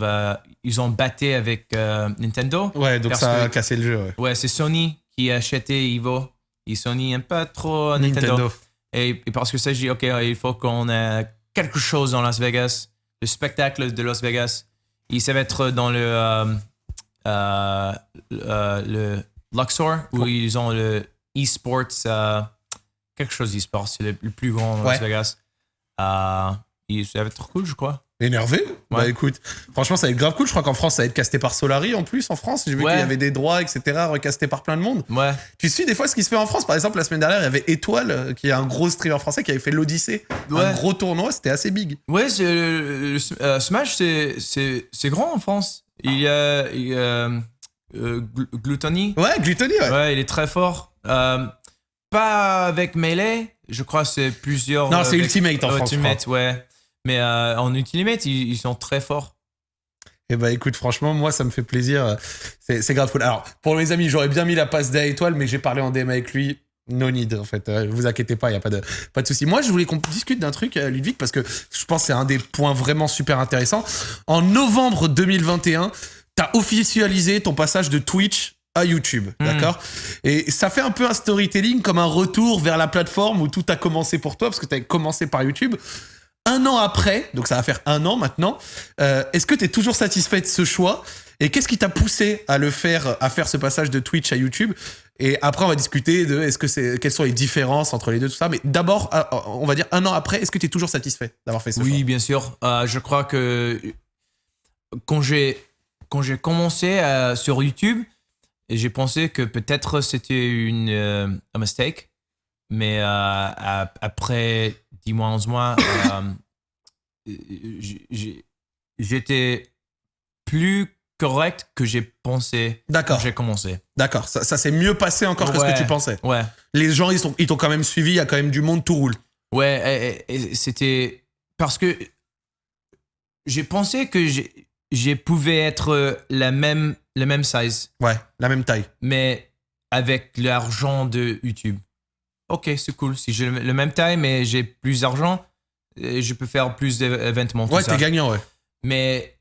[SPEAKER 2] ils ont batté avec euh, Nintendo.
[SPEAKER 1] Ouais, donc ça a
[SPEAKER 2] que-
[SPEAKER 1] cassé le jeu. ouais.
[SPEAKER 2] Ouais, c'est Sony qui a acheté Evo. Et Sony n'aime pas trop Nintendo.
[SPEAKER 1] Nintendo.
[SPEAKER 2] Et, et parce que ça, j'ai dit, OK, il faut qu'on ait quelque chose dans Las Vegas. Le spectacle de Las Vegas. Ça va être dans le, euh, euh, euh, le Luxor, où ils ont le eSports, euh, quelque chose eSports, c'est le, le plus grand Las
[SPEAKER 1] Ouais.
[SPEAKER 2] Vegas. Ça va être cool, je crois.
[SPEAKER 1] Énervé Bah
[SPEAKER 2] Ouais.
[SPEAKER 1] écoute, franchement, ça va être grave cool. Je crois qu'en France, ça va être casté par Solari en plus. En France, j'ai vu
[SPEAKER 2] Ouais.
[SPEAKER 1] qu'il y avait des droits, etc., recastés par plein de monde.
[SPEAKER 2] Ouais.
[SPEAKER 1] Tu suis des fois ce qui se fait en France. Par exemple, la semaine dernière, il y avait Étoile, euh, qui est un gros streamer français, qui avait fait l'Odyssée. Un gros tournoi, c'était assez big.
[SPEAKER 2] Ouais, le- euh, Smash, c'est- grand en France. Il y a, il y a, euh, Gl- Gluttony.
[SPEAKER 1] Ouais, Gluttony, ouais.
[SPEAKER 2] Ouais, il est très fort. Euh, pas avec Melee, je crois c'est plusieurs.
[SPEAKER 1] Non,
[SPEAKER 2] euh,
[SPEAKER 1] c'est Ultimate en France.
[SPEAKER 2] Ultimate, ouais. Mais euh, en Ultimate, ils, ils sont très forts.
[SPEAKER 1] Et bah écoute, franchement, moi, ça me fait plaisir. C'est grave cool. Alors, pour mes amis, j'aurais bien mis la passe d'A étoile, mais j'ai parlé en DM avec lui. No need, en fait. Euh, vous inquiétez pas, il n'y a pas de, pas de souci. Moi, je voulais qu'on discute d'un truc, euh, Ludwig, parce que je pense que c'est un des points vraiment super intéressants. En novembre 2021, t'as officialisé ton passage de Twitch à YouTube,
[SPEAKER 2] Mhm.
[SPEAKER 1] d'accord? Et ça fait un peu un storytelling, comme un retour vers la plateforme où tout a commencé pour toi, parce que t'as commencé par YouTube. Un an après, donc ça va faire un an maintenant, euh, est-ce que tu es toujours satisfait de ce choix? Et qu'est-ce qui t'a poussé à le faire, à faire ce passage de Twitch à YouTube? Et après, on va discuter de est-ce que c'est, quelles sont les différences entre les deux, tout ça. Mais d'abord, euh, on va dire un an après, est-ce que tu es toujours satisfait d'avoir fait ce
[SPEAKER 2] Oui,
[SPEAKER 1] choix?
[SPEAKER 2] bien sûr. Euh, je crois que quand j'ai quand j'ai commencé euh, sur YouTube, j'ai pensé que peut-être c'était une un mistake, mais après 10 mois, 11 mois, euh, j'ai- j'étais plus correct que j'ai pensé
[SPEAKER 1] D'accord,
[SPEAKER 2] j'ai commencé.
[SPEAKER 1] d'accord. Ça, ça s'est mieux passé encore que ce que tu pensais.
[SPEAKER 2] Ouais.
[SPEAKER 1] Les gens, ils, sont, ils t'ont quand même suivi, il y a quand même du monde, tout roule.
[SPEAKER 2] Ouais, et- et- et c'était parce que j'ai pensé que j'ai j'ai pouvais être la même la même size,
[SPEAKER 1] Ouais, la même taille.
[SPEAKER 2] mais avec l'argent de YouTube. Ok, c'est cool. Si j'ai le même taille, mais j'ai plus d'argent, euh, je peux faire plus d'événements.
[SPEAKER 1] Ouais, t'es gagnant, ouais.
[SPEAKER 2] Mais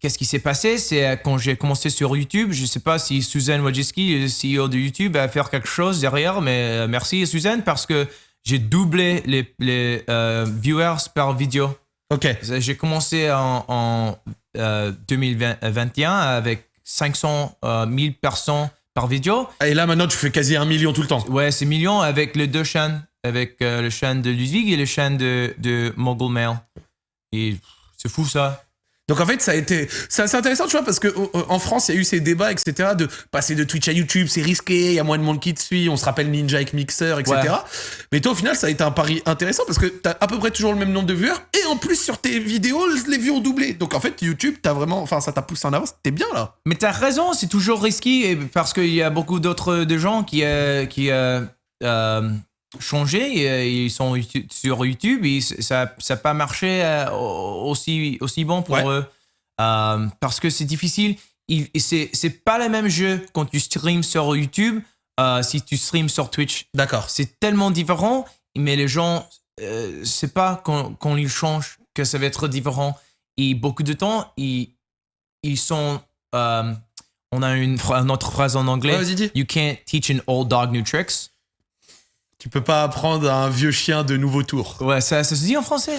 [SPEAKER 2] qu'est-ce qui s'est passé? C'est euh, quand j'ai commencé sur YouTube, je sais pas si Suzanne Wojcicki, le CEO de YouTube, va faire quelque chose derrière, mais euh, merci Suzanne parce que j'ai doublé les, les euh, viewers par vidéo.
[SPEAKER 1] Ok.
[SPEAKER 2] J'ai commencé en, en euh, 2021 avec 500 euh, 1000 personnes par vidéo.
[SPEAKER 1] Et là, maintenant, tu fais quasi un million tout le temps.
[SPEAKER 2] Ouais, c'est millions avec les deux chaînes, avec euh, le chaîne de Ludwig et le chaîne de, de Mogul Mail. Et c'est fou ça.
[SPEAKER 1] Donc en fait, ça a été, c'est assez intéressant, tu vois, parce que euh, en France, il y a eu ces débats, etc., de passer de Twitch à YouTube, c'est risqué, il y a moins de monde qui te suit, on se rappelle Ninja avec Mixer, etc.
[SPEAKER 2] Ouais.
[SPEAKER 1] Mais toi, au final, ça a été un pari intéressant parce que t'as à peu près toujours le même nombre de viewers et en plus sur tes vidéos, les vues ont doublé. Donc en fait, YouTube, t'as vraiment, enfin, ça t'a poussé en avance, t'es bien là.
[SPEAKER 2] Mais t'as raison, c'est toujours risqué parce qu'il y a beaucoup d'autres de gens qui euh, qui euh, euh, changé euh, ils sont sur YouTube et ça n'a pas marché euh, aussi aussi bon pour
[SPEAKER 1] Ouais.
[SPEAKER 2] eux Euh, parce que c'est difficile. C'est pas le même jeu quand tu streams sur YouTube euh, si tu streams sur Twitch.
[SPEAKER 1] D'accord.
[SPEAKER 2] C'est tellement différent, mais les gens, euh, c'est pas quand, quand ils changent que ça va être différent. Et beaucoup de temps, ils, ils sont. on a une, autre phrase en anglais. You can't teach an old dog new tricks.
[SPEAKER 1] Tu peux pas apprendre à un vieux chien de nouveaux tours.
[SPEAKER 2] Ouais, ça, ça se dit en français?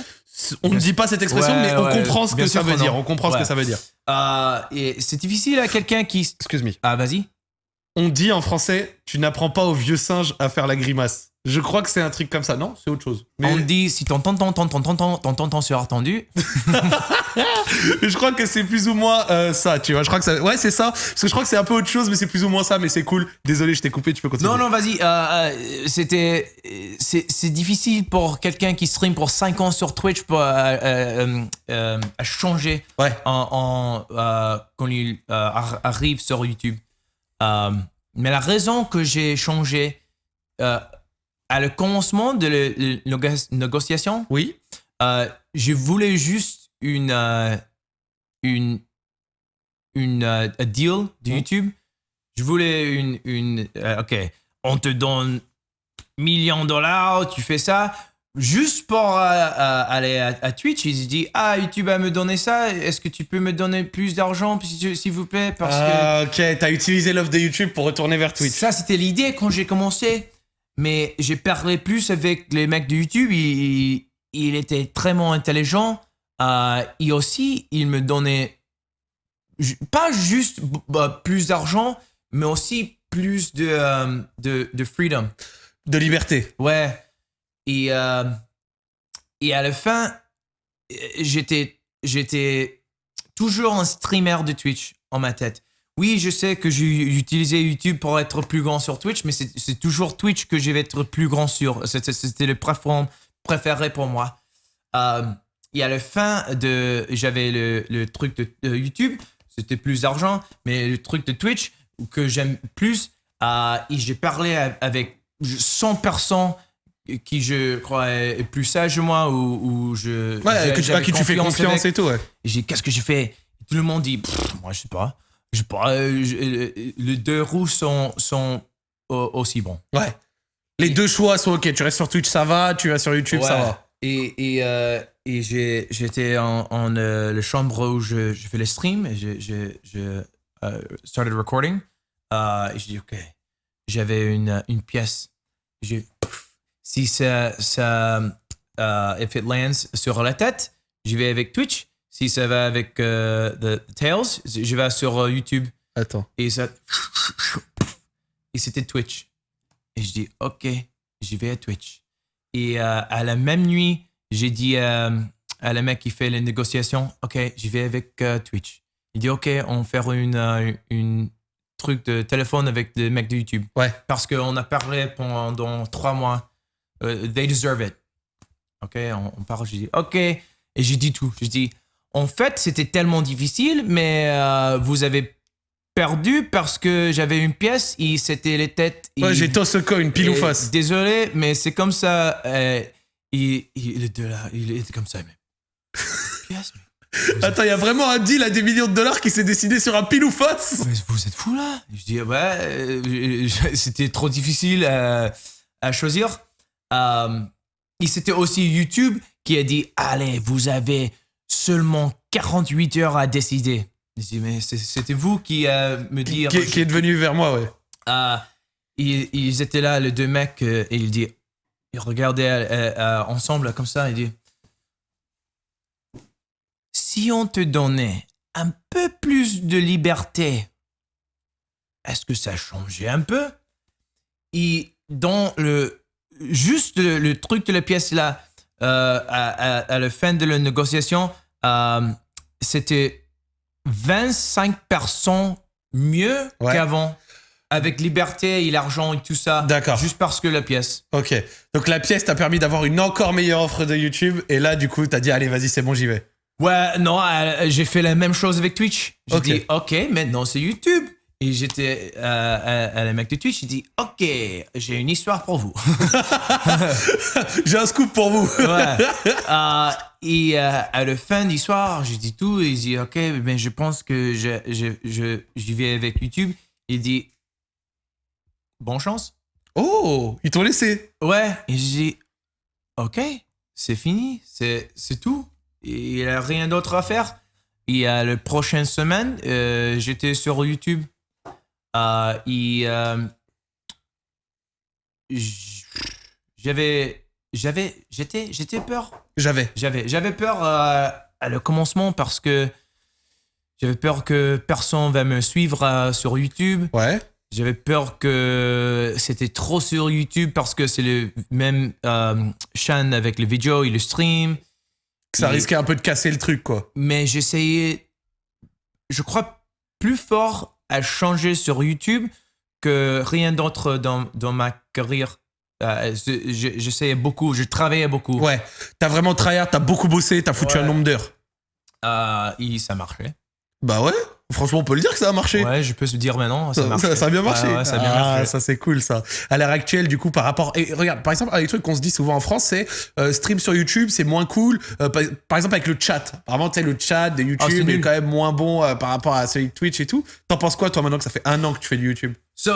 [SPEAKER 1] On ne dit pas cette expression,
[SPEAKER 2] Ouais,
[SPEAKER 1] mais on
[SPEAKER 2] ouais,
[SPEAKER 1] comprend ce que ça veut dire. On comprend ce que ça veut dire.
[SPEAKER 2] Euh, et c'est difficile à quelqu'un qui.
[SPEAKER 1] Excuse me.
[SPEAKER 2] Ah, vas-y.
[SPEAKER 1] On dit en français, tu n'apprends pas au vieux singe à faire la grimace. Je crois que c'est un truc comme ça. Non, c'est autre chose. Mais...
[SPEAKER 2] On dit si t'entends, t'entends, t'entends, t'entends, sur tendu.
[SPEAKER 1] je crois que c'est plus ou moins euh, ça, tu vois. Je crois que ça... Ouais, c'est ça. Parce que je crois que c'est un peu autre chose, mais c'est plus ou moins ça, mais c'est cool. Désolé, je t'ai coupé, tu peux continuer.
[SPEAKER 2] Non, non, vas-y. Euh, euh, c'était. Euh, c'est difficile pour quelqu'un qui stream pour 5 ans sur Twitch pour, euh, euh, à changer
[SPEAKER 1] ouais.
[SPEAKER 2] en, en quand il arrive sur YouTube. mais la raison que j'ai changé à le commencement de la négociation,
[SPEAKER 1] Oui.
[SPEAKER 2] euh, je voulais juste une euh, une une euh, deal de
[SPEAKER 1] Mhm.
[SPEAKER 2] YouTube. Je voulais une une ok, on te donne millions de dollars, tu fais ça juste pour aller à, à Twitch. Ils se disent ah YouTube a me donné ça, est-ce que tu peux me donner plus d'argent s'il s'il vous plaît parce que
[SPEAKER 1] Ah, ok, t'as utilisé l'offre de YouTube pour retourner vers Twitch.
[SPEAKER 2] ça, c'était l'idée quand j'ai commencé. Mais j'ai parlé plus avec les mecs de YouTube. Il, il était vraiment intelligent. Euh, et aussi, il me donnait pas juste bah, plus d'argent, mais aussi plus de, euh, de, de freedom.
[SPEAKER 1] De liberté.
[SPEAKER 2] Ouais. Et, euh, et à la fin, j'étais, j'étais toujours un streamer de Twitch en ma tête. Oui, je sais que j'ai utilisé YouTube pour être plus grand sur Twitch, mais c'est toujours Twitch que je vais être plus grand sur. C'était le plateforme préféré pour moi. Euh, et à la fin de, j'avais le, le truc de, de YouTube, c'était plus d'argent, mais le truc de Twitch que j'aime plus, euh, et j'ai parlé avec 100 personnes qui je crois est plus sage que moi ou, ou je
[SPEAKER 1] Ouais, que tu, qui tu fais confiance
[SPEAKER 2] avec.
[SPEAKER 1] et tout, ouais.
[SPEAKER 2] J'ai qu'est-ce que j'ai fait Tout le monde dit, moi je sais pas. Je euh, je- euh, les deux roues sont, sont au- aussi bons.
[SPEAKER 1] Ouais. Les deux choix sont ok. Tu restes sur Twitch, ça va. Tu vas sur YouTube, ça
[SPEAKER 2] Ouais.
[SPEAKER 1] va.
[SPEAKER 2] Et, et, euh, et j'ai- j'étais en, en euh, la chambre où je, je fais les streams et je, je, je euh, started recording. Euh, et je dis, OK, j'avais une, une pièce. J'ai, si ça, ça euh, if it lands sur la tête, j'y vais avec Twitch. Si ça va avec euh, the Tails, je vais sur euh, YouTube.
[SPEAKER 1] Attends.
[SPEAKER 2] Et ça. Et c'était Twitch. Et je dis, OK, j'y vais à Twitch. Et euh, à la même nuit, j'ai dit à la mec qui fait les négociations, OK, j'y vais avec Twitch. Il dit, OK, on va faire une, une truc de téléphone avec les mecs de YouTube.
[SPEAKER 1] Ouais.
[SPEAKER 2] Parce qu'on a parlé pendant trois mois. They deserve it. OK, on, on parle, j'ai dit, OK. Et j'ai dit tout. J'ai dit, en fait, c'était tellement difficile, mais euh, vous avez perdu parce que j'avais une pièce et c'était les têtes.
[SPEAKER 1] Ouais, j'ai toss a coin, pile ou face.
[SPEAKER 2] Désolé, mais c'est comme ça. euh, il, il était là, il était comme ça. Mais... pièce, mais vous,
[SPEAKER 1] Attends, il y a vraiment un deal à des millions de dollars qui s'est décidé sur un pile ou face.
[SPEAKER 2] mais vous êtes fou là Je dis, ouais, euh, c'était trop difficile à, à choisir. Euh, et c'était aussi YouTube qui a dit, allez, vous avez seulement 48 heures à décider. Je dis, mais c'était vous qui euh, me dire.
[SPEAKER 1] qui est devenu vers moi, ouais.
[SPEAKER 2] Euh, ils, ils étaient là, les deux mecs, euh, et il dit, ils regardaient euh, euh, ensemble comme ça, il dit, si on te donnait un peu plus de liberté, est-ce que ça changeait un peu? Et dans le, juste le, le truc de la pièce là, euh, à, à- à la fin de la négociation, euh, c'était 25% mieux
[SPEAKER 1] Ouais.
[SPEAKER 2] qu'avant. Avec liberté et l'argent et tout ça.
[SPEAKER 1] D'accord.
[SPEAKER 2] Juste parce que la pièce.
[SPEAKER 1] Ok. Donc la pièce t'a permis d'avoir une encore meilleure offre de YouTube. Et là, du coup, t'as dit, allez, vas-y, c'est bon, j'y vais.
[SPEAKER 2] Ouais, non, euh, j'ai fait la même chose avec Twitch. J'ai
[SPEAKER 1] Ok.
[SPEAKER 2] dit, OK, maintenant c'est YouTube. Et j'étais euh, à, à la mec de Twitch, j'ai dit, OK, j'ai une histoire pour vous.
[SPEAKER 1] J'ai un scoop pour vous.
[SPEAKER 2] Ouais. Euh, et euh, à la fin de l'histoire, j'ai dit tout. Il dit, OK, mais je pense que je, je, je, j'y vais avec YouTube. Il dit, bonne chance.
[SPEAKER 1] Oh, ils t'ont laissé.
[SPEAKER 2] Ouais. Et j'ai dit, OK, c'est fini, c'est, c'est tout. Il n'y a rien d'autre à faire. Et à la prochaine semaine, euh, j'étais sur YouTube. Euh, et euh, j'avais j'avais, j'étais, j'étais peur.
[SPEAKER 1] J'avais.
[SPEAKER 2] J'avais, j'avais peur euh, à le commencement parce que j'avais peur que personne va me suivre euh, sur YouTube.
[SPEAKER 1] Ouais.
[SPEAKER 2] J'avais peur que c'était trop sur YouTube parce que c'est le même euh, chaîne avec les vidéos et le stream.
[SPEAKER 1] Que ça
[SPEAKER 2] Et-
[SPEAKER 1] risquait un peu de casser le truc, quoi.
[SPEAKER 2] Mais j'essayais, je crois, plus fort à changer sur YouTube que rien d'autre dans, dans ma carrière. Euh, je- je- J'essayais beaucoup, je travaillais beaucoup.
[SPEAKER 1] Ouais. T'as vraiment tryhard, t'as beaucoup bossé, t'as foutu
[SPEAKER 2] Ouais.
[SPEAKER 1] un nombre d'heures.
[SPEAKER 2] Euh, et ça marchait.
[SPEAKER 1] Bah ouais. Franchement, on peut le dire que ça a marché.
[SPEAKER 2] Ouais, je peux se dire maintenant, ça,
[SPEAKER 1] a bien marché.
[SPEAKER 2] Ouais, ouais, ça a bien
[SPEAKER 1] ah,
[SPEAKER 2] marché.
[SPEAKER 1] ça c'est cool ça. À l'heure actuelle, du coup, par rapport. Et regarde, par exemple, un des trucs qu'on se dit souvent en France, c'est euh, stream sur YouTube, c'est moins cool. Euh, par, par exemple, avec le chat. Vraiment, tu sais, le chat de
[SPEAKER 2] Ah,
[SPEAKER 1] YouTube
[SPEAKER 2] c'est
[SPEAKER 1] est quand même moins bon euh, par rapport à celui de Twitch et tout. T'en penses quoi, toi, maintenant que ça fait un an que tu fais du YouTube?
[SPEAKER 2] So,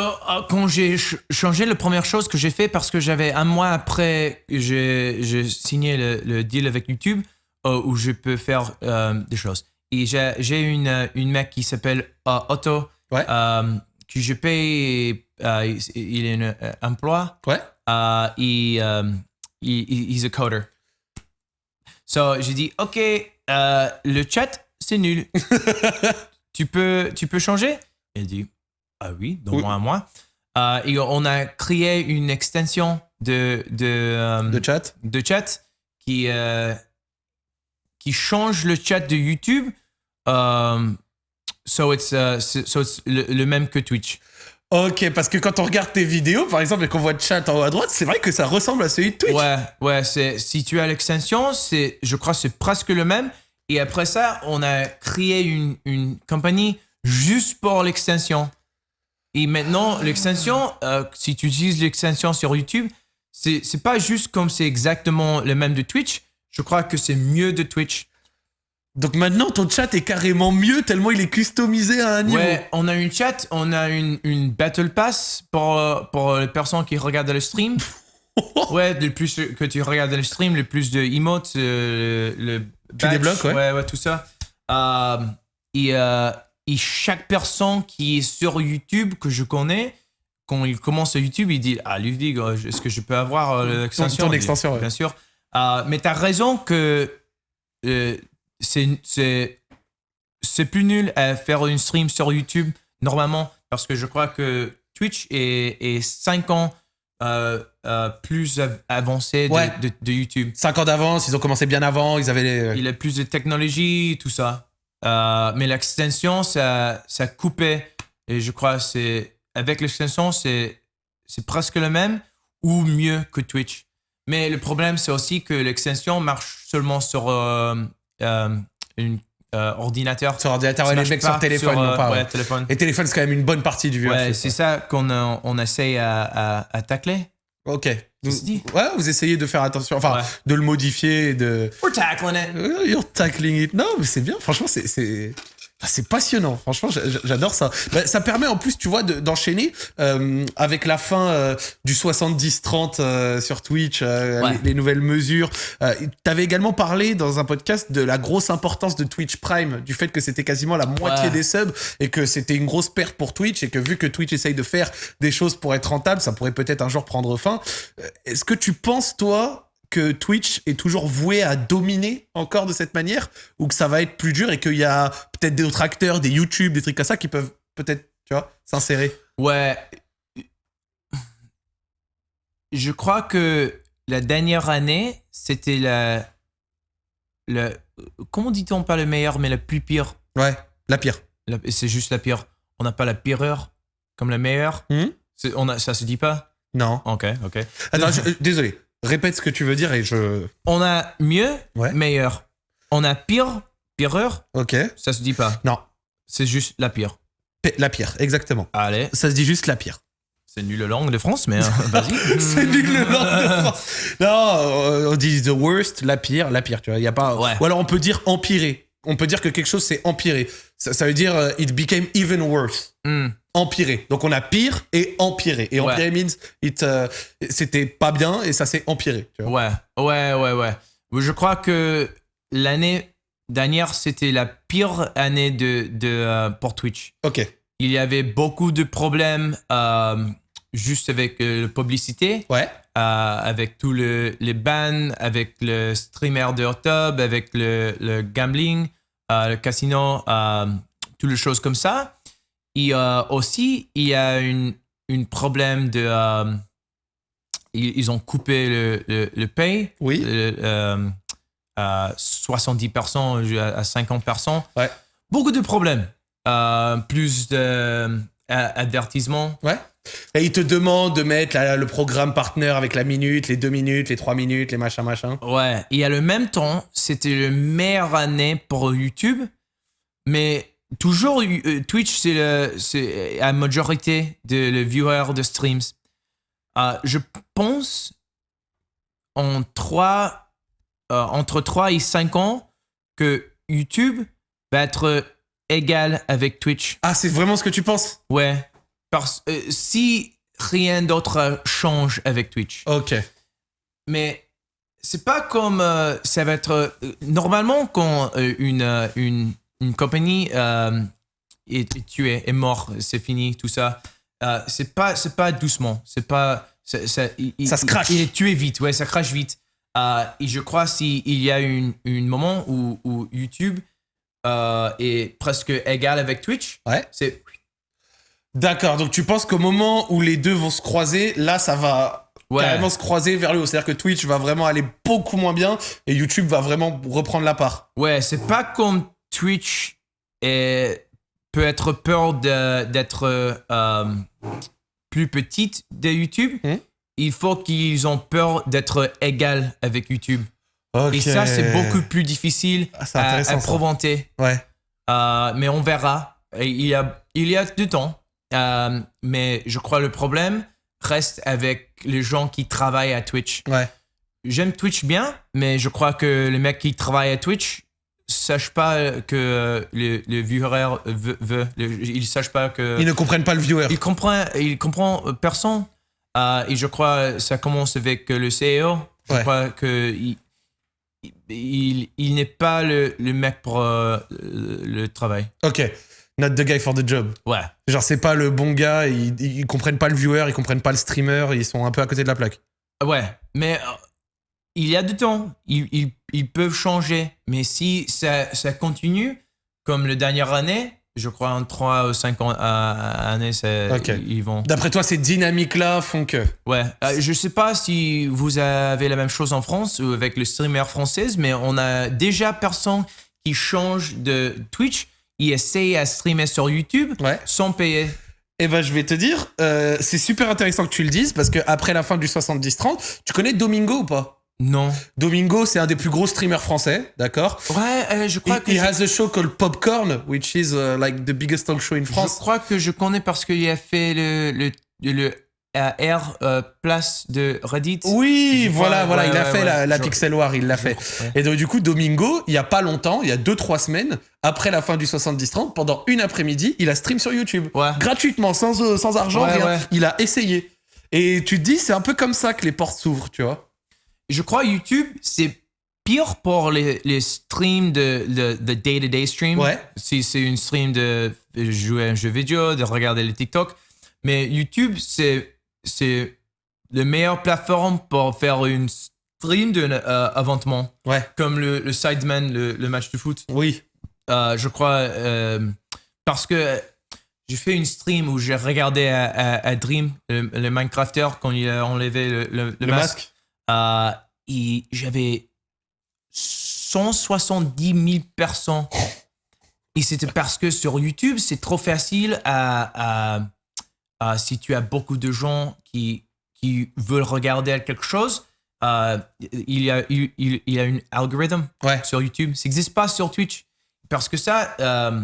[SPEAKER 2] quand j'ai ch- changé, la première chose que j'ai fait, parce que j'avais un mois après j'ai j'ai signé le, le deal avec YouTube, euh, où je peux faire euh, des choses. J'ai une, une mec qui s'appelle euh, Otto,
[SPEAKER 1] Ouais.
[SPEAKER 2] euh, que je paye, euh, il, a un emploi,
[SPEAKER 1] Ouais.
[SPEAKER 2] et il, he's a coder. So, j'ai dit, OK, le chat, c'est nul. tu, peux, tu peux changer? Il dit, ah oui, dans
[SPEAKER 1] Oui.
[SPEAKER 2] moi un et on a créé une extension de, de,
[SPEAKER 1] De chat
[SPEAKER 2] de chat qui, qui change le chat de YouTube. Euh, so it's, uh, so it's le, le même que Twitch.
[SPEAKER 1] Ok, parce que quand on regarde tes vidéos, par exemple, et qu'on voit le chat en haut à droite, c'est vrai que ça ressemble à celui de Twitch.
[SPEAKER 2] Ouais, ouais, c'est, si tu as l'extension, c'est, je crois que c'est presque le même. Et après ça, on a créé une, une compagnie juste pour l'extension. Et maintenant, l'extension, euh, si tu utilises l'extension sur YouTube, c'est, c'est pas juste comme c'est exactement le même de Twitch. Je crois que c'est mieux de Twitch.
[SPEAKER 1] Donc maintenant, ton chat est carrément mieux tellement il est customisé à un niveau.
[SPEAKER 2] Ouais, on a une chat, on a une, une Battle Pass pour, euh, pour les personnes qui regardent le stream. ouais, le plus que tu regardes le stream, le plus de emotes, euh, le, badge,
[SPEAKER 1] débloques, ouais.
[SPEAKER 2] ouais. tout ça. Euh, et, euh, et chaque personne qui est sur YouTube que je connais, quand il commence YouTube, il dit Ah, Ludwig, euh, est-ce que je peux avoir euh, l'extension?
[SPEAKER 1] ton
[SPEAKER 2] dis,
[SPEAKER 1] extension, ouais.
[SPEAKER 2] Bien sûr. Euh, mais tu as raison que euh, c'est c'est c'est plus nul à faire une stream sur YouTube normalement parce que je crois que Twitch est, est 5 ans euh, euh, plus av- avancé de,
[SPEAKER 1] Ouais.
[SPEAKER 2] de- de YouTube.
[SPEAKER 1] 5 ans d'avance, ils ont commencé bien avant, ils avaient les.
[SPEAKER 2] Il a plus de technologie, tout ça. Euh, mais l'extension, ça, ça coupait. Et je crois que c'est avec l'extension, c'est c'est presque le même ou mieux que Twitch. Mais le problème, c'est aussi que l'extension marche seulement sur euh, euh, un ordinateur.
[SPEAKER 1] Sur ordinateur, ouais, les mecs sur téléphone,
[SPEAKER 2] sur,
[SPEAKER 1] non
[SPEAKER 2] euh,
[SPEAKER 1] pas.
[SPEAKER 2] ouais,
[SPEAKER 1] ouais.
[SPEAKER 2] téléphone.
[SPEAKER 1] Et téléphone, c'est quand même une bonne partie du.
[SPEAKER 2] Ouais, c'est ça qu'on euh, on essaye à, à, à tacler.
[SPEAKER 1] Ok.
[SPEAKER 2] Ceci dit.
[SPEAKER 1] Ouais, vous essayez de faire attention, enfin, de le modifier, et de.
[SPEAKER 2] We're tackling it.
[SPEAKER 1] Euh, You're tackling it. Non, mais c'est bien. Franchement, c'est. C'est... ah, C'est passionnant, franchement, j'a- j'a- j'adore ça. Bah, ça permet en plus, tu vois, de- d'enchaîner euh, avec la fin euh, du 70-30 euh, sur Twitch, euh,
[SPEAKER 2] Ouais.
[SPEAKER 1] les, les nouvelles mesures. Euh, T'avais également parlé dans un podcast de la grosse importance de Twitch Prime, du fait que c'était quasiment la moitié
[SPEAKER 2] Ouais.
[SPEAKER 1] des subs et que c'était une grosse perte pour Twitch et que vu que Twitch essaye de faire des choses pour être rentable, ça pourrait peut-être un jour prendre fin. Euh, Est-ce que tu penses, toi, que Twitch est toujours voué à dominer encore de cette manière ou que ça va être plus dur et qu'il y a peut-être d'autres acteurs, des YouTube, des trucs comme ça qui peuvent peut-être, tu vois, s'insérer
[SPEAKER 2] Ouais. Je crois que la dernière année, c'était la, la. Comment dit-on pas le meilleur, mais la plus pire?
[SPEAKER 1] Ouais, la pire.
[SPEAKER 2] C'est juste la pire. On n'a pas la pire heure comme la meilleure. C'est- on a, ça se dit pas?
[SPEAKER 1] Non.
[SPEAKER 2] Ok, ok.
[SPEAKER 1] Attends, je- euh, désolé. Répète ce que tu veux dire et je.
[SPEAKER 2] On a mieux,
[SPEAKER 1] Ouais.
[SPEAKER 2] meilleur. On a pire, pire heure,
[SPEAKER 1] Ok.
[SPEAKER 2] ça se dit pas.
[SPEAKER 1] Non.
[SPEAKER 2] C'est juste la pire.
[SPEAKER 1] P- La pire, exactement.
[SPEAKER 2] Allez,
[SPEAKER 1] Ça se dit juste la pire.
[SPEAKER 2] c'est nul la langue de France, mais euh, vas-y.
[SPEAKER 1] C'est nul le langue de France. Non, euh, on dit the worst, la pire, la pire, tu vois. Il y a pas.
[SPEAKER 2] Ouais.
[SPEAKER 1] Ou alors on peut dire empirer. On peut dire que quelque chose s'est empiré. Ça, ça veut dire euh, it became even worse.
[SPEAKER 2] Hmm.
[SPEAKER 1] Empiré. Donc on a pire et empiré. Et
[SPEAKER 2] Ouais.
[SPEAKER 1] empiré means it, euh, c'était pas bien et ça s'est empiré. Tu vois.
[SPEAKER 2] Ouais, ouais, ouais, ouais. Je crois que l'année dernière, c'était la pire année de, de, euh, pour Twitch.
[SPEAKER 1] Ok.
[SPEAKER 2] Il y avait beaucoup de problèmes euh, juste avec la publicité.
[SPEAKER 1] Ouais.
[SPEAKER 2] avec tous le, les bans, avec le streamer de Hot avec le, le gambling, le casino, toutes les choses comme ça. Et aussi, il y a un une problème de ils, ont coupé le, le, le pay.
[SPEAKER 1] Oui.
[SPEAKER 2] Euh, à 70%, à 50%.
[SPEAKER 1] Ouais.
[SPEAKER 2] Beaucoup de problèmes. Euh, plus.
[SPEAKER 1] Ouais. Et ils te demandent de mettre le programme partenaire avec la minute, les deux minutes, les trois minutes, les machins, machins.
[SPEAKER 2] Ouais. Et à le même temps, c'était le meilleure année pour YouTube. Mais toujours, euh, Twitch, c'est la majorité de le viewer de streams. Euh, je pense en 3, euh, entre 3 et 5 ans que YouTube va être égal avec Twitch.
[SPEAKER 1] Ah, c'est vraiment ce que tu penses?
[SPEAKER 2] Ouais. Parce si rien d'autre change avec Twitch.
[SPEAKER 1] Ok.
[SPEAKER 2] Mais c'est pas comme ça va être normalement quand une, une, une compagnie est, tuée, est mort, c'est fini, tout ça. Euh, c'est pas c'est pas doucement c'est pas
[SPEAKER 1] ça, il, se crache.
[SPEAKER 2] il, est tué vite ouais ça crache vite. Euh, et je crois s'il y a un une moment où, où YouTube euh, est presque égal avec Twitch
[SPEAKER 1] ouais.
[SPEAKER 2] c'est
[SPEAKER 1] d'accord donc tu penses qu'au moment où les deux vont se croiser là ça va carrément se croiser vers le haut. C'est à dire que Twitch va vraiment aller beaucoup moins bien et YouTube va vraiment reprendre la part.
[SPEAKER 2] Ouais c'est pas comme Twitch est peut être peur d'être euh, plus petite de YouTube.
[SPEAKER 1] Hmm.
[SPEAKER 2] Il faut qu'ils ont peur d'être égal avec YouTube.
[SPEAKER 1] Et
[SPEAKER 2] ça, c'est beaucoup plus difficile
[SPEAKER 1] ah, à,
[SPEAKER 2] proventer.
[SPEAKER 1] Ouais.
[SPEAKER 2] Euh, mais on verra. il y a, il y a du temps. Euh, mais je crois le problème reste avec les gens qui travaillent à Twitch.
[SPEAKER 1] Ouais.
[SPEAKER 2] J'aime Twitch bien, mais je crois que les mecs qui travaillent à Twitch, sachent pas que le, le viewer veut, ils sachent pas que
[SPEAKER 1] ils ne comprennent pas le viewer.
[SPEAKER 2] Il comprend, il comprend personne. Euh, et je crois ça commence avec le CEO. Je crois que il, il, il n'est pas le, le, mec pour euh, le travail.
[SPEAKER 1] Ok. Not the guy for the job.
[SPEAKER 2] Ouais.
[SPEAKER 1] Genre, c'est pas le bon gars, ils, ils comprennent pas le viewer, ils comprennent pas le streamer, ils sont un peu à côté de la plaque.
[SPEAKER 2] Ouais, mais euh, il y a du temps, ils, ils, peuvent changer. Mais si ça, ça, continue, comme la dernière année, je crois en 3 ou 5 ans, années, ils vont.
[SPEAKER 1] D'après toi, ces dynamiques-là font que?
[SPEAKER 2] Ouais. Euh, je sais pas si vous avez la même chose en France ou avec le streamer français, mais on a déjà personne qui change de Twitch. Ils essayent à streamer sur YouTube sans payer.
[SPEAKER 1] Eh ben, je vais te dire, euh, c'est super intéressant que tu le dises parce que après la fin du 70-30, tu connais Domingo ou pas?
[SPEAKER 2] Non.
[SPEAKER 1] Domingo, c'est un des plus gros streamers français, d'accord
[SPEAKER 2] Ouais, euh, je crois que.
[SPEAKER 1] He has a show called Popcorn, which is uh, like the biggest talk show in France.
[SPEAKER 2] Je crois que je connais parce qu'il a fait le, le, le R euh, place de Reddit.
[SPEAKER 1] Oui, voilà, voilà, il a fait la, la Pixel War, il l'a fait. Et donc, du coup, Domingo, il y a pas longtemps, il y a 2-3 semaines, après la fin du 70-30, pendant une après-midi, il a stream sur YouTube. Gratuitement, sans, euh, sans argent, rien. Il a essayé. Et tu te dis, c'est un peu comme ça que les portes s'ouvrent, tu vois
[SPEAKER 2] je crois YouTube, c'est pire pour les, les streams de, de, day-to-day stream.
[SPEAKER 1] Ouais.
[SPEAKER 2] Si c'est une stream de jouer à un jeu vidéo, de regarder les TikTok. Mais YouTube, c'est, c'est la meilleure plateforme pour faire une stream d'un euh, aventement.
[SPEAKER 1] Ouais.
[SPEAKER 2] Comme le, le Sideman, le, le, match de foot.
[SPEAKER 1] Oui.
[SPEAKER 2] Euh, je crois, euh, parce que j'ai fait une stream où j'ai regardé à, Dream, le, Minecrafter, quand il a enlevé le, le masque. Euh, j'avais 170 000 personnes. Et c'était parce que sur YouTube, c'est trop facile à, si tu as beaucoup de gens qui, qui veulent regarder quelque chose, euh, il, y a, il, il, y a un algorithme sur YouTube. Ça n'existe pas sur Twitch. Parce que ça, euh,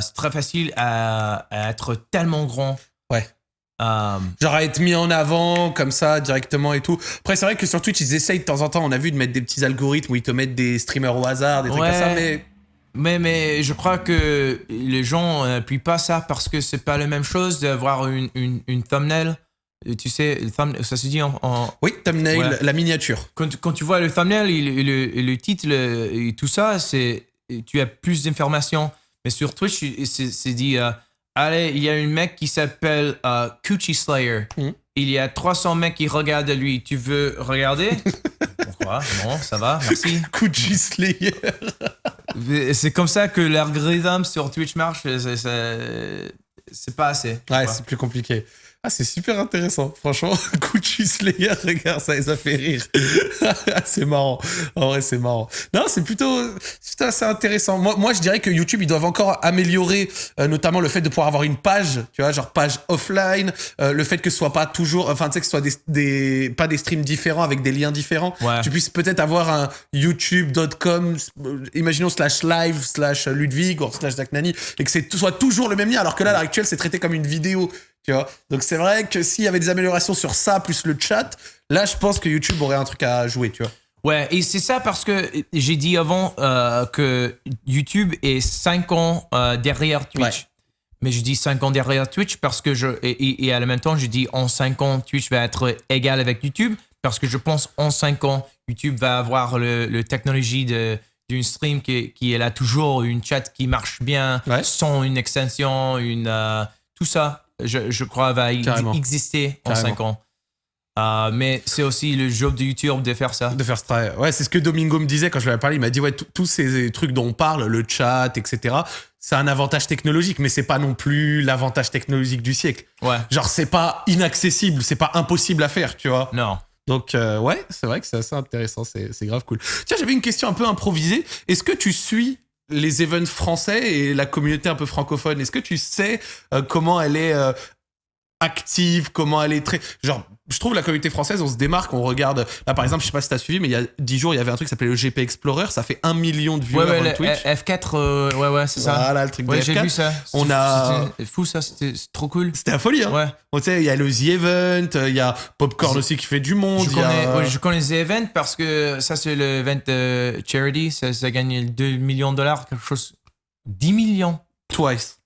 [SPEAKER 2] c'est très facile à, à, être tellement grand.
[SPEAKER 1] Ouais. Euh, Genre à être mis en avant comme ça directement et tout. Après, c'est vrai que sur Twitch, ils essayent de temps en temps, on a vu, de mettre des petits algorithmes où ils te mettent des streamers au hasard, des trucs comme ça, mais.
[SPEAKER 2] Mais, mais je crois que les gens n'appuient pas ça parce que c'est pas la même chose d'avoir une, une, une, thumbnail. Tu sais, ça se dit en.
[SPEAKER 1] Oui, thumbnail, la miniature.
[SPEAKER 2] Quand, quand, tu vois le thumbnail et le, le, titre et tout ça, c'est tu as plus d'informations. Mais sur Twitch, c'est dit. Euh, Allez, il y a un mec qui s'appelle uh, Coochie Slayer.
[SPEAKER 1] Hmm.
[SPEAKER 2] il y a 300 mecs qui regardent lui. Tu veux regarder? Pourquoi? Non, ça va, merci.
[SPEAKER 1] Gucci Slayer.
[SPEAKER 2] C'est comme ça que l'algorithme sur Twitch marche. C'est pas assez.
[SPEAKER 1] Ouais, c'est plus compliqué. Ah, c'est super intéressant. Franchement, Gucci Slayer, regarde ça, ça fait rire. c'est marrant. En vrai, c'est marrant. Non, c'est plutôt, c'est assez intéressant. Moi, moi, je dirais que YouTube, ils doivent encore améliorer, euh, notamment le fait de pouvoir avoir une page, tu vois, genre page offline, euh, le fait que ce soit pas toujours, enfin, tu sais, que ce soit des, des, pas des streams différents avec des liens différents.
[SPEAKER 2] Ouais.
[SPEAKER 1] Tu puisses peut-être avoir un youtube.com, euh, imaginons slash live slash Ludwig ou slash Zach Nani, et que c'est soit toujours le même lien, alors que là, à l'heure actuelle, c'est traité comme une vidéo. Tu vois Donc c'est vrai que s'il y avait des améliorations sur ça, plus le chat, là je pense que YouTube aurait un truc à jouer, tu vois.
[SPEAKER 2] Ouais, et c'est ça parce que j'ai dit avant euh, que YouTube est 5 ans euh, derrière Twitch.
[SPEAKER 1] Ouais.
[SPEAKER 2] Mais je dis 5 ans derrière Twitch parce que je. Et, et à la même temps, je dis en 5 ans, Twitch va être égal avec YouTube parce que je pense en 5 ans, YouTube va avoir le, le technologie de d'une stream qui, qui est là toujours, une chat qui marche bien,
[SPEAKER 1] Ouais.
[SPEAKER 2] sans une extension, une, euh, tout ça, je, je crois, va
[SPEAKER 1] Carrément.
[SPEAKER 2] exister en
[SPEAKER 1] Carrément.
[SPEAKER 2] 5 ans. Euh, mais c'est aussi le job de YouTube de faire ça.
[SPEAKER 1] De faire travail. Ouais, c'est ce que Domingo me disait quand je lui avais parlé. Il m'a dit, ouais, tous ces trucs dont on parle, le chat, etc., c'est un avantage technologique, mais c'est pas non plus l'avantage technologique du siècle.
[SPEAKER 2] Ouais.
[SPEAKER 1] Genre, c'est pas inaccessible, c'est pas impossible à faire, tu vois.
[SPEAKER 2] Non.
[SPEAKER 1] Donc, euh, ouais, c'est vrai que c'est assez intéressant, c'est grave cool. Tiens, j'avais une question un peu improvisée. Est-ce que tu suis les events français et la communauté un peu francophone Est-ce que tu sais euh, comment elle est euh, active, comment elle est très... Genre, je trouve la communauté française, on se démarque, on regarde... Là, par exemple, je sais pas si t'as suivi, mais il y a 10 jours, il y avait un truc qui s'appelait le GP Explorer, ça fait un million de
[SPEAKER 2] Ouais,
[SPEAKER 1] viewers
[SPEAKER 2] ouais,
[SPEAKER 1] sur
[SPEAKER 2] le
[SPEAKER 1] Twitch.
[SPEAKER 2] F4, euh, ouais, ouais, c'est ça.
[SPEAKER 1] Voilà, le truc de
[SPEAKER 2] Ouais, j'ai
[SPEAKER 1] F4.
[SPEAKER 2] vu ça.
[SPEAKER 1] On a-
[SPEAKER 2] C'était fou, ça, c'était trop cool.
[SPEAKER 1] C'était la folie, hein
[SPEAKER 2] Ouais.
[SPEAKER 1] Bon, Tu sais, il y a le The Event, il y a Popcorn aussi qui fait du monde.
[SPEAKER 2] Je
[SPEAKER 1] y a-
[SPEAKER 2] connais, ouais, je connais les events parce que ça, c'est le event euh, charity. Ça, ça gagne 2 millions de dollars, quelque chose. 10 millions.
[SPEAKER 1] Twice.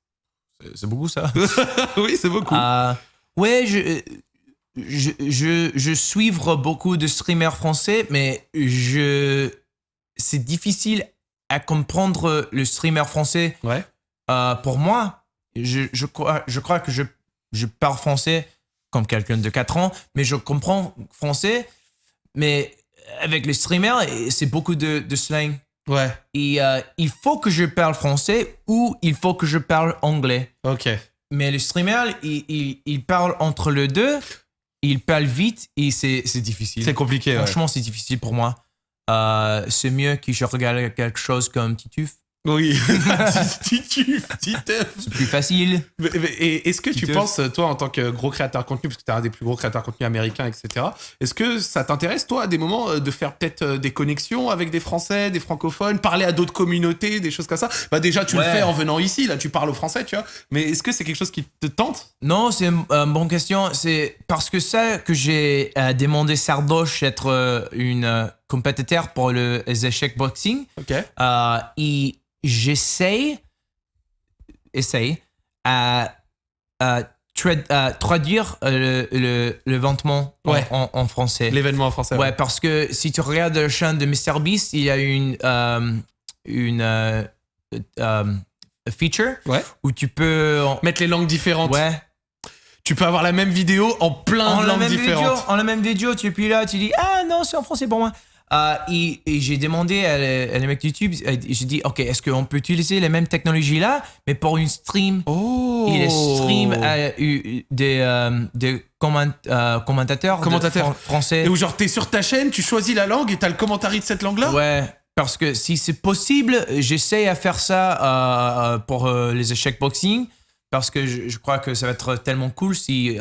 [SPEAKER 2] C'est- C'est beaucoup, ça.
[SPEAKER 1] oui, c'est beaucoup.
[SPEAKER 2] Euh, ouais, je, je, je, je suivre beaucoup de streamers français, mais je, c'est difficile à comprendre le streamer français.
[SPEAKER 1] Ouais.
[SPEAKER 2] Euh, pour moi, je, je, crois, je crois que je, je parle français comme quelqu'un de 4 ans, mais je comprends français, mais avec les streamers, c'est beaucoup de, de slang.
[SPEAKER 1] Ouais.
[SPEAKER 2] Et euh, il faut que je parle français ou il faut que je parle anglais.
[SPEAKER 1] Ok.
[SPEAKER 2] Mais le streamer, il, il, il parle entre les deux, il parle vite et c'est c'est difficile.
[SPEAKER 1] C'est compliqué, ouais.
[SPEAKER 2] Franchement, c'est difficile pour moi. Euh, c'est mieux que je regarde quelque chose comme Tituf.
[SPEAKER 1] Oui.
[SPEAKER 2] C'est plus facile.
[SPEAKER 1] Est-ce que tu penses, toi, en tant que gros créateur de contenu, parce que tu es un des plus gros créateurs de contenu américains, etc., est-ce que ça t'intéresse, toi, à des moments, euh, de faire peut-être euh, des connexions avec des Français, des francophones, parler à d'autres communautés, des choses comme ça? Bah, déjà, tu le fais en venant ici, là, tu parles au français, tu vois. Mais est-ce que c'est quelque chose qui te tente?
[SPEAKER 2] Non, c'est une euh, bonne question. C'est parce que ça que j'ai demandé Sardoche d'être euh, une compétiteur pour le, les échecs boxing.
[SPEAKER 1] Ok.
[SPEAKER 2] Euh, et j'essaie, essaye à, à tra- à traduire le, le, le ventement en-
[SPEAKER 1] Ouais.
[SPEAKER 2] en, en français.
[SPEAKER 1] L'événement en français.
[SPEAKER 2] Ouais, parce que si tu regardes la chaîne de MrBeast, il y a une, euh, une euh, euh, feature
[SPEAKER 1] Ouais.
[SPEAKER 2] où tu peux.
[SPEAKER 1] Mettre les langues différentes.
[SPEAKER 2] Ouais.
[SPEAKER 1] Tu peux avoir la même vidéo en plein
[SPEAKER 2] En
[SPEAKER 1] de
[SPEAKER 2] la,
[SPEAKER 1] langues
[SPEAKER 2] même vidéo,
[SPEAKER 1] différentes.
[SPEAKER 2] en la même vidéo, tu es puis là, tu dis Ah non, c'est en français pour moi. Euh, et et j'ai demandé à, les- à les mecs YouTube, euh, j'ai dit Ok, est-ce qu'on peut utiliser les mêmes technologies là, mais pour une stream?
[SPEAKER 1] Oh
[SPEAKER 2] Et les streams des, des comment- commentateurs, de
[SPEAKER 1] Commentateurs.
[SPEAKER 2] fran- français.
[SPEAKER 1] Et où genre t'es sur ta chaîne, tu choisis la langue et t'as le commentary de cette langue-là?
[SPEAKER 2] Ouais, parce que si c'est possible, j'essaie à faire ça euh, euh, pour les échecs boxing, parce que je, je crois que ça va être tellement cool si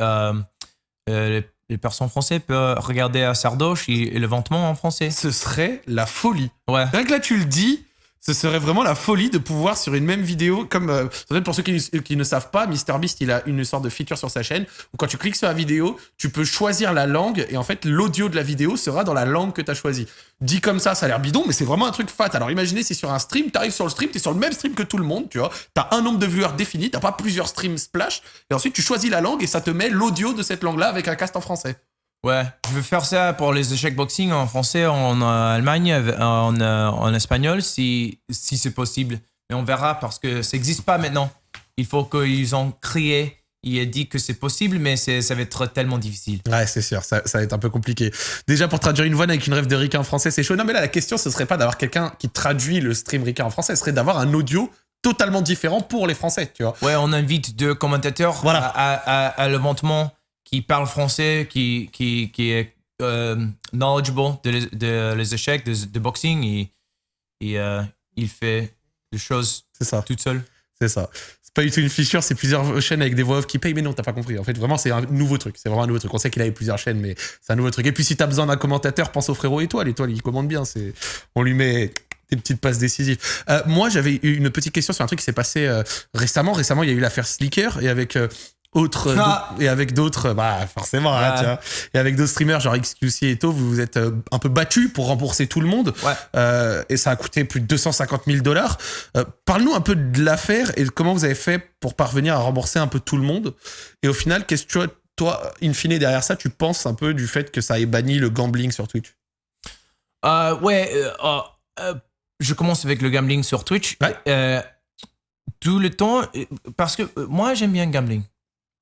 [SPEAKER 2] les, les personnes françaises peuvent regarder à Sardoche et, et le ventement en français.
[SPEAKER 1] Ce serait la folie.
[SPEAKER 2] Ouais.
[SPEAKER 1] Rien que là, tu le dis, ce serait vraiment la folie de pouvoir sur une même vidéo, comme euh, pour ceux qui, ne savent pas, MrBeast il a une sorte de feature sur sa chaîne où quand tu cliques sur la vidéo, tu peux choisir la langue et en fait l'audio de la vidéo sera dans la langue que tu as choisie. Dit comme ça, ça a l'air bidon, mais c'est vraiment un truc fat. Alors imaginez si sur un stream, t'arrives sur le stream, t'es sur le même stream que tout le monde, tu vois, t'as un nombre de viewers défini, t'as pas plusieurs streams splash, et ensuite tu choisis la langue et ça te met l'audio de cette langue-là avec un cast en français.
[SPEAKER 2] Ouais, je veux faire ça pour les échecs boxing en français, en euh, Allemagne, en, euh, en espagnol, si, si c'est possible. Mais on verra parce que ça n'existe pas maintenant. Il faut qu'ils ont créé il a dit que c'est possible, mais ça va être tellement difficile.
[SPEAKER 1] Ouais, c'est sûr, ça, ça, va être un peu compliqué. Déjà, pour traduire une voix avec une rêve de Rika en français, c'est chaud. Non, mais là, la question, ce serait pas d'avoir quelqu'un qui traduit le stream Rika en français, ce serait d'avoir un audio totalement différent pour les Français, tu vois.
[SPEAKER 2] Ouais, on invite deux commentateurs voilà. à, à, à qui parlent français, qui, qui, qui est euh, knowledgeable de les, échecs, de, boxing, et, et euh, il fait des choses
[SPEAKER 1] ça.
[SPEAKER 2] toute seule.
[SPEAKER 1] C'est ça pas du tout une fissure, c'est plusieurs chaînes avec des voix off qui payent, mais non, t'as pas compris. En fait, vraiment, c'est un nouveau truc. C'est vraiment un nouveau truc. On sait qu'il avait plusieurs chaînes, mais c'est un nouveau truc. Et puis, si t'as besoin d'un commentateur, pense au frérot Étoile. Étoile, il commande bien. C'est, on lui met des petites passes décisives. Euh, moi, j'avais une petite question sur un truc qui s'est passé euh, récemment. Récemment, il y a eu l'affaire Slicker et avec euh, ah. et avec d'autres bah forcément hein, tiens. et avec d'autres streamers genre XQC et tout vous vous êtes euh, un peu battu pour rembourser tout le monde.
[SPEAKER 2] Ouais.
[SPEAKER 1] euh, et ça a coûté plus de 250 000 dollars. Euh, parle-nous un peu de l'affaire et comment vous avez fait pour parvenir à rembourser un peu tout le monde. Et au final qu'est-ce que toi in fine derrière ça tu penses un peu du fait que ça ait banni le gambling sur Twitch?
[SPEAKER 2] Euh, ouais oh, je commence avec le gambling sur Twitch. Tout le temps parce que moi j'aime bien gambling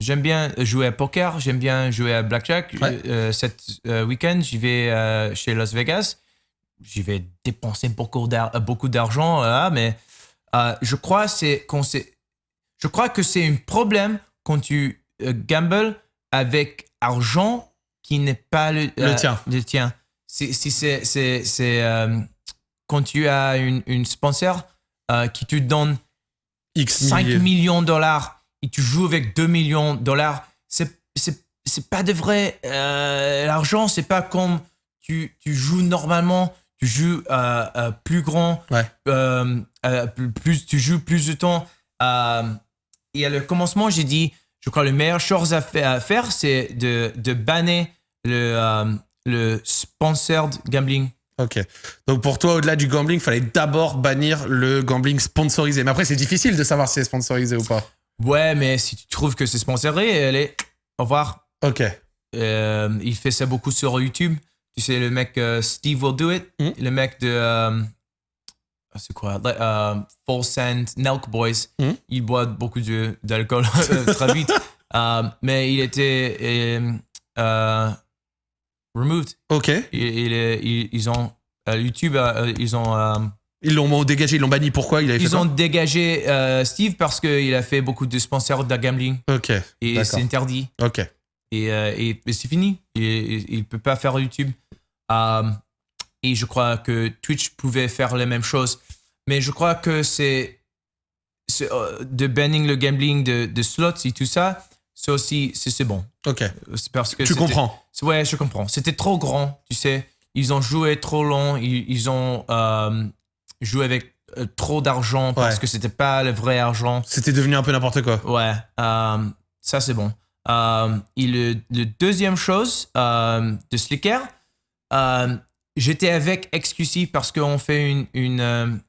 [SPEAKER 2] J'aime bien jouer à poker, j'aime bien jouer à blackjack. Ouais. Euh, cet euh, week-end, j'y vais euh, chez Las Vegas. J'y vais dépenser beaucoup d'argent mais je crois c'est qu'on je crois que c'est un problème quand tu gambles avec argent qui n'est pas le,
[SPEAKER 1] le tien.
[SPEAKER 2] Le tien. Si, c'est c'est quand tu as une, une sponsor qui te donne
[SPEAKER 1] X
[SPEAKER 2] 5 millions de dollars et tu joues avec 2 millions de dollars, c'est, c'est, c'est pas de vrai. Euh, l'argent, c'est pas comme tu, tu joues normalement, tu joues euh, euh, plus grand, plus, tu joues plus de temps. et à le commencement, j'ai dit, je crois, la meilleure chose à faire, c'est de, de banner le, le sponsored gambling.
[SPEAKER 1] Ok. Donc pour toi, au-delà du gambling, il fallait d'abord bannir le gambling sponsorisé. Mais après, c'est difficile de savoir si c'est sponsorisé ou pas.
[SPEAKER 2] Ouais, mais si tu trouves que c'est sponsoré, allez, au revoir.
[SPEAKER 1] Ok.
[SPEAKER 2] Euh, il fait ça beaucoup sur YouTube. Tu sais, le mec euh, Steve Will Do It, hmm. le mec de. Euh, c'est quoi Full Sand Nelk Boys. Hmm. Il boit beaucoup d'alcool très vite. mais il était. removed.
[SPEAKER 1] Ok.
[SPEAKER 2] ils ont. YouTube, ils ont
[SPEAKER 1] ils l'ont dégagé, ils l'ont banni. Pourquoi il
[SPEAKER 2] Ils ont dégagé euh, Steve parce qu'il a fait beaucoup de sponsors de gambling.
[SPEAKER 1] Ok.
[SPEAKER 2] Et c'est interdit.
[SPEAKER 1] Ok.
[SPEAKER 2] Et, euh, et, c'est fini. Il ne peut pas faire YouTube. Euh, et je crois que Twitch pouvait faire la même chose. Mais je crois que c'est de banning le gambling de, de slots et tout ça, c'est aussi c'est bon.
[SPEAKER 1] Ok.
[SPEAKER 2] Parce que
[SPEAKER 1] tu comprends.
[SPEAKER 2] Ouais, je comprends. C'était trop grand, tu sais. Ils ont joué trop long. Ils, ils ont jouer avec euh, trop d'argent parce que c'était pas le vrai argent.
[SPEAKER 1] C'était devenu un peu n'importe quoi.
[SPEAKER 2] Ouais, euh, ça c'est bon. Euh, et le, deuxième chose de Slicker, j'étais avec XQC parce qu'on fait une, une,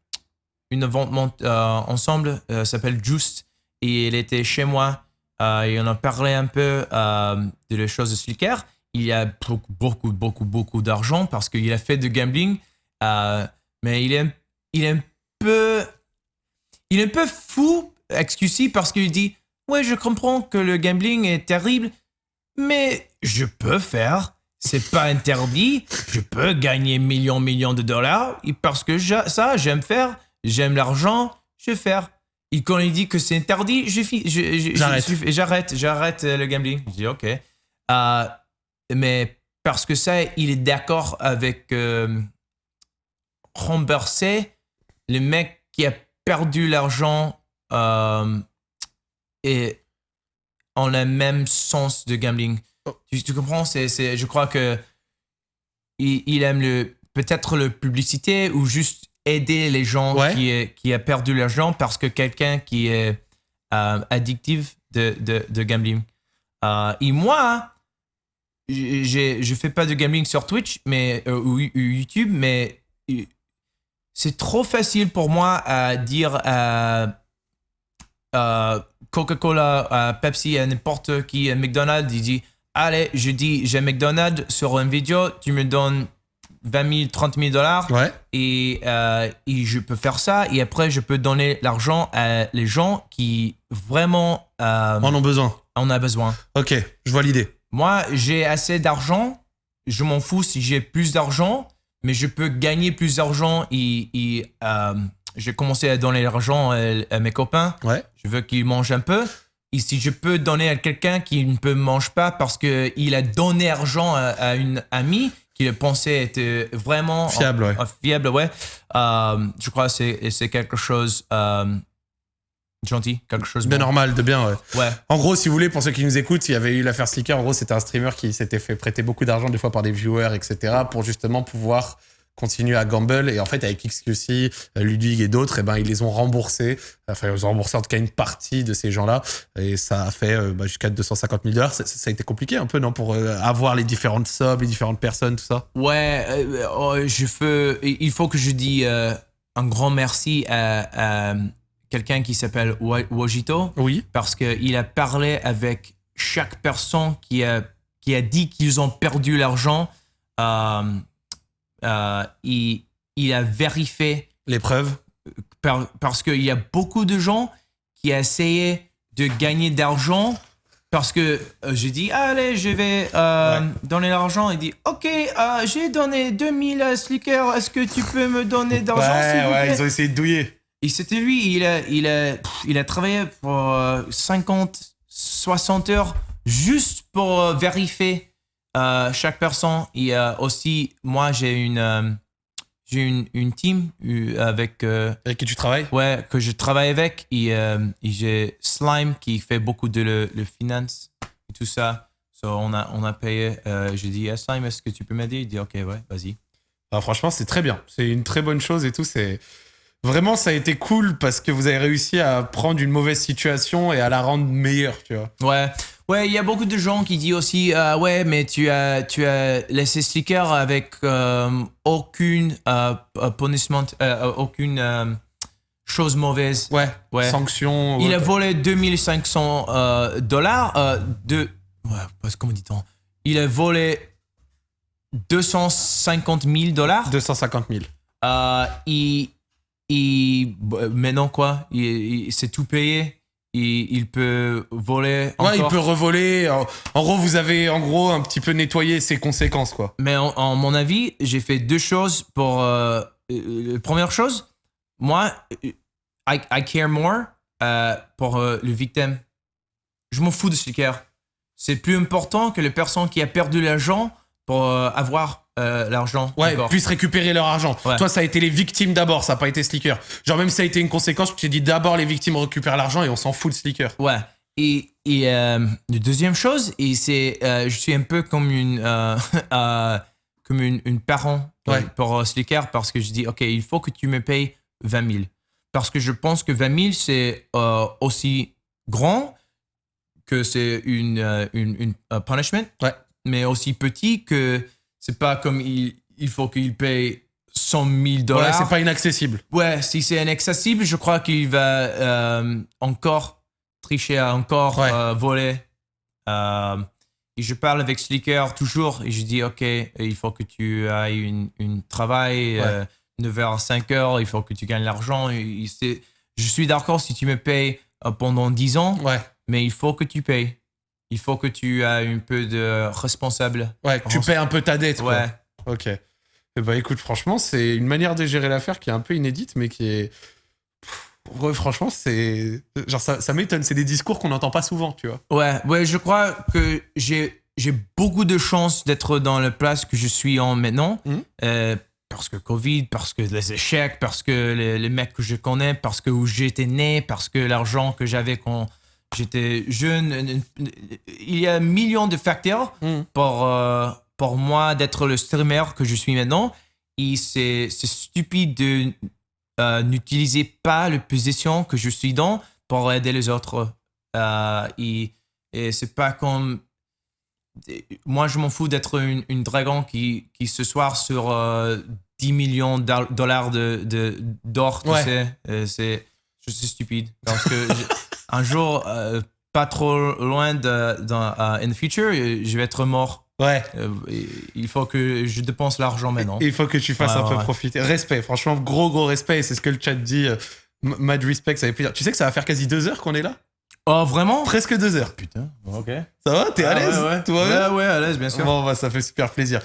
[SPEAKER 2] une vente ensemble, s'appelle Just, et il était chez moi et on a parlé un peu de les choses de Slicker. Il y a beaucoup, beaucoup, beaucoup, beaucoup d'argent parce qu'il a fait de gambling, mais il est il est un peu. Il est un peu fou, excusez, parce qu'il dit Ouais, je comprends que le gambling est terrible, mais je peux faire. C'est pas interdit. Je peux gagner millions, millions de dollars. Parce que ça, j'aime faire. J'aime l'argent. Je vais faire. Et quand il dit que c'est interdit, j'arrête. J'arrête, j'arrête le gambling. Je dis ok. Euh, mais parce que ça, il est d'accord avec euh, rembourser le mec qui a perdu l'argent euh, et en le même sens de gambling. Oh. Tu, comprends? C'est, Je crois que il, aime le, peut-être la publicité ou juste aider les gens qui, qui a perdu l'argent parce que quelqu'un qui est euh, addictif de, de, gambling. Euh, et moi, je ne fais pas de gambling sur Twitch mais, ou YouTube, mais c'est trop facile pour moi à dire à, Coca-Cola, à Pepsi, à n'importe qui, à McDonald's, il dit Allez, je dis j'ai McDonald's sur une vidéo, tu me donnes 20 000, 30 000 dollars
[SPEAKER 1] ouais.
[SPEAKER 2] et, euh, et, je peux faire ça et après je peux donner l'argent à les gens qui vraiment
[SPEAKER 1] euh, en ont besoin.
[SPEAKER 2] on a besoin.
[SPEAKER 1] Ok, je vois l'idée.
[SPEAKER 2] Moi, j'ai assez d'argent. Je m'en fous si j'ai plus d'argent, mais je peux gagner plus d'argent et, et, euh, j'ai commencé à donner l'argent à, à mes copains.
[SPEAKER 1] Ouais.
[SPEAKER 2] Je veux qu'ils mangent un peu. Et si je peux donner à quelqu'un qui ne peut mange pas parce qu'il a donné argent à, à une amie qui pensait être vraiment
[SPEAKER 1] Fiable, ouais.
[SPEAKER 2] euh, fiable, ouais. Euh, je crois que c'est c'est quelque chose euh, gentil, quelque chose
[SPEAKER 1] Bien
[SPEAKER 2] bon.
[SPEAKER 1] normal, de bien, ouais.
[SPEAKER 2] Ouais.
[SPEAKER 1] En gros, si vous voulez, pour ceux qui nous écoutent, il y avait eu l'affaire Slicker. En gros, c'était un streamer qui s'était fait prêter beaucoup d'argent, des fois par des viewers, etc., pour justement pouvoir continuer à gamble. Et en fait, avec XQC, Ludwig et d'autres, eh ben, ils les ont remboursés. Enfin, ils ont remboursé en tout cas une partie de ces gens-là. Et ça a fait euh, bah, jusqu'à 250 000 dollars. Ça, ça a été compliqué un peu, non, pour euh, avoir les différentes subs, les différentes personnes, tout ça?
[SPEAKER 2] Ouais, euh, je veux, il faut que je dise un grand merci à, à quelqu'un qui s'appelle Wajito
[SPEAKER 1] Oui.
[SPEAKER 2] parce qu'il a parlé avec chaque personne qui a, qui a dit qu'ils ont perdu l'argent. Euh, euh, il, il a vérifié
[SPEAKER 1] Les preuves.
[SPEAKER 2] par- parce qu'il y a beaucoup de gens qui essayaient de gagner d'argent parce que euh, j'ai dit allez je vais euh,
[SPEAKER 1] Ouais.
[SPEAKER 2] donner l'argent il dit ok euh, j'ai donné 2000 à Slicker est-ce que tu peux me donner d'argent plaît?
[SPEAKER 1] ils ont essayé de douiller.
[SPEAKER 2] Et c'était lui il a, il a, il a travaillé pour euh, 50 60 heures juste pour euh, vérifier euh, chaque personne et euh, aussi moi j'ai une euh, j'ai une, une team euh, avec euh,
[SPEAKER 1] Avec qui tu travailles?
[SPEAKER 2] Ouais, que je travaille avec. Et, euh, et j'ai Slime qui fait beaucoup de le, le finance et tout ça. So, on, a, on a payé. Euh, j'ai dit, ah, Slime, est-ce que tu peux m'aider? Il dit, ok, ouais, vas-y.
[SPEAKER 1] Ah, franchement, c'est très bien. C'est une très bonne chose et tout. C'est vraiment, ça a été cool parce que vous avez réussi à prendre une mauvaise situation et à la rendre meilleure, tu vois.
[SPEAKER 2] Ouais. Ouais, il y a beaucoup de gens qui disent aussi, ah ouais, mais tu as, tu as laissé Slicker avec euh, aucune euh, euh, punishment, euh, aucune euh, chose mauvaise.
[SPEAKER 1] Ouais.
[SPEAKER 2] Ouais.
[SPEAKER 1] Sanctions.
[SPEAKER 2] Il
[SPEAKER 1] ouais.
[SPEAKER 2] a volé 2500 euh, dollars euh, de. Ouais, comment dit-on Il a volé 250 000 dollars.
[SPEAKER 1] 250 000.
[SPEAKER 2] Euh, il, il, bah, maintenant quoi? Il, il- C'est tout payé. Il, il peut voler encore.
[SPEAKER 1] Ouais, il peut revoler. En, en gros, vous avez en gros un petit peu nettoyé ses conséquences, quoi.
[SPEAKER 2] Mais en, en mon avis, j'ai fait deux choses pour. euh, euh, première chose, moi, euh, I, I care more euh, pour euh, le victime. Je m'en fous de ce care. C'est plus important que les personnes qui a perdu l'argent pour euh, avoir euh, l'argent.
[SPEAKER 1] Ouais, puissent récupérer leur argent.
[SPEAKER 2] Ouais.
[SPEAKER 1] Toi, ça a été les victimes d'abord, ça n'a pas été Slicker. Genre, même si ça a été une conséquence, tu t'es dit d'abord les victimes récupèrent l'argent et on s'en fout de Slicker.
[SPEAKER 2] Ouais. Et, et euh, la deuxième chose, et c'est, euh, je suis un peu comme une, euh, euh, comme une, une parent euh,
[SPEAKER 1] Ouais.
[SPEAKER 2] pour euh, Slicker parce que je dis, OK, il faut que tu me payes 20 000. Parce que je pense que 20 000, c'est euh, aussi grand que c'est une, euh, une, une un punishment,
[SPEAKER 1] Ouais.
[SPEAKER 2] mais aussi petit que c'est pas comme il, il faut qu'il paye 100 000
[SPEAKER 1] Ouais,
[SPEAKER 2] dollars.
[SPEAKER 1] c'est pas inaccessible.
[SPEAKER 2] Ouais, si c'est inaccessible, je crois qu'il va euh, encore tricher, encore
[SPEAKER 1] Ouais.
[SPEAKER 2] euh, voler. Euh, et je parle avec Slicker toujours et je dis, OK, il faut que tu ailles une, une travail, euh, 9h à 5h, il faut que tu gagnes l'argent. Je suis d'accord si tu me payes pendant 10 ans,
[SPEAKER 1] Ouais,
[SPEAKER 2] mais il faut que tu payes. Il faut que tu aies un peu de responsable.
[SPEAKER 1] ouais, que tu paies un peu ta dette, quoi.
[SPEAKER 2] Ouais.
[SPEAKER 1] Ok. Eh bah écoute, franchement, c'est une manière de gérer l'affaire qui est un peu inédite, mais qui est. Pff, franchement, c'est. Genre, ça, ça m'étonne. C'est des discours qu'on n'entend pas souvent, tu vois.
[SPEAKER 2] Ouais, ouais, je crois que j'ai j'ai beaucoup de chance d'être dans la place que je suis en maintenant.
[SPEAKER 1] Mhm.
[SPEAKER 2] Euh, parce que Covid, parce que les échecs, parce que les, les mecs que je connais, parce que où j'étais né, parce que l'argent que j'avais quand j'étais jeune. Il y a un million de facteurs
[SPEAKER 1] Mhm.
[SPEAKER 2] pour, euh, pour moi d'être le streamer que je suis maintenant. Et c'est stupide de euh, n'utiliser pas la position que je suis dans pour aider les autres. Euh, et et c'est pas comme. Moi, je m'en fous d'être une, une dragon qui, qui ce soir sur euh, 10 millions de dollars de, de- d'or, tu sais. C'est, je suis stupide. Parce que un jour, euh, pas trop loin de, dans, euh, in the future, je vais être mort.
[SPEAKER 1] Ouais.
[SPEAKER 2] Euh, il faut que je dépense l'argent maintenant.
[SPEAKER 1] Il faut que tu fasses
[SPEAKER 2] Ouais,
[SPEAKER 1] un peu
[SPEAKER 2] ouais.
[SPEAKER 1] profiter. Respect, franchement, gros, gros respect. C'est ce que le chat dit. euh, Mad respect, ça fait plaisir. Tu sais que ça va faire quasi deux heures qu'on est là?
[SPEAKER 2] Oh, vraiment
[SPEAKER 1] Presque deux heures.
[SPEAKER 2] Putain, ok.
[SPEAKER 1] Ça va T'es à
[SPEAKER 2] Ah,
[SPEAKER 1] l'aise
[SPEAKER 2] ouais, ouais. Ouais, ouais, à l'aise, bien sûr.
[SPEAKER 1] Bon, bah, ça fait super plaisir.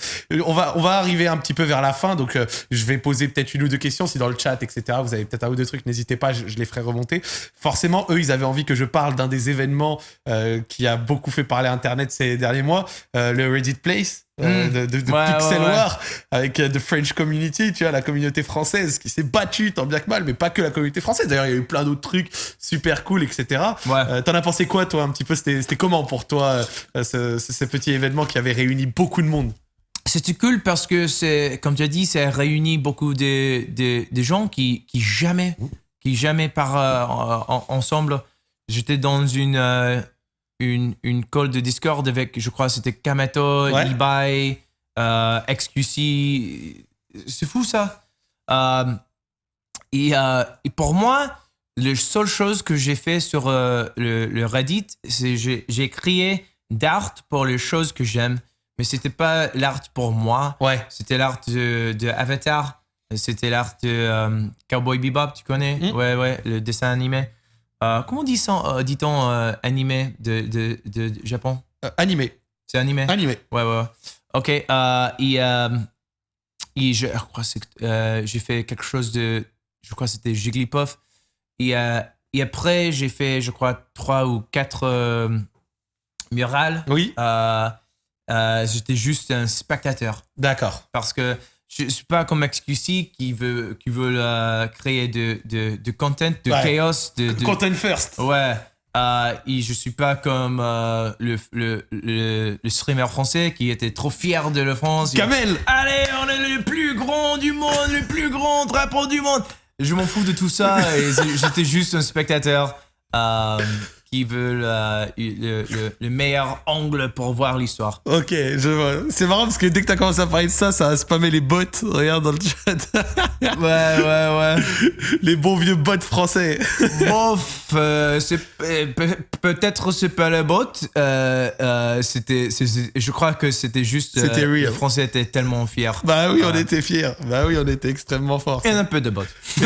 [SPEAKER 1] On va, on va arriver un petit peu vers la fin, donc euh, je vais poser peut-être une ou deux questions. Si dans le chat, etc., vous avez peut-être un ou deux trucs, n'hésitez pas, je, je les ferai remonter. Forcément, eux, ils avaient envie que je parle d'un des événements euh, qui a beaucoup fait parler Internet ces derniers mois, euh, le Reddit Place. Euh,
[SPEAKER 2] Mm.
[SPEAKER 1] de, de- de
[SPEAKER 2] Ouais,
[SPEAKER 1] Pixel
[SPEAKER 2] ouais, ouais.
[SPEAKER 1] War avec euh, The French Community, tu vois, la communauté française qui s'est battue tant bien que mal, mais pas que la communauté française. D'ailleurs, il y a eu plein d'autres trucs super cool, etc.
[SPEAKER 2] Ouais.
[SPEAKER 1] Euh, T'en as pensé quoi, toi, un petit peu? C'était comment pour toi, euh, ce, ce- petit événement qui avait réuni beaucoup de monde?
[SPEAKER 2] C'était cool parce que c'est, comme tu as dit, ça réunit beaucoup de, de, de gens qui, qui jamais, qui jamais en- ensemble. J'étais dans une, une, une call de Discord avec, je crois, c'était Kamato,
[SPEAKER 1] Ouais.
[SPEAKER 2] eBay, euh, XQC. C'est fou ça. Euh, et, euh, et pour moi, la seule chose que j'ai fait sur euh, le, le Reddit, c'est j'ai j'ai créé d'art pour les choses que j'aime. Mais c'était pas l'art pour moi.
[SPEAKER 1] Ouais.
[SPEAKER 2] C'était l'art de, de Avatar. C'était l'art de Cowboy Bebop, tu connais?
[SPEAKER 1] Mm.
[SPEAKER 2] Ouais, ouais, le dessin animé. Euh, comment dit euh, dit-on euh, animé de, de, de, de Japon
[SPEAKER 1] animé.
[SPEAKER 2] C'est animé?
[SPEAKER 1] Animé.
[SPEAKER 2] Ouais, ouais. ouais. Ok. et, et je, je crois que j'ai fait quelque chose de. Je crois que c'était Jigglypuff. Et, et après, j'ai fait, je crois, trois ou quatre murales.
[SPEAKER 1] Oui.
[SPEAKER 2] J'étais juste un spectateur.
[SPEAKER 1] D'accord.
[SPEAKER 2] Parce que je ne suis pas comme XQC qui veut, qui veut euh, créer de, de, de content, de
[SPEAKER 1] Ouais.
[SPEAKER 2] chaos. De, de-
[SPEAKER 1] Content first.
[SPEAKER 2] Ouais. Euh, et je suis pas comme euh, le, le, le, le streamer français qui était trop fier de la France.
[SPEAKER 1] Kamel.
[SPEAKER 2] Allez, on est le plus grand du monde, le plus grand drapeau du monde. Je m'en fous de tout ça et j'étais juste un spectateur euh, qui veut euh, le, le- le meilleur angle pour voir l'histoire.
[SPEAKER 1] Ok, je vois. C'est marrant parce que dès que t'as commencé à parler de ça, ça a spammé les bots. Regarde dans le chat.
[SPEAKER 2] Ouais, ouais, ouais.
[SPEAKER 1] les bons vieux bots français.
[SPEAKER 2] Bof, euh, euh, peut- peut-être c'est pas le bot. Euh, c'était, je crois que c'était juste.
[SPEAKER 1] C'était real.
[SPEAKER 2] Les Français étaient tellement fiers.
[SPEAKER 1] bah oui, on était fiers. Bah oui, on était extrêmement forts.
[SPEAKER 2] Et un peu de bot.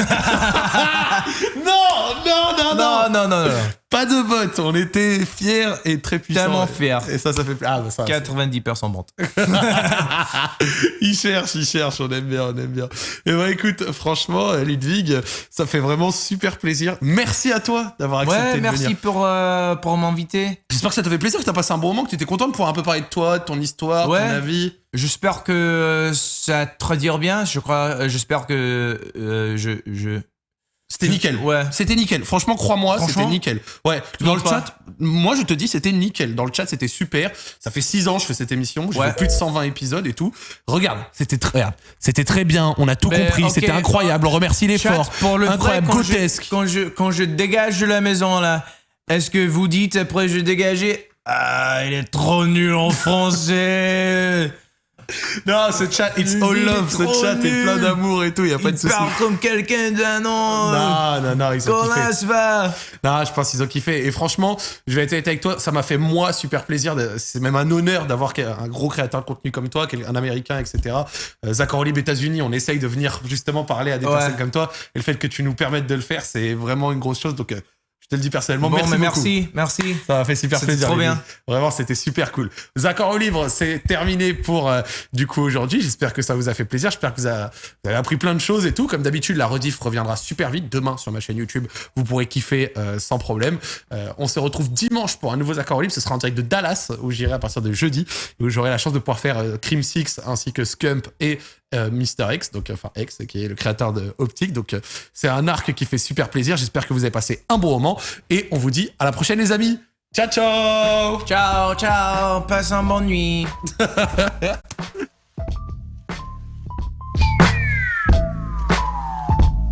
[SPEAKER 1] Non, non, non, non. Pas de bots. On était fiers et très puissants.
[SPEAKER 2] Tellement fiers.
[SPEAKER 1] Et ça, ça fait. Ah, bah ça.
[SPEAKER 2] 90% bot.
[SPEAKER 1] il cherche, il cherche, on aime bien, on aime bien. Et bah écoute, franchement, euh, Ludwig, ça fait vraiment super plaisir. Merci à toi d'avoir accepté
[SPEAKER 2] Ouais,
[SPEAKER 1] de
[SPEAKER 2] merci
[SPEAKER 1] venir.
[SPEAKER 2] pour, euh, pour m'inviter.
[SPEAKER 1] J'espère que ça t'a fait plaisir, que t'as passé un bon moment, que tu étais content de pouvoir un peu parler de toi, de ton histoire,
[SPEAKER 2] Ouais.
[SPEAKER 1] ton avis.
[SPEAKER 2] J'espère que ça te traduire bien. Je crois, euh, j'espère que euh, je, je.
[SPEAKER 1] C'était nickel.
[SPEAKER 2] Ouais.
[SPEAKER 1] C'était nickel. Franchement, crois-moi, c'était nickel. Ouais. Dans le
[SPEAKER 2] pas
[SPEAKER 1] chat, moi je te dis, c'était nickel. Dans le chat, c'était super. Ça fait six ans que je fais cette émission. J'ai
[SPEAKER 2] Ouais.
[SPEAKER 1] fait plus de 120 épisodes et tout. Regarde, c'était très, regarde, c'était très bien. On a tout
[SPEAKER 2] Mais,
[SPEAKER 1] compris. C'était incroyable. On remercie l'effort.
[SPEAKER 2] pour le vrai,
[SPEAKER 1] Incroyable,
[SPEAKER 2] quand je-
[SPEAKER 1] grotesque.
[SPEAKER 2] quand je, quand je dégage de la maison là, est-ce que vous dites après je dégager? Ah, il est trop nul en français.
[SPEAKER 1] Non, ce chat, it's all love. Ce chat est plein d'amour et tout. Y a pas de
[SPEAKER 2] il
[SPEAKER 1] souci.
[SPEAKER 2] parle comme quelqu'un d'un an.
[SPEAKER 1] Non, non, non, ils ont
[SPEAKER 2] Comment
[SPEAKER 1] kiffé.
[SPEAKER 2] va
[SPEAKER 1] Non, je pense qu'ils ont kiffé. Et franchement, je vais être avec toi, ça m'a fait moi super plaisir. de- C'est même un honneur d'avoir un gros créateur de contenu comme toi, un américain, etc. Euh, Zach Orlib, États-Unis, on essaye de venir justement parler à des
[SPEAKER 2] Ouais.
[SPEAKER 1] personnes comme toi. Et le fait que tu nous permettes de le faire, c'est vraiment une grosse chose. Donc, euh, je te le dis personnellement,
[SPEAKER 2] Bon,
[SPEAKER 1] merci
[SPEAKER 2] mais merci, merci.
[SPEAKER 1] Ça m'a fait super
[SPEAKER 2] C'était
[SPEAKER 1] plaisir.
[SPEAKER 2] trop
[SPEAKER 1] les
[SPEAKER 2] bien.
[SPEAKER 1] Vraiment, c'était super cool. Zaccord au livre, c'est terminé pour euh, du coup aujourd'hui. J'espère que ça vous a fait plaisir. J'espère que vous, a- vous avez appris plein de choses et tout. Comme d'habitude, la rediff reviendra super vite demain sur ma chaîne YouTube. Vous pourrez kiffer euh, sans problème. Euh, on se retrouve dimanche pour un nouveau Zaccord au livre. Ce sera en direct de Dallas où j'irai à partir de jeudi où j'aurai la chance de pouvoir faire Crime Six ainsi que Scump et euh, Mr. X, donc enfin X, qui est le créateur de Optic. Donc euh, c'est un arc qui fait super plaisir. J'espère que vous avez passé un bon moment et on vous dit à la prochaine les amis. Ciao ciao
[SPEAKER 2] Ciao, ciao, passe une bonne nuit.